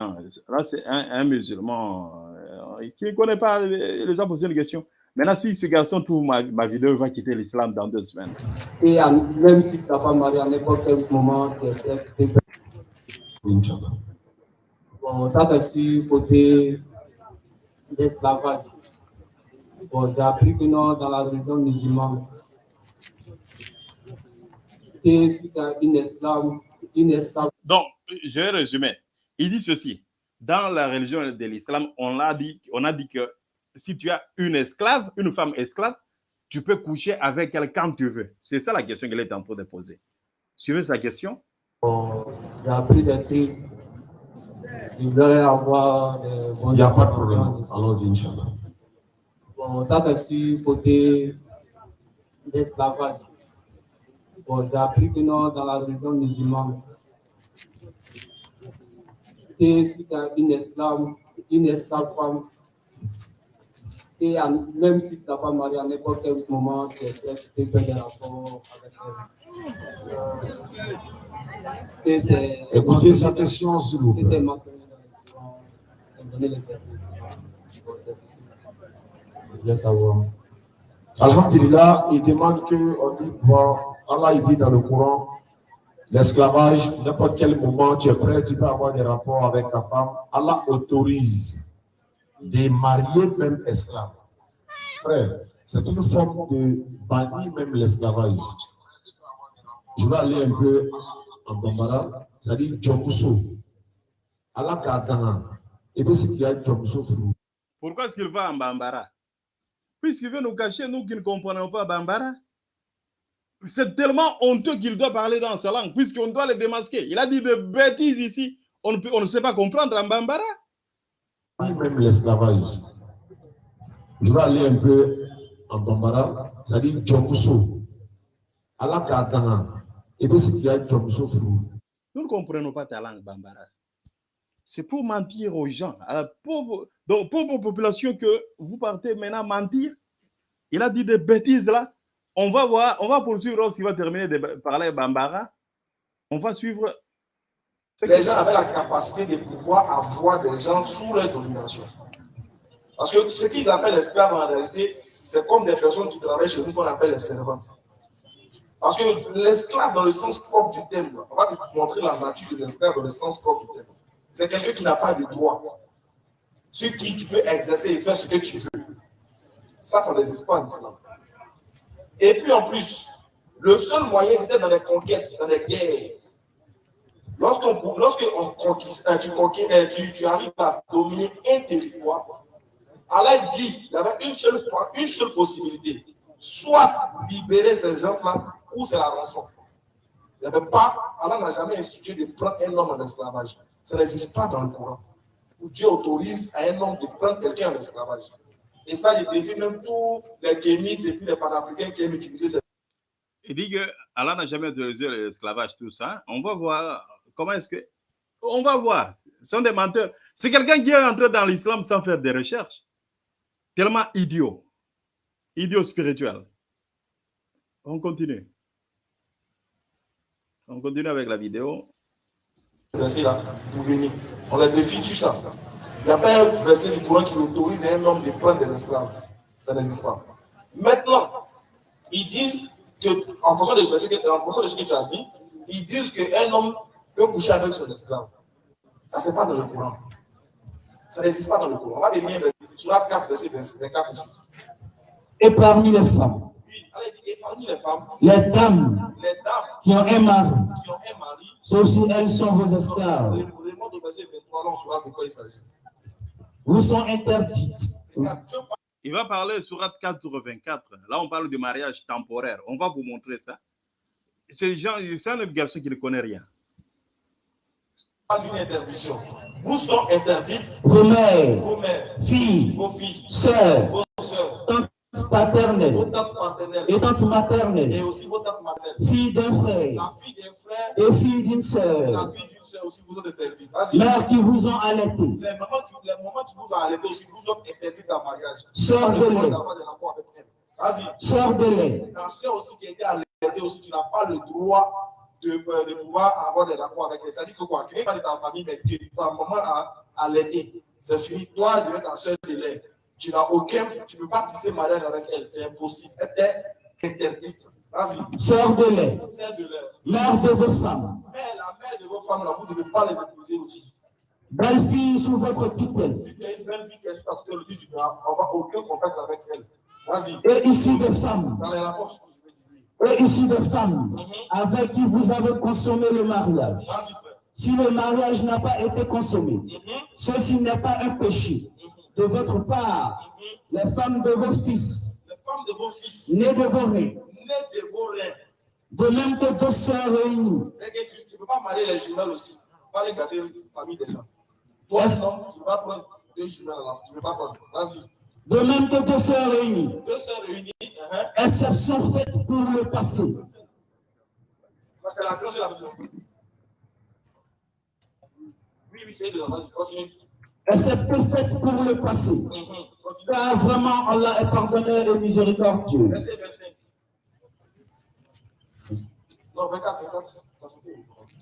Là, c'est un, un musulman euh, qui ne connaît pas, il les a posé une question. Maintenant, si ce garçon trouve ma, ma vidéo, il va quitter l'islam dans deux semaines. Et en- même si tu n'as pas marié à n'importe quel moment, tu es- bon, ça c'est sur côté d'esclavage. Bon, j'ai appris que non, dans la religion musulmane, et tu as une esclave, une esclave, Donc, je vais résumer. Il dit ceci. Dans la religion de l'islam, on a dit, on a dit que si tu as une esclave, une femme esclave, tu peux coucher avec elle quand tu veux. C'est ça la question qu'elle est en train de poser. Suivez sa question. bon, j'ai appris des trucs. Je voudrais avoir des bons Il n'y a pas de problème. Allons-y, Inch'Allah. Bon, ça c'est sur côté d'esclavage. Bon, j'ai appris que non, dans la religion musulmane, as une esclave, une esclave femme, et en- même si tu n'as pas marié à n'importe quel moment, tu es prêt, tu peux faire des rapports avec elle. Et c'est- Écoutez sa question, s'il vous plaît. Je voulais savoir. Alhamdulillah, il demande que, on dit, bon, Allah il dit dans le Coran, l'esclavage, n'importe quel moment tu es prêt, tu peux avoir des rapports avec ta femme. Allah autorise de marier même esclave. Frère, c'est une forme de bannir même l'esclavage. Je vais aller un peu en Bambara, c'est-à-dire Djomuso. Allah Kadana. Et puis c'est qu'il y a Djomuso frou. Pourquoi est-ce qu'il va en Bambara? Puisqu'il veut nous cacher, nous qui ne comprenons pas Bambara. c'est tellement honteux qu'il doit parler dans sa langue, puisqu'on doit le démasquer. Il a dit des bêtises ici. On on ne sait pas comprendre en Bambara. Même l'esclavage. Je vais aller un peu en Bambara, c'est-à-dire Djomuso. Allah Kadana. Et puis, c'est qu'il y a Djomuso Frou. Nous ne comprenons pas ta langue Bambara. C'est pour mentir aux gens, à la pauvre, donc, que vous partez maintenant mentir. Il a dit des bêtises là. On va voir, on va poursuivre lorsqu'il va terminer de parler Bambara. On va suivre. Les gens avaient la capacité de pouvoir avoir des gens sous leur domination. Parce que ce qu'ils appellent esclaves en réalité, c'est comme des personnes qui travaillent chez nous qu'on appelle les servantes. Parce que l'esclave, dans le sens propre du terme, on va te montrer la nature des esclaves dans le sens propre du terme. C'est quelqu'un qui n'a pas de droit, sur qui tu peux exercer et faire ce que tu veux. Ça, ça n'existe pas en islam. Et puis en plus, le seul moyen, c'était dans les conquêtes, dans les guerres. Lorsqu'on lorsque on conquiste, euh, tu, tu, arrives à dominer un territoire, Allah dit, il y avait une seule, une seule possibilité. Soit libérer ces gens-là, ou c'est la rançon. Il n'y avait pas, Allah n'a jamais institué de prendre un homme en esclavage. Ça n'existe pas dans le Coran. Où Dieu autorise à un homme de prendre quelqu'un en esclavage. Et ça, je défie même tous les kémites et les panafricains qui aiment utiliser cette Il dit que Allah n'a jamais autorisé l'esclavage, tout ça. On va voir comment est-ce que. On va voir. Ce sont des menteurs. C'est quelqu'un qui est entré dans l'islam sans faire des recherches. Tellement idiot. Idiot spirituel. On continue. On continue avec la vidéo. On les défie tout ça. Il n'y a pas un verset du Coran qui autorise un homme de prendre des esclaves. Ça n'existe pas. Maintenant, ils disent que, fonction, en fonction de ce que tu as dit, ils disent qu'un homme peut coucher avec son esclave. Ça, ce n'est pas dans le Coran. Ça n'existe pas dans le Coran. On va devenir sur la 4, verset 24 et parmi les femmes, et parmi les femmes, les dames les dames qui ont un mari, qui ont un mari, sauf si elles sont vos esclaves, le le mot de verset 23, là, on saura de quoi il s'agit. vous sont interdites. Il va parler sur 424. Là, on parle du mariage temporaire. On va vous montrer ça. C'est un garçon qui ne connaît rien. Parle d'une interdiction. Vous sont interdites. Vos mères, vos mères, filles, vos sœurs, vos soeurs, tantes vos paternelles tantes paternelles. Et tantes et maternelles, aussi vos tantes maternelles. filles d'un frère. La fille des frères et filles d'une et la sœur, fille d'une soeur aussi vous êtes interdites. Mères qui vous ont allaité, Les mamans qui, les mamans qui vous ont allaité aussi vous ont interdites en mariage. Sœur Pas de lait. sœurs de lait, Ta soeur aussi qui a été allaitée aussi, tu n'as pas le droit de, euh, de pouvoir avoir des rapports avec elle. C'est-à-dire que quoi, tu n'es pas de ta famille, mais que ta maman a allaité. C'est fini. Toi, tu es ta soeur de lait. Tu n'as aucun, tu ne peux pas tisser mariage avec elle. C'est impossible. Elle est interdite. Vas-y. Sœur de lait. mères de vos femmes, Mais la mère de vos femmes, là, vous ne devez pas les épouser aussi. belles filles sous votre tutelle, Si tu as une belle fille qui est sur ta tutelle, tu avoir aucun contact avec elle. Vas-y. et issues de femmes, Dans les rapports. Et issues de femmes avec qui vous avez consommé le mariage. Frère. Si le mariage n'a pas été consommé, Mhm. ceci n'est pas un péché. De votre part, les femmes de vos fils, Les femmes de vos fils, de même que deux sœurs réunies, que tu ne peux pas marier les jumelles aussi. Pas les garder une famille des gens. Toi, non, tu ne peux pas prendre deux jumelles là. Tu ne peux pas prendre. Vas-y. de même que deux sœurs réunies, Deux sœurs réunies. Hein. exception faite pour le passé. C'est la cause de la maison. Oui, oui, c'est de la Vas-y, continue. Exception faite pour le passé. Mhm. Car vraiment, Allah est pardonneur et miséricordieux. Verset 25. Non, 24, 24.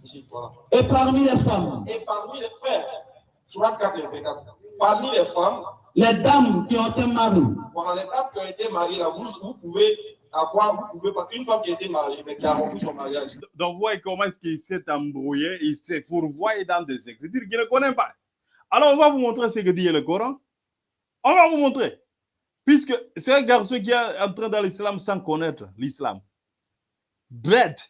Ici, voilà. Et parmi les femmes, Et parmi les frères, soit 4 et 24. Parmi les femmes, les dames qui ont un mari, pendant les femmes qui ont été mariées, là, vous, vous pouvez avoir, vous pouvez pas, une femme qui a été mariée, mais qui a rompu son mariage. Donc, voyez comment est-ce qu'il s'est embrouillé, il s'est fourvoyé dans des écritures qu'il ne connaît pas. Alors, on va vous montrer ce que dit le Coran. On va vous montrer. Puisque c'est un garçon qui est entré dans l'islam sans connaître l'islam. Bête.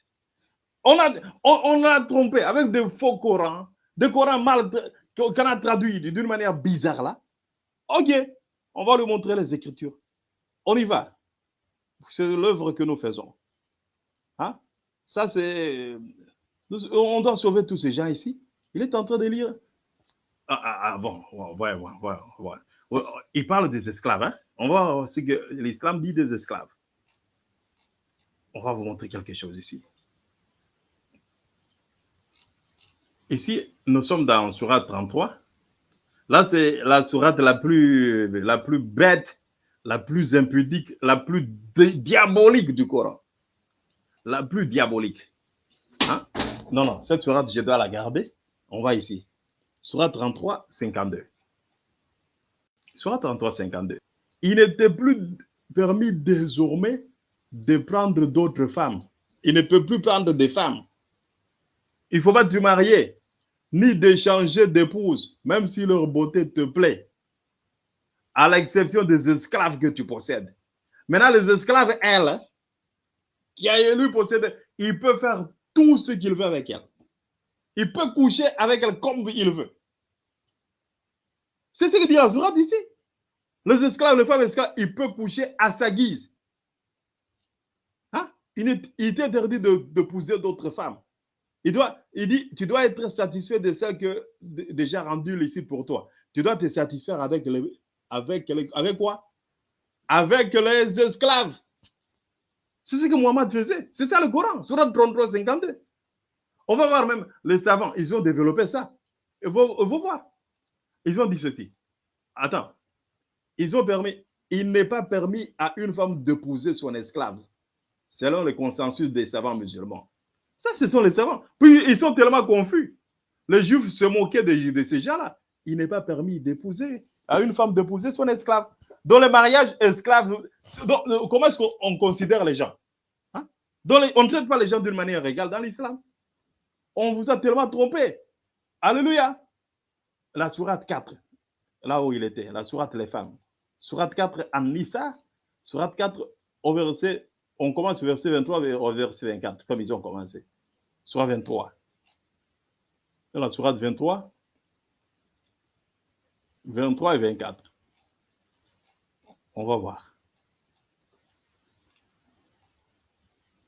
On a, on, on a trompé avec des faux Corans, des Corans mal qu'on a traduits d'une manière bizarre là. Ok, on va lui montrer les écritures. On y va. C'est l'œuvre que nous faisons. Hein? Ça, c'est. On doit sauver tous ces gens ici. Il est en train de lire. Ah, ah, ah bon, ouais, ouais, ouais, ouais, Il parle des esclaves. Hein? On va voir ce que l'islam dit des esclaves. On va vous montrer quelque chose ici. Ici, nous sommes dans Surat 33. Là, c'est la sourate la plus, la plus bête, la plus impudique, la plus diabolique du Coran. La plus diabolique. Hein? Non, non, cette sourate, je dois la garder. On va ici. Sourate 33, 52. Sourate 33, 52. Il n'était plus permis désormais de prendre d'autres femmes. Il ne peut plus prendre des femmes. Il ne faut pas te marier ni d'échanger d'épouse, même si leur beauté te plaît, à l'exception des esclaves que tu possèdes. Maintenant, les esclaves, elles, qui a lui possède, il peut faire tout ce qu'il veut avec elle. Il peut coucher avec elle comme il veut. C'est ce que dit la Zourate ici. Les esclaves, les femmes esclaves, il peut coucher à sa guise. Hein? Il, est, interdit de, d'autres femmes. Il, doit, il dit, tu dois être satisfait de celle que déjà rendu licite pour toi. Tu dois te satisfaire avec, avec, avec quoi? Avec les esclaves. C'est ce que Mohamed faisait. C'est ça le Coran, Surat 33, 52. On va voir même les savants, ils ont développé ça. Vous, voir. Ils ont dit ceci. Attends. Ils ont permis, il n'est pas permis à une femme d'épouser son esclave, selon le consensus des savants musulmans. Ça, ce sont les savants. Puis ils sont tellement confus. Les juifs se moquaient de, ces gens-là. Il n'est pas permis d'épouser, à une femme d'épouser son esclave. Dans le mariage esclave, euh, comment est-ce qu'on considère les gens? Hein? On ne traite pas les gens d'une manière égale dans l'islam. On vous a tellement trompé. Alléluia. La sourate 4, là où il était, la sourate les femmes. Sourate 4 en Nissa, sourate 4 au verset, on commence au verset 23 au verset 24, comme ils ont commencé. Sourate 23. Dans la sourate 23, 23 et 24. On va voir.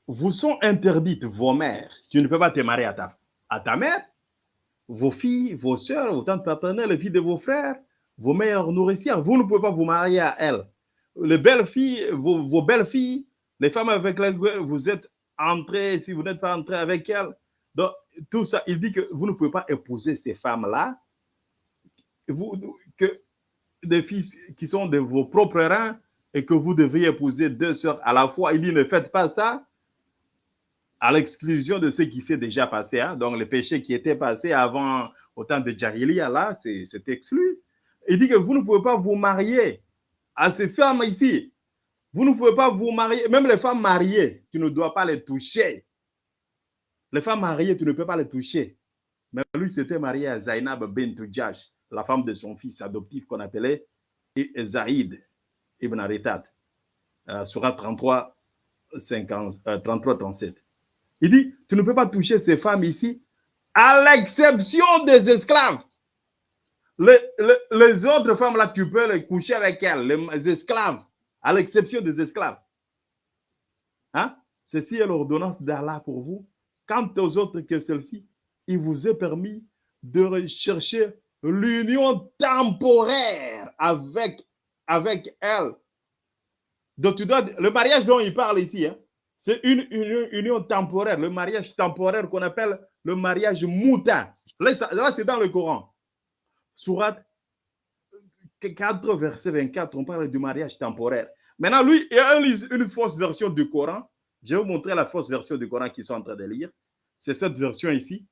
Vous sont interdites vos mères. Tu ne peux pas te marier à ta, mère, vos filles, vos soeurs, vos tantes paternelles, les filles de vos frères, vos meilleures nourricières. Vous ne pouvez pas vous marier à elles. Les belles filles, vos belles filles, les femmes avec lesquelles vous êtes entrés, si vous n'êtes pas entré avec elles. Donc, tout ça, il dit que vous ne pouvez pas épouser ces femmes-là, que des filles qui sont de vos propres rangs et que vous devriez épouser deux sœurs à la fois. Il dit ne faites pas ça à l'exclusion de ce qui s'est déjà passé. Hein. Donc, le péché qui était passé avant, au temps de Jahiliya, là, c'est exclu. Il dit que vous ne pouvez pas vous marier à ces femmes ici. Vous ne pouvez pas vous marier, même les femmes mariées, tu ne dois pas les toucher. Les femmes mariées, tu ne peux pas les toucher. Mais lui s'était marié à Zainab bint Jash, la femme de son fils adoptif qu'on appelait Zaïd ibn Aritat, euh, Surat 33, 50, 33, 37. Il dit, tu ne peux pas toucher ces femmes ici, à l'exception des esclaves. Les, les, autres femmes là, tu peux les coucher avec elles, les esclaves à l'exception des esclaves. Hein? Ceci est l'ordonnance d'Allah pour vous. Quant aux autres que celle-ci, il vous est permis de rechercher l'union temporaire avec, avec elle. Donc, tu dois, le mariage dont il parle ici, hein, c'est une union, temporaire, le mariage temporaire qu'on appelle le mariage moutin. Là, là c'est dans le Coran. Surat 4, verset 24, on parle du mariage temporaire. Maintenant, lui, il a une fausse version du Coran. Je vais vous montrer la fausse version du Coran qu'ils sont en train de lire. C'est cette version ici.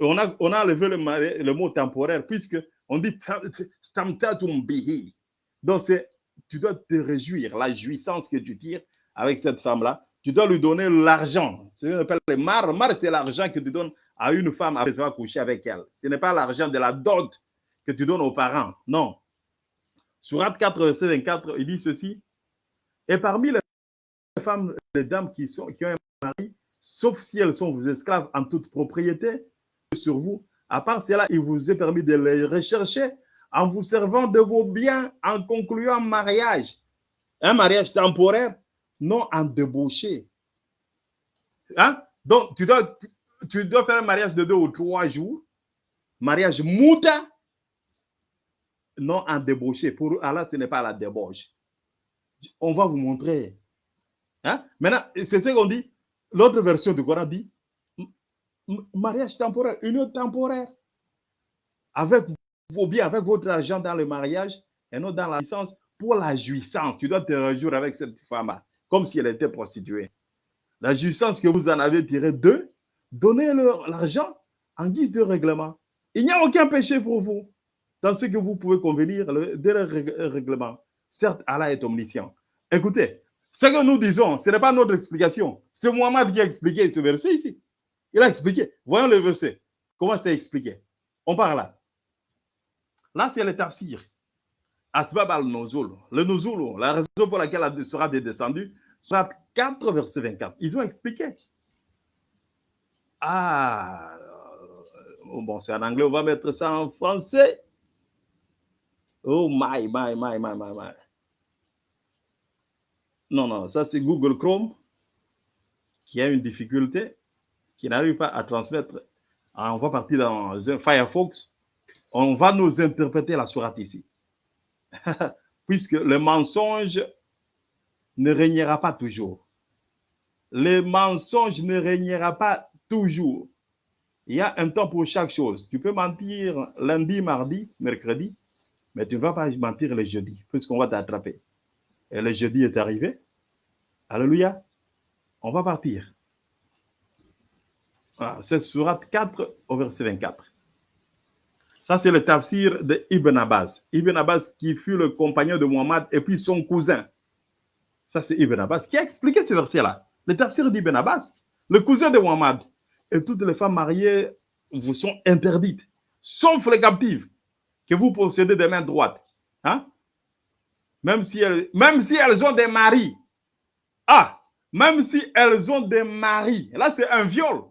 On a, on a enlevé le, mot temporaire puisque on dit Donc, tu dois te réjouir, la jouissance que tu tires avec cette femme-là. Tu dois lui donner l'argent. C'est ce qu'on appelle le mar. Mar, c'est l'argent que tu donnes à une femme après avoir couché avec elle. Ce n'est pas l'argent de la dot que tu donnes aux parents. Non. Surat 4, verset 24, il dit ceci. Et parmi les femmes, les dames qui, ont un mari, sauf si elles sont vos esclaves en toute propriété sur vous, à part cela, il vous est permis de les rechercher en vous servant de vos biens, en concluant un mariage. Un mariage temporaire, non en débauché. Hein? Donc, tu dois, tu dois faire un mariage de deux ou trois jours. Mariage mouta, non en débauché. Pour Allah, ce n'est pas la débauche. On va vous montrer. Hein? Maintenant, c'est ce qu'on dit. L'autre version du Coran dit mariage temporaire, union temporaire. Avec vos biens, avec votre argent dans le mariage et non dans la licence pour la jouissance. Tu dois te réjouir avec cette femme comme si elle était prostituée. La jouissance que vous en avez tirée d'eux, donnez-leur l'argent en guise de règlement. Il n'y a aucun péché pour vous dans ce que vous pouvez convenir de leur règlement. Certes, Allah est omniscient. Écoutez, ce que nous disons, ce n'est pas notre explication. C'est Mohamed qui a expliqué ce verset ici. Il a expliqué. Voyons le verset. Comment c'est expliqué? On parle là. Là, c'est le tafsir. Asbab al-Nuzul. Le Nuzul, la raison pour laquelle elle sera descendue, soit 4, verset 24. Ils ont expliqué. Ah, bon, c'est en anglais, on va mettre ça en français. Oh my, my, my, my, my, my. Non, non, ça c'est Google Chrome qui a une difficulté, qui n'arrive pas à transmettre. Ah, on va partir dans Firefox. On va nous interpréter la sourate ici. Puisque le mensonge ne régnera pas toujours. Le mensonge ne régnera pas toujours. Il y a un temps pour chaque chose. Tu peux mentir lundi, mardi, mercredi, mais tu ne vas pas mentir le jeudi, puisqu'on va t'attraper. Et le jeudi est arrivé. Alléluia. On va partir. c'est surat 4 au verset 24. Ça, c'est le tafsir de Ibn Abbas. Ibn Abbas qui fut le compagnon de Muhammad et puis son cousin. Ça, c'est Ibn Abbas qui a expliqué ce verset-là. Le tafsir d'Ibn Abbas, le cousin de Muhammad. Et toutes les femmes mariées vous sont interdites, sauf les captives que vous possédez des mains droites. Hein? Même, si même si elles ont des maris. Ah, même si elles ont des maris. Là, c'est un viol.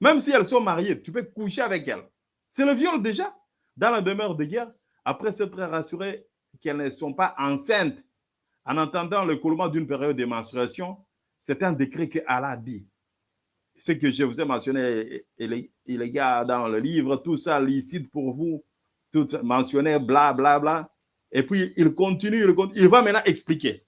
Même si elles sont mariées, tu peux coucher avec elles. C'est le viol déjà. Dans la demeure de guerre, après s'être rassuré qu'elles ne sont pas enceintes, en entendant le coulement d'une période de menstruation, c'est un décret que Allah dit. Ce que je vous ai mentionné, les gars dans le livre, tout ça licite pour vous, tout mentionné, bla, bla, bla. Et puis, il il, continue, il va maintenant expliquer.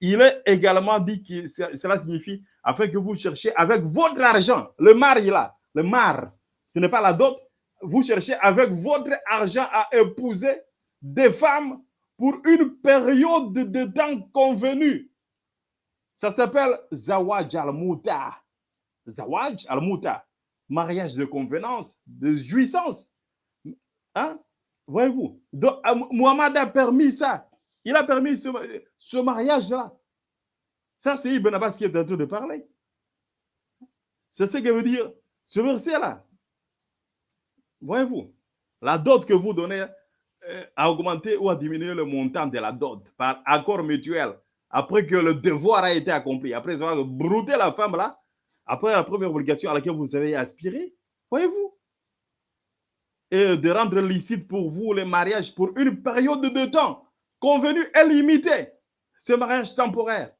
Il est également dit que cela signifie afin que vous cherchiez avec votre argent, le mari là, le mar, ce n'est pas la dot. Vous cherchez avec votre argent à épouser des femmes pour une période de temps convenue. Ça s'appelle Zawaj al-Muta. Zawaj al-Muta. Mariage de convenance, de jouissance. Hein? Voyez-vous? Euh, Muhammad a permis ça. Il a permis ce, mariage-là. Ça, c'est Ibn Abbas qui est en train de parler. C'est ce que veut dire ce verset-là, voyez-vous, la dot que vous donnez euh, a augmenté ou a diminué le montant de la dot par accord mutuel après que le devoir a été accompli, après avoir brouté la femme là, après la première obligation à laquelle vous avez aspiré, voyez-vous, et de rendre licite pour vous le mariage pour une période de temps convenue et limitée, ce mariage temporaire.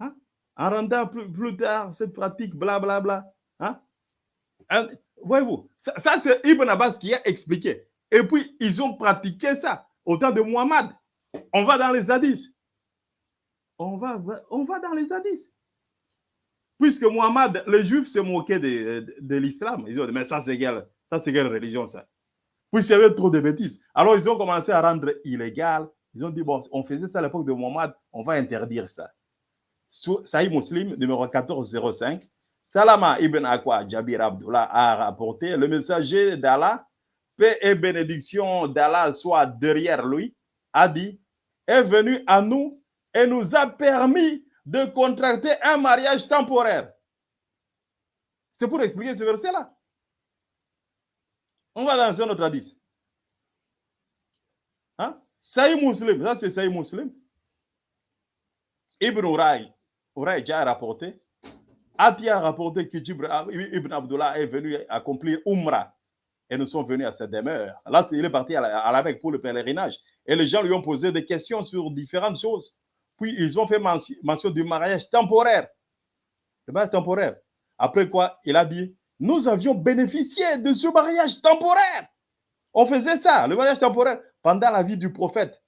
Hein? En rendant plus, tard cette pratique, blablabla. Bla, bla, Hein? hein? Voyez-vous, ça, c'est Ibn Abbas qui a expliqué. Et puis, ils ont pratiqué ça au temps de Muhammad. On va dans les hadiths. On va, dans les hadiths. Puisque Muhammad, les Juifs se moquaient de, l'islam. Ils ont dit, mais ça, c'est quelle, ça, quelle religion, ça? Puisqu'il y avait trop de bêtises. Alors, ils ont commencé à rendre illégal. Ils ont dit, bon, on faisait ça à l'époque de Muhammad, on va interdire ça. Sahih Muslim, numéro 1405. Salama ibn Akwa Jabir Abdullah a rapporté, le messager d'Allah, paix et bénédiction d'Allah soit derrière lui, a dit, est venu à nous et nous a permis de contracter un mariage temporaire. C'est pour expliquer ce verset-là. On va un autre hadith. Hein? Saïd Muslim, ça c'est Saïd Muslim. Ibn Uray, Uray déjà a rapporté Ati a rapporté que Ibn Abdullah est venu accomplir Umrah et nous sommes venus à cette demeure. Là, il est parti à la, Mecque pour le pèlerinage. Et les gens lui ont posé des questions sur différentes choses. Puis ils ont fait mention, du mariage temporaire le mariage temporaire. Après quoi, il a dit, nous avions bénéficié de ce mariage temporaire. On faisait ça, le mariage temporaire, pendant la vie du prophète.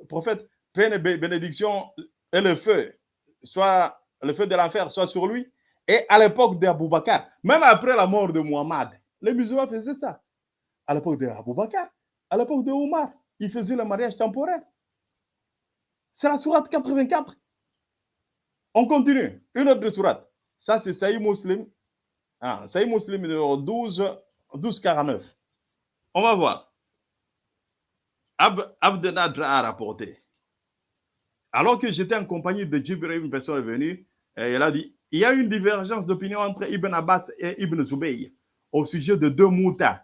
Le prophète, paix et bénédiction et le feu, soit le feu de l'enfer, soit sur lui. Et à l'époque d'Abou Bakr, même après la mort de Muhammad, les musulmans faisaient ça. À l'époque d'Abou Bakr, à l'époque de ils faisaient le mariage temporaire. C'est la sourate 84. On continue. Une autre sourate. Ça, c'est Saïd Muslim. Ah, Saïd Muslim numéro 12, 12 49. On va voir. Ab, Abdenadra a rapporté. Alors que j'étais en compagnie de Jibril, une personne est venue, et elle a dit il y a une divergence d'opinion entre Ibn Abbas et Ibn Zubayr au sujet de deux moutas.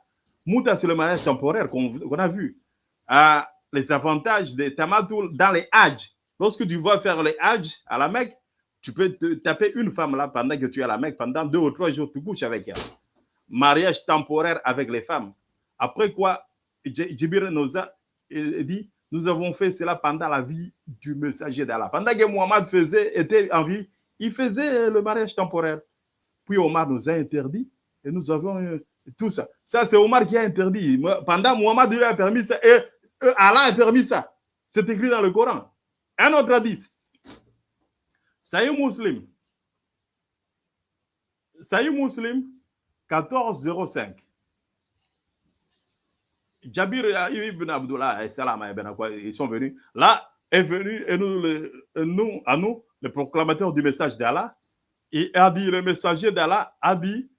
Mouta, c'est le mariage temporaire qu'on a vu. Ah, les avantages des tamatoul dans les hajj. Lorsque tu vas faire les hajj à la Mecque, tu peux taper une femme là pendant que tu es à la Mecque, pendant deux ou trois jours, tu couches avec elle. Mariage temporaire avec les femmes. Après quoi, Djibir nous a dit, nous avons fait cela pendant la vie du messager d'Allah. Pendant que Muhammad faisait, était en vie, il faisait le mariage temporaire. Puis Omar nous a interdit et nous avons euh, tout ça. Ça, c'est Omar qui a interdit. Pendant Muhammad lui a permis ça et Allah a permis ça. C'est écrit dans le Coran. Un autre hadith. Saïd Muslim. Saïd Muslim 1405. Jabir ibn Abdullah et Salam ils sont venus. Là est venu et nous, nous, à nous, le proclamateur du message d'Allah, et a dit, le messager d'Allah a dit,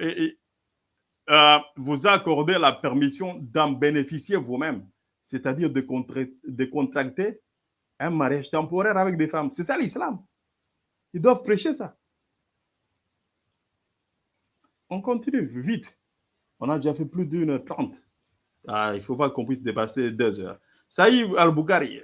euh, vous accordez la permission d'en bénéficier vous-même, c'est-à-dire de, de contracter un mariage temporaire avec des femmes. C'est ça l'islam. Ils doivent prêcher ça. On continue vite. On a déjà fait plus d'une heure trente. Ah, il ne faut pas qu'on puisse dépasser deux heures. Saïd al-Bukhari,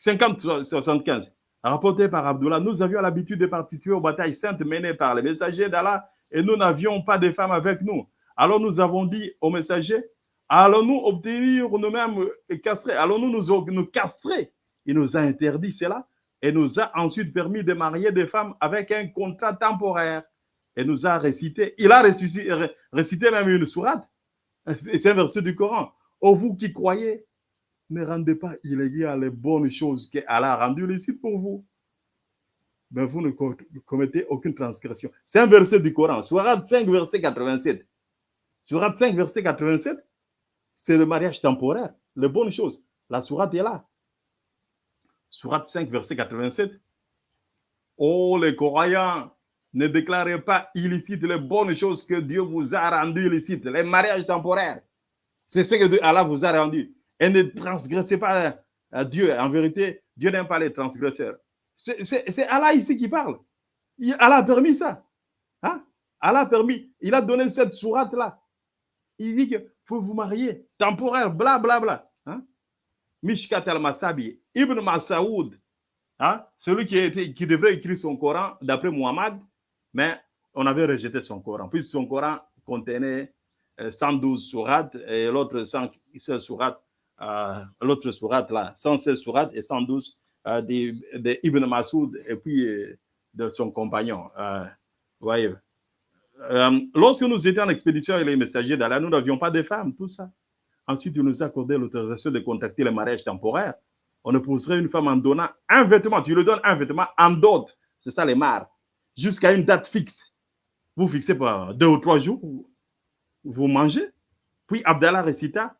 50-75, rapporté par Abdullah, nous avions l'habitude de participer aux batailles saintes menées par les messagers d'Allah et nous n'avions pas de femmes avec nous. Alors nous avons dit aux messagers, allons-nous obtenir nous-mêmes castrer, allons-nous nous, nous castrer? Il nous a interdit cela et nous a ensuite permis de marier des femmes avec un contrat temporaire et nous a récité, il a récité, récité même une sourate, c'est un verset du Coran. Oh vous qui croyez, ne rendez pas illégal les bonnes choses qu'Allah a rendues licite pour vous. Mais vous ne commettez aucune transgression. C'est un verset du Coran, Sourate 5, verset 87. Sourate 5, verset 87, c'est le mariage temporaire, les bonnes choses. La sourate est là. Sourate 5, verset 87. Oh, les croyants, ne déclarez pas illicite les bonnes choses que Dieu vous a rendues illicites, les mariages temporaires. C'est ce que Allah vous a rendu. Et ne transgressez pas à Dieu. En vérité, Dieu n'aime pas les transgresseurs. C'est Allah ici qui parle. Allah a permis ça. Hein? Allah a permis. Il a donné cette sourate-là. Il dit qu'il faut vous marier. Temporaire, bla bla bla. Mishkat al-Masabi, Ibn Masaoud, hein? celui qui, qui devrait écrire son Coran d'après Muhammad, mais on avait rejeté son Coran, puisque son Coran contenait 112 euh, sourates et l'autre 116 sourates, euh, l'autre sourate là, 116 sourates et 112 euh, de, Ibn Masoud et puis de son compagnon. voyez. lorsque nous étions en expédition avec les messagers d'Allah, nous n'avions pas de femmes, tout ça. Ensuite, il nous a accordé l'autorisation de contacter le mariage temporaire. On épouserait une femme en donnant un vêtement. Tu lui donnes un vêtement en dot. C'est ça les mares jusqu'à une date fixe. Vous fixez par deux ou trois jours, vous mangez. Puis Abdallah récita,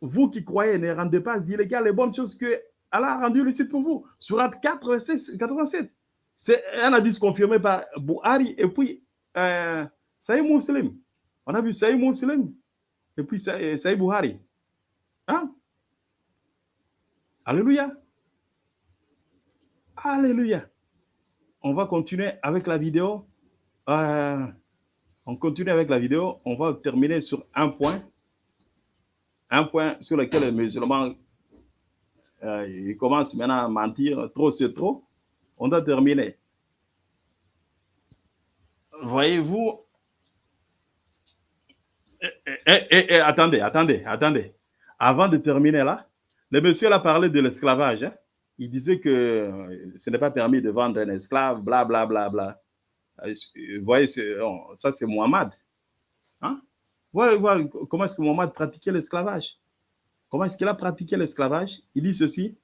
vous qui croyez ne rendez pas illégal les bonnes choses que Allah a rendues licite pour vous. Surat 4, 87. C'est un hadith confirmé par Bouhari et puis euh, Saïd Muslim. On a vu Saïd Muslim et puis Saïd Bouhari. Hein? Alléluia. Alléluia on va continuer avec la vidéo. Euh, on continue avec la vidéo. On va terminer sur un point. Un point sur lequel les musulmans euh, commencent maintenant à mentir. Trop, c'est trop. On doit terminer. Voyez-vous. Et, attendez, attendez, attendez. Avant de terminer là, le monsieur a parlé de l'esclavage. Hein il disait que ce n'est pas permis de vendre un esclave, bla, bla, bla, bla. Euh, Vous voyez, oh, ça c'est Mohamed. Hein? Comment est-ce que Mohamed pratiquait l'esclavage? Comment est-ce qu'il a pratiqué l'esclavage? Il dit ceci.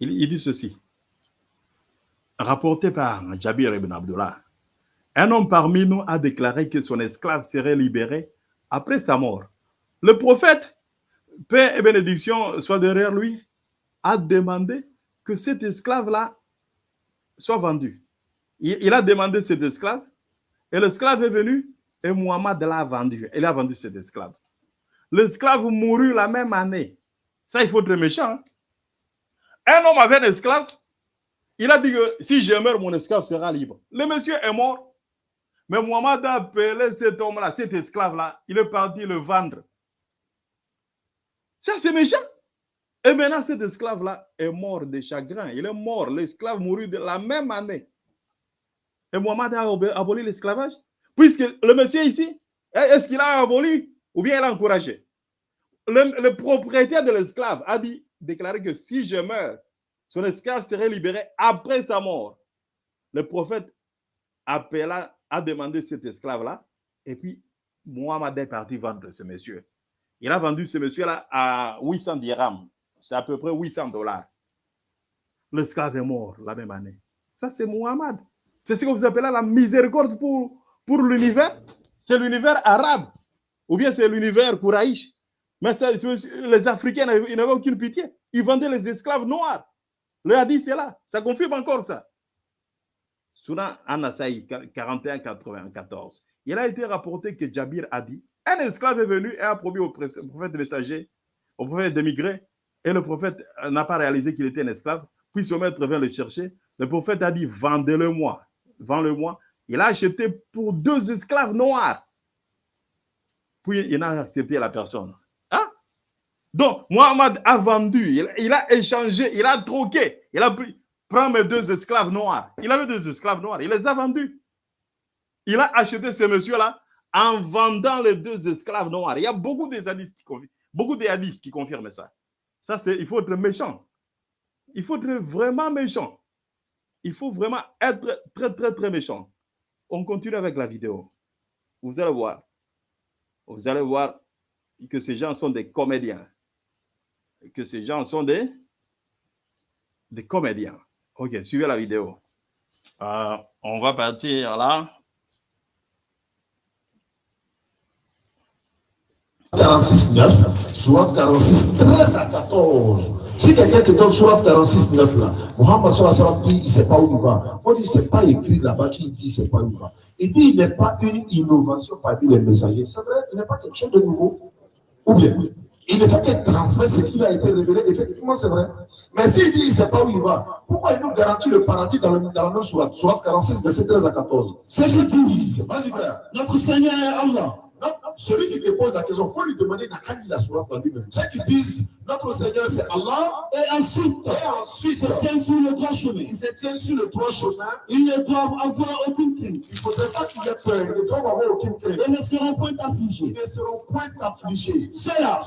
Il, il dit ceci. Rapporté par Jabir ibn Abdullah. Un homme parmi nous a déclaré que son esclave serait libéré après sa mort. Le prophète, paix et bénédiction soient derrière lui, a demandé que cet esclave-là soit vendu. Il, il a demandé cet esclave et l'esclave est venu et Muhammad l'a vendu. Il a vendu cet esclave. L'esclave mourut la même année. Ça, il faut être méchant. hein. Un homme avait un esclave. Il a dit que si je meurs, mon esclave sera libre. Le monsieur est mort. Mais Muhammad a appelé cet homme-là, cet esclave-là. Il est parti le vendre. Ça, c'est méchant. Et maintenant, cet esclave-là est mort de chagrin. Il est mort. L'esclave mourut de la même année. Et Muhammad a ab- aboli l'esclavage. Puisque le monsieur ici, est-ce qu'il a aboli ou bien il a encouragé? Le, le propriétaire de l'esclave a dit, déclaré que si je meurs, son esclave serait libéré après sa mort. Le prophète appela, a demandé cet esclave-là, et puis Mohamed est parti vendre ce monsieur. Il a vendu ce monsieur-là à 800 dirhams. C'est à peu près 800 dollars. L'esclave est mort la même année. Ça, c'est Mohamed. C'est ce que vous appelez la miséricorde pour, pour l'univers. C'est l'univers arabe. Ou bien c'est l'univers Kouraïch. Mais les Africains n'avaient aucune pitié. Ils vendaient les esclaves noirs. Le hadith, c'est là. Ça confirme encore ça. Soudan Anasaï 41-94. Il a été rapporté que Jabir a dit un esclave est venu et a promis au prophète messager, au prophète d'émigrer, et le prophète euh, n'a pas réalisé qu'il était un esclave. Puis son maître vint le chercher. Le prophète a dit Vendez-le-moi. Vends-le-moi. Il a acheté pour deux esclaves noirs. Puis il n'a accepté la personne. Hein? Donc, Mohamed a vendu, il, il a échangé, il a troqué. Il a pris, prends mes deux esclaves noirs. Il avait deux esclaves noirs, il les a vendus. Il a acheté ce monsieur-là en vendant les deux esclaves noirs. Il y a beaucoup de hadiths qui confirment, beaucoup de hadiths qui confirment ça. Ça, c'est, il faut être méchant. Il faut être vraiment méchant. Il faut vraiment être très, très, très méchant. On continue avec la vidéo. Vous allez voir. Vous allez voir que ces gens sont des comédiens. Que ces gens sont des, des comédiens. Ok, suivez la vidéo. Euh, on va partir là. 46, 9, Surat 46, 13 à 14. Si quelqu'un te donne Surat 46, 9 là, wa sallam dit il ne sait pas où il va. On dit c'est pas écrit là-bas qu'il dit il ne sait pas où il va. Il dit il n'est pas une innovation parmi les messagers. C'est vrai, il n'est pas quelque chose de nouveau. Ou bien, il ne fait que transmettre ce qui a été révélé. Effectivement, c'est vrai. Mais s'il dit il ne sait pas où il va, pourquoi il nous garantit le paradis dans, le, dans la même Surat Surat 46, verset 13 à 14. C'est ce qu'il dit. Vas-y, frère. Notre Seigneur est Allah. Celui qui te pose la question, il faut lui demander la sourate en lui-même. Ceux qui disent notre Seigneur c'est Allah, Et ensuite, et ensuite ils se tiennent sur le droit chemin. ils se tiennent sur le droit chemin. Ils ne doivent avoir aucune crainte. Il ne faudrait pas qu'il ait peur, ils ne doivent avoir aucune crainte. Et ne seront point Ils affligés. ne seront point affligés. Ceux-là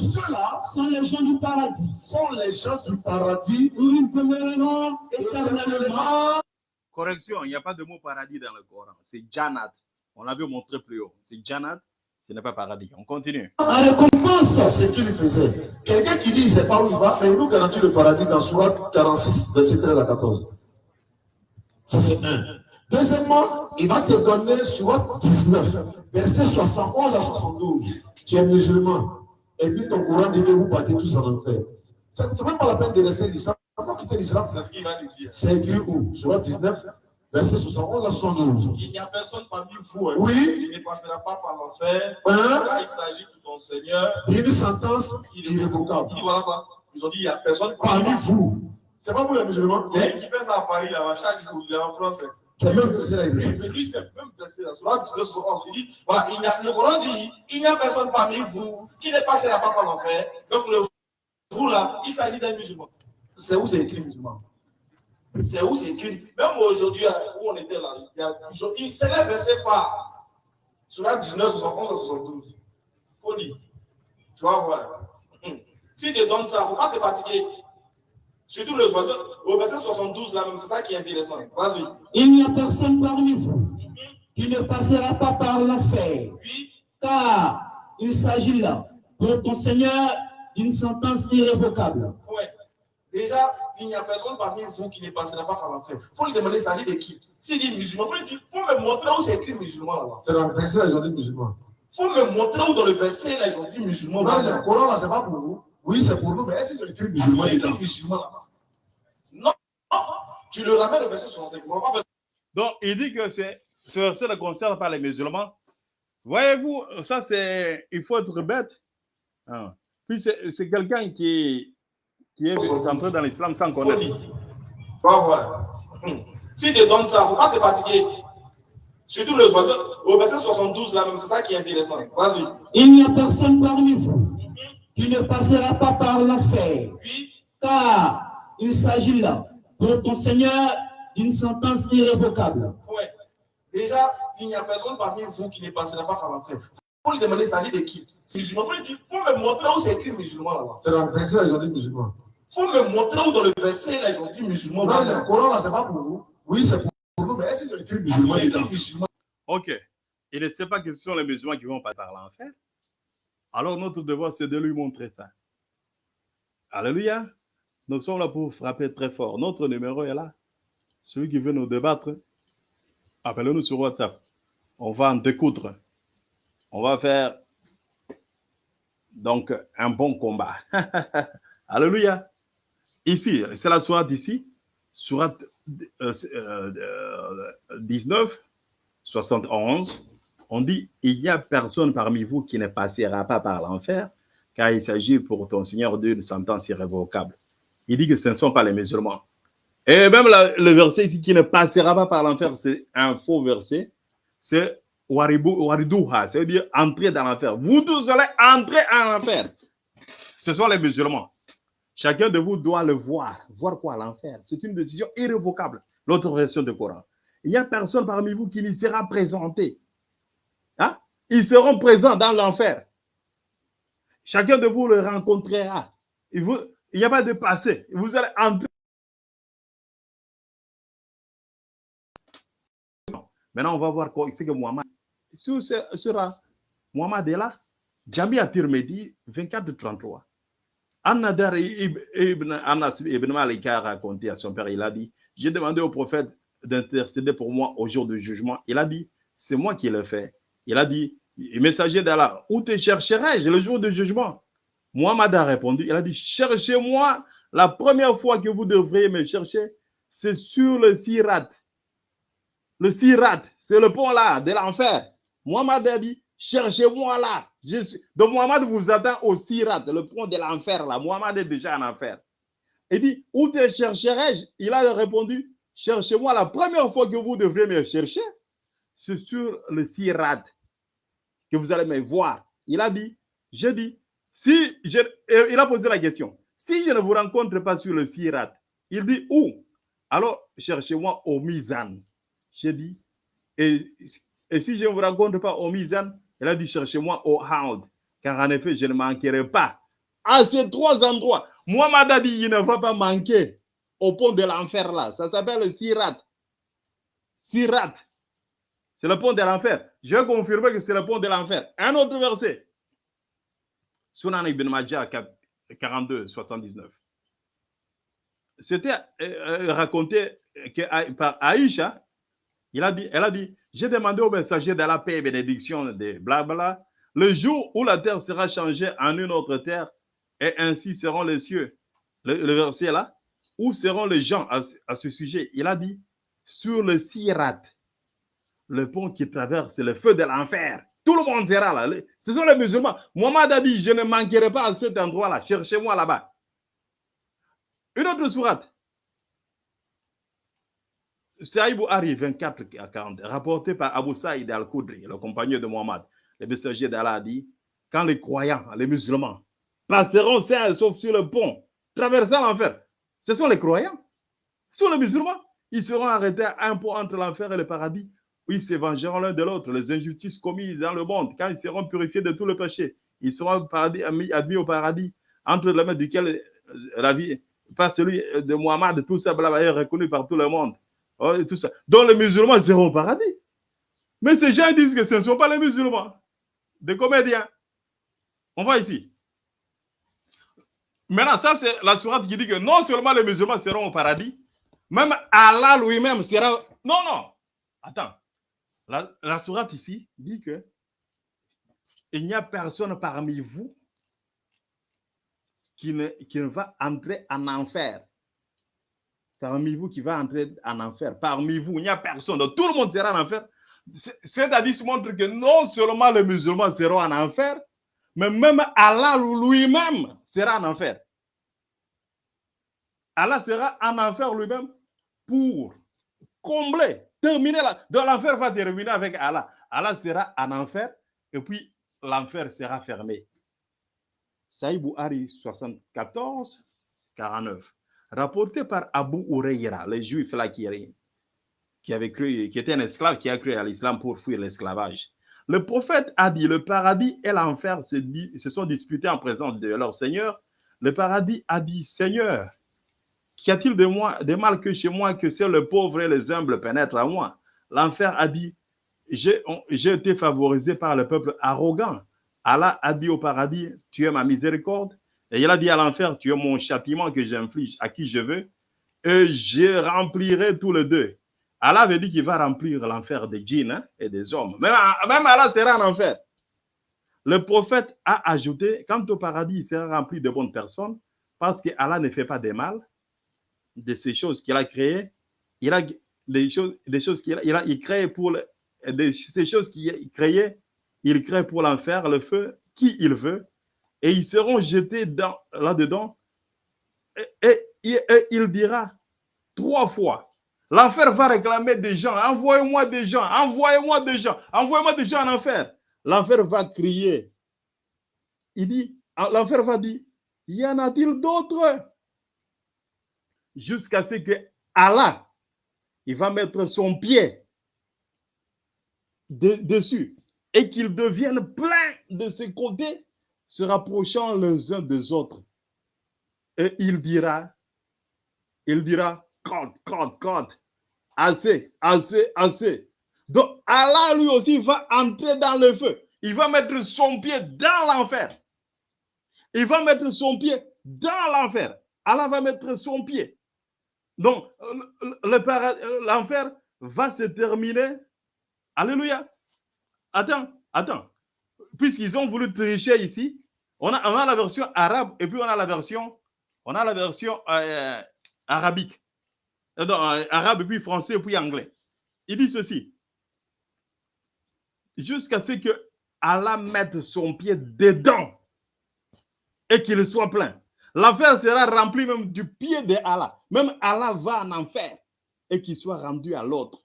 sont les gens du paradis, sont les gens du paradis où ils demeureront éternellement. éternellement. Correction, il n'y a pas de mot paradis dans le Coran. C'est Jannat. On l'avait montré plus haut. C'est Jannat, ce n'est pas paradis. On continue. En récompense, C'est ce qu'il faisait? Quelqu'un qui dit sait pas où il va, mais il nous garantit le paradis dans Surat 46, verset 13 à 14. Ça c'est un. Deuxièmement, il va te donner Surat 19, verset 71 à 72. Tu es musulman. Et puis ton courant dit que vous partez tous en enfer. Ce n'est même pas la peine de rester l'islam. Quitter l'islam C'est ce qu'il va nous dire. C'est écrit où? Surat 19, verset 71 à 72. Il n'y a personne parmi vous hein, Oui. qui ne passera pas par l'enfer. Car il s'agit de ton Seigneur. une sentence irrévocable. Il dit voilà ça. Ils ont dit il n'y a personne Parmi vous. C'est pas vous les musulmans Il y a qui fait ça à Paris là-bas chaque jour. Il est en France. hein. C'est même la Mais lui, c'est même blessé là. Sur la 19, sur 11, il dit voilà, il y a, le Coran dit il n'y a personne parmi vous qui ne passera pas par l'enfer. Donc le vous là, il s'agit d'un musulman. C'est où c'est écrit musulman? C'est où c'est écrit. Même aujourd'hui, là, où on était là, il y a, il- c'était un verset phare. Sur la 19, 71 à 72. Faut lire. Tu vas voir. Hum. Si tu donnes ça, il ne faut pas te fatiguer. Surtout le verset, au verset 72, là même, c'est ça qui est intéressant. Vas-y. Il n'y a personne parmi vous qui ne passera pas par l'enfer, car il s'agit là, pour ton Seigneur, d'une sentence irrévocable. ouais. Déjà, il n'y a personne parmi vous qui ne passera pas par l'enfer. Il faut lui demander, il s'agit de qui? S'il dit musulman, il faut lui dire, faut me montrer où c'est écrit musulman là-bas. C'est dans le verset, ils ont dit musulman. Il faut me montrer où dans le verset là, ils ont dit musulman. Non, le Coran, là, c'est pas pour vous. Oui, c'est pour nous, mais est-ce qu'ils ont écrit Ah, musulman c'est écrit dedans musulman là-bas. Non, non, tu le ramènes au verset 65. On va pas faire Donc, il dit que c'est, ce verset ne concerne pas les musulmans. Voyez-vous, ça c'est, il faut être bête. Hein. Puis c'est, c'est quelqu'un qui, qui est entré dans l'islam sans connaître. Va voir. Hum. Si tu donnes ça, il ne faut pas te fatiguer. Surtout le verset, au verset 72, là même, c'est ça qui est intéressant. Vas-y. Il n'y a personne parmi vous qui ne passera pas par l'enfer, Puis, car il s'agit là, pour ton Seigneur, d'une sentence irrévocable. ouais. Déjà, il n'y a personne parmi vous qui ne passera pas par l'enfer. Faut lui demander, il s'agit de qui? C'est musulman. Faut lui dire, faut me montrer où c'est écrit musulman là-bas. C'est dans le verset, ils ont dit musulman. Il faut me montrer où dans le verset là, ils ont dit musulman. Non, là. le Coran, là, c'est pas pour vous. Oui, c'est pour nous, mais est-ce qu'ils ont écrit dedans? musulman. Ok. Il ne sait pas que ce sont les musulmans qui vont pas par l'enfer. Alors notre devoir, c'est de lui montrer ça. Alléluia. Nous sommes là pour frapper très fort. Notre numéro est là. Celui qui veut nous débattre, appelez-nous sur WhatsApp. On va en découdre. On va faire donc un bon combat. Alléluia. Ici, c'est la soirée d'ici. Sourate euh, euh, euh, 19, 71, on dit, il n'y a personne parmi vous qui ne passera pas par l'enfer, car il s'agit pour ton Seigneur d'une sentence irrévocable. Il dit que ce ne sont pas les musulmans. Et même le verset ici qui ne passera pas par l'enfer, c'est un faux verset. C'est waridouha, ça veut dire entrer dans l'enfer. Vous tous allez entrer en enfer. Ce sont les musulmans. Chacun de vous doit le voir. Voir quoi? L'enfer. C'est une décision irrévocable, l'autre version du Coran. Il n'y a personne parmi vous qui n'y sera présenté. Hein? Ils seront présents dans l'enfer. Chacun de vous le rencontrera. Il n'y a pas de passé. Vous allez entrer. Maintenant, on va voir quoi? Ce que Mohamed. Sur sera euh, Mohamed est là. Jamia Tirmedi, 24 de 33. Anadar ibn Anas ibn Malik a raconté à son père, il a dit, j'ai demandé au prophète d'intercéder pour moi au jour du jugement. Il a dit, c'est moi qui le fait. Il a dit, messager d'Allah, où te chercherai-je le jour du jugement? Muhammad a répondu, il a dit, cherchez-moi, la première fois que vous devriez me chercher, c'est sur le sirat. Le sirat, c'est le pont là, de l'enfer. Muhammad a dit, cherchez-moi là. Donc Muhammad vous attend au Sirat, le pont de l'enfer là. Muhammad est déjà en enfer. Il dit, où te chercherai-je? Il a répondu, cherchez-moi la première fois que vous devrez me chercher, c'est sur le Sirat que vous allez me voir. Il a dit, je dis, si je, il a posé la question, si je ne vous rencontre pas sur le Sirat, il dit où? Alors cherchez-moi au Mizan. J'ai dit, et, et si je ne vous rencontre pas au Mizan, il a dit cherchez-moi au Haoud, car en effet, je ne manquerai pas à ces trois endroits. Muhammad a dit, il ne va pas manquer au pont de l'enfer là. Ça s'appelle le Sirat. Sirat. C'est le pont de l'enfer. Je vais confirmer que c'est le pont de l'enfer. Un autre verset. Sunan ibn Majah 42, 79. C'était euh, euh, raconté que, par Aïcha. Il elle a dit, j'ai demandé au messager de la paix et bénédiction de blabla, le jour où la terre sera changée en une autre terre, et ainsi seront les cieux. Le, verset là, où seront les gens à, à ce sujet? Il a dit, sur le Sirat, le pont qui traverse le feu de l'enfer. Tout le monde sera là. Ce sont les musulmans. Mohamed a dit, je ne manquerai pas à cet endroit-là. Cherchez-moi là-bas. Une autre sourate. Saïd Ari 24 à 40, rapporté par Abu Saïd al-Khudri, le compagnon de Mohammed. Le messager d'Allah a dit, quand les croyants, les musulmans, passeront sains sur le pont, traversant l'enfer, ce sont les croyants. Ce sont les musulmans. Ils seront arrêtés à un pont entre l'enfer et le paradis, où ils s'évangeront l'un de l'autre, les injustices commises dans le monde, quand ils seront purifiés de tout le péché. Ils seront admis, au paradis, entre les mains duquel euh, la vie pas celui de Mohammed, tout ça, blabla, est reconnu par tout le monde. Oh. Donc les musulmans seront au paradis. Mais ces gens disent que ce ne sont pas les musulmans, des comédiens. On voit ici. Maintenant, ça, c'est la sourate qui dit que non seulement les musulmans seront au paradis, même Allah lui-même sera. Non, non. Attends. La, la sourate ici dit que il n'y a personne parmi vous qui ne, qui ne va entrer en enfer. Parmi vous qui va entrer en enfer. Parmi vous, il n'y a personne. Donc, tout le monde sera en enfer. C'est- C'est-à-dire, ça montre que non seulement les musulmans seront en enfer, mais même Allah lui-même sera en enfer. Allah sera en enfer lui-même pour combler, terminer la. Donc l'enfer va terminer avec Allah. Allah sera en enfer et puis l'enfer sera fermé. Saïd Bouhari 74, 49. Rapporté par Abu Huraira, le juif là qui, qui avait cru, qui était un esclave qui a cru à l'islam pour fuir l'esclavage. Le prophète a dit le paradis et l'enfer se, sont disputés en présence de leur Seigneur. Le paradis a dit Seigneur, Qu'y a-t-il de de mal que chez moi que seul le pauvre et les humbles pénètrent à moi? L'enfer a dit, j'ai été favorisé par le peuple arrogant. Allah a dit au paradis, tu es ma miséricorde. Et il a dit à l'enfer, tu es mon châtiment que j'inflige à qui je veux. Et je remplirai tous les deux. Allah avait dit qu'il va remplir l'enfer des djinns hein, et des hommes. Même, même Allah sera en enfer. Le prophète a ajouté, quant au paradis, il sera rempli de bonnes personnes parce que Allah ne fait pas de mal de ces choses qu'il a créées. Il a des choses, qu'il a, il crée pour ces choses qu'il a créées, il crée pour l'enfer, le feu, qui il veut, et ils seront jetés dans- là-dedans. Et, il dira trois fois. L'enfer va réclamer des gens. Envoyez-moi des gens. Envoyez-moi des gens. Envoyez-moi des gens en enfer. L'enfer va crier. Il dit, l'enfer va dire, y en a-t-il d'autres? jusqu'à ce que Allah, il va mettre son pied de- dessus et qu'ils deviennent pleins de ses côtés, se rapprochant les uns des autres. Et il dira, il dira, quand, quand, quand, assez, assez, assez. Donc Allah lui aussi va entrer dans le feu. Il va mettre son pied dans l'enfer. Il va mettre son pied dans l'enfer. Allah va mettre son pied. Donc, l'enfer va se terminer. Alléluia. Attends, attends. Puisqu'ils ont voulu tricher ici, on a, la version arabe et puis on a la version, on a la version euh, arabique. Euh, euh, arabe puis français puis anglais. Il dit ceci. Jusqu'à ce que Allah mette son pied dedans et qu'il soit plein. L'enfer sera rempli même du pied de Allah. Même Allah va en enfer et qu'il soit rendu à l'autre.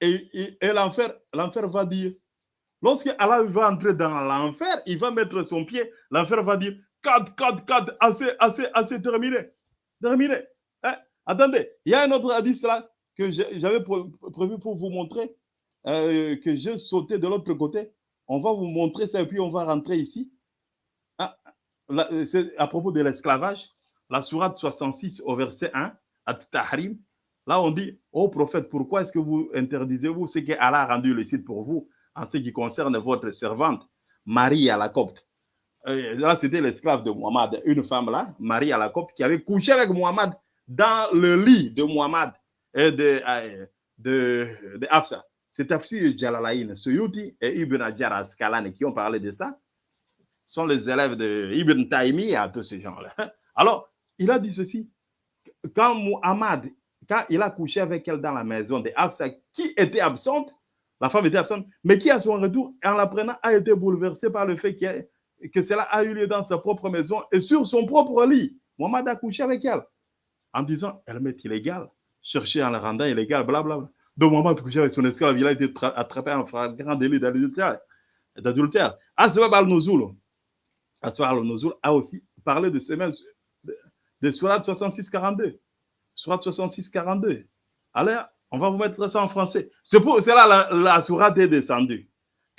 Et, et- l'enfer va dire, lorsque Allah va entrer dans l'enfer, il va mettre son pied, l'enfer va dire, 4, 4, 4, assez, assez, assez, terminé. Terminé. Hein? Attendez, il y a un autre hadith là que j'avais pré- prévu pour vous montrer, euh, que j'ai sauté de l'autre côté. On va vous montrer ça et puis on va rentrer ici. Ah, c'est à propos de l'esclavage, la sourate 66 au verset 1, At-Tahrim, là on dit, ô prophète, pourquoi est-ce que vous interdisez-vous ce que Allah a rendu licite pour vous? En ce qui concerne votre servante, Marie à la copte Euh, Là, c'était l'esclave de Muhammad, une femme là, Marie à la copte, qui avait couché avec Muhammad dans le lit de Muhammad et de, euh, de. C'est Tafsir Jalalain, Suyuti et Ibn Hajar Asqalani qui ont parlé de ça sont les élèves de Ibn Taymiyyah, tous ces gens-là. Alors, il a dit ceci. Quand Muhammad, quand il a couché avec elle dans la maison de Hafsa, qui était absente, la femme était absente, mais qui à son retour, en l'apprenant, a été bouleversée par le fait a- que cela a eu lieu dans sa propre maison et sur son propre lit. Muhammad a couché avec elle en disant, elle m'est illégale, chercher en la rendant illégale, blablabla. Donc Muhammad a couché avec son esclave, il a été tra- attrapé en flagrant délit d'adultère. d'adultère. Asbab al-Nuzul, a aussi parlé de ce même, de, de Surat 66-42. Surat 66-42. Allez, on va vous mettre ça en français. C'est pour cela la, la Surat est descendue.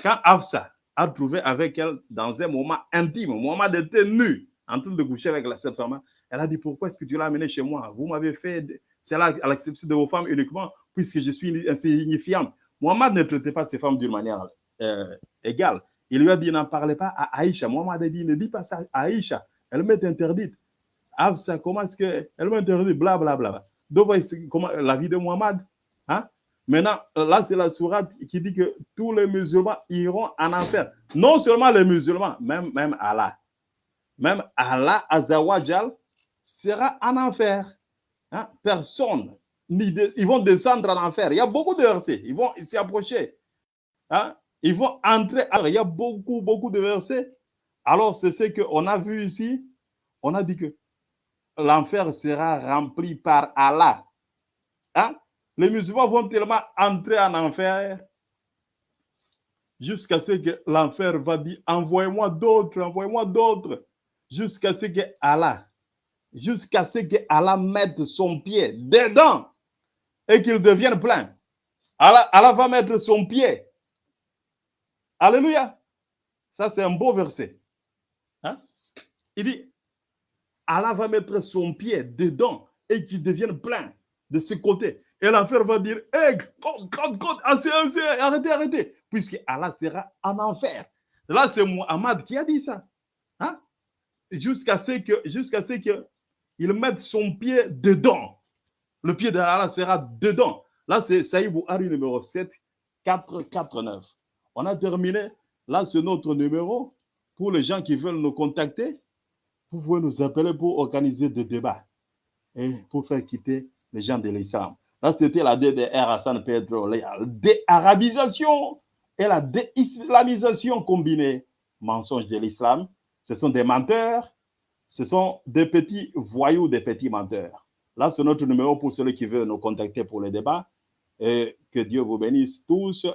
Quand Afsa a trouvé avec elle dans un moment intime, Muhammad était nu, en train de coucher avec la, cette femme, Elle a dit, pourquoi est-ce que tu l'as amené chez moi? Vous m'avez fait cela à l'exception de vos femmes uniquement, puisque je suis insignifiante. Mohamed ne traitait pas ses femmes d'une manière euh, égale. Il lui a dit, n'en parlez pas à Aïcha. Mohamed a dit, ne dis pas ça à Aïcha. Elle m'est interdite. Afsa, comment est-ce qu'elle m'interdit Blablabla. Bla, bla. Donc, comment, la vie de Mohamed. Maintenant, là, c'est la sourate qui dit que tous les musulmans iront en enfer. Non seulement les musulmans, même, même Allah. Même Allah, Azawajal, sera en enfer. Hein? Personne. Ils vont descendre en enfer. Il y a beaucoup de versets. Ils vont s'y approcher. Hein? Ils vont entrer. Alors, il y a beaucoup, beaucoup de versets. Alors, c'est ce qu'on a vu ici. On a dit que l'enfer sera rempli par Allah. Hein? Les musulmans vont tellement entrer en enfer jusqu'à ce que l'enfer va dire envoyez-moi d'autres, envoyez-moi d'autres, jusqu'à ce que Allah, jusqu'à ce que Allah mette son pied dedans et qu'il devienne plein. Allah, Allah va mettre son pied. Alléluia. Ça, c'est un beau verset. Hein? Il dit Allah va mettre son pied dedans et qu'il devienne plein de ce côté. Et l'enfer va dire, hé, arrêtez, arrêtez, puisque Allah sera en enfer. Là, c'est Muhammad qui a dit ça. Hein? Jusqu'à ce que, jusqu'à ce que il mette son pied dedans. Le pied d'Allah sera dedans. Là, c'est Saïd Bouhari numéro 7, 449. On a terminé. Là, c'est notre numéro. Pour les gens qui veulent nous contacter, vous pouvez nous appeler pour organiser des débats et pour faire quitter les gens de l'islam. Là, c'était la DDR Hassan Pedro, la déarabisation et la déislamisation combinée. Mensonge de l'islam. Ce sont des menteurs, ce sont des petits voyous, des petits menteurs. Là, c'est notre numéro pour ceux qui veulent nous contacter pour le débat. Que Dieu vous bénisse tous.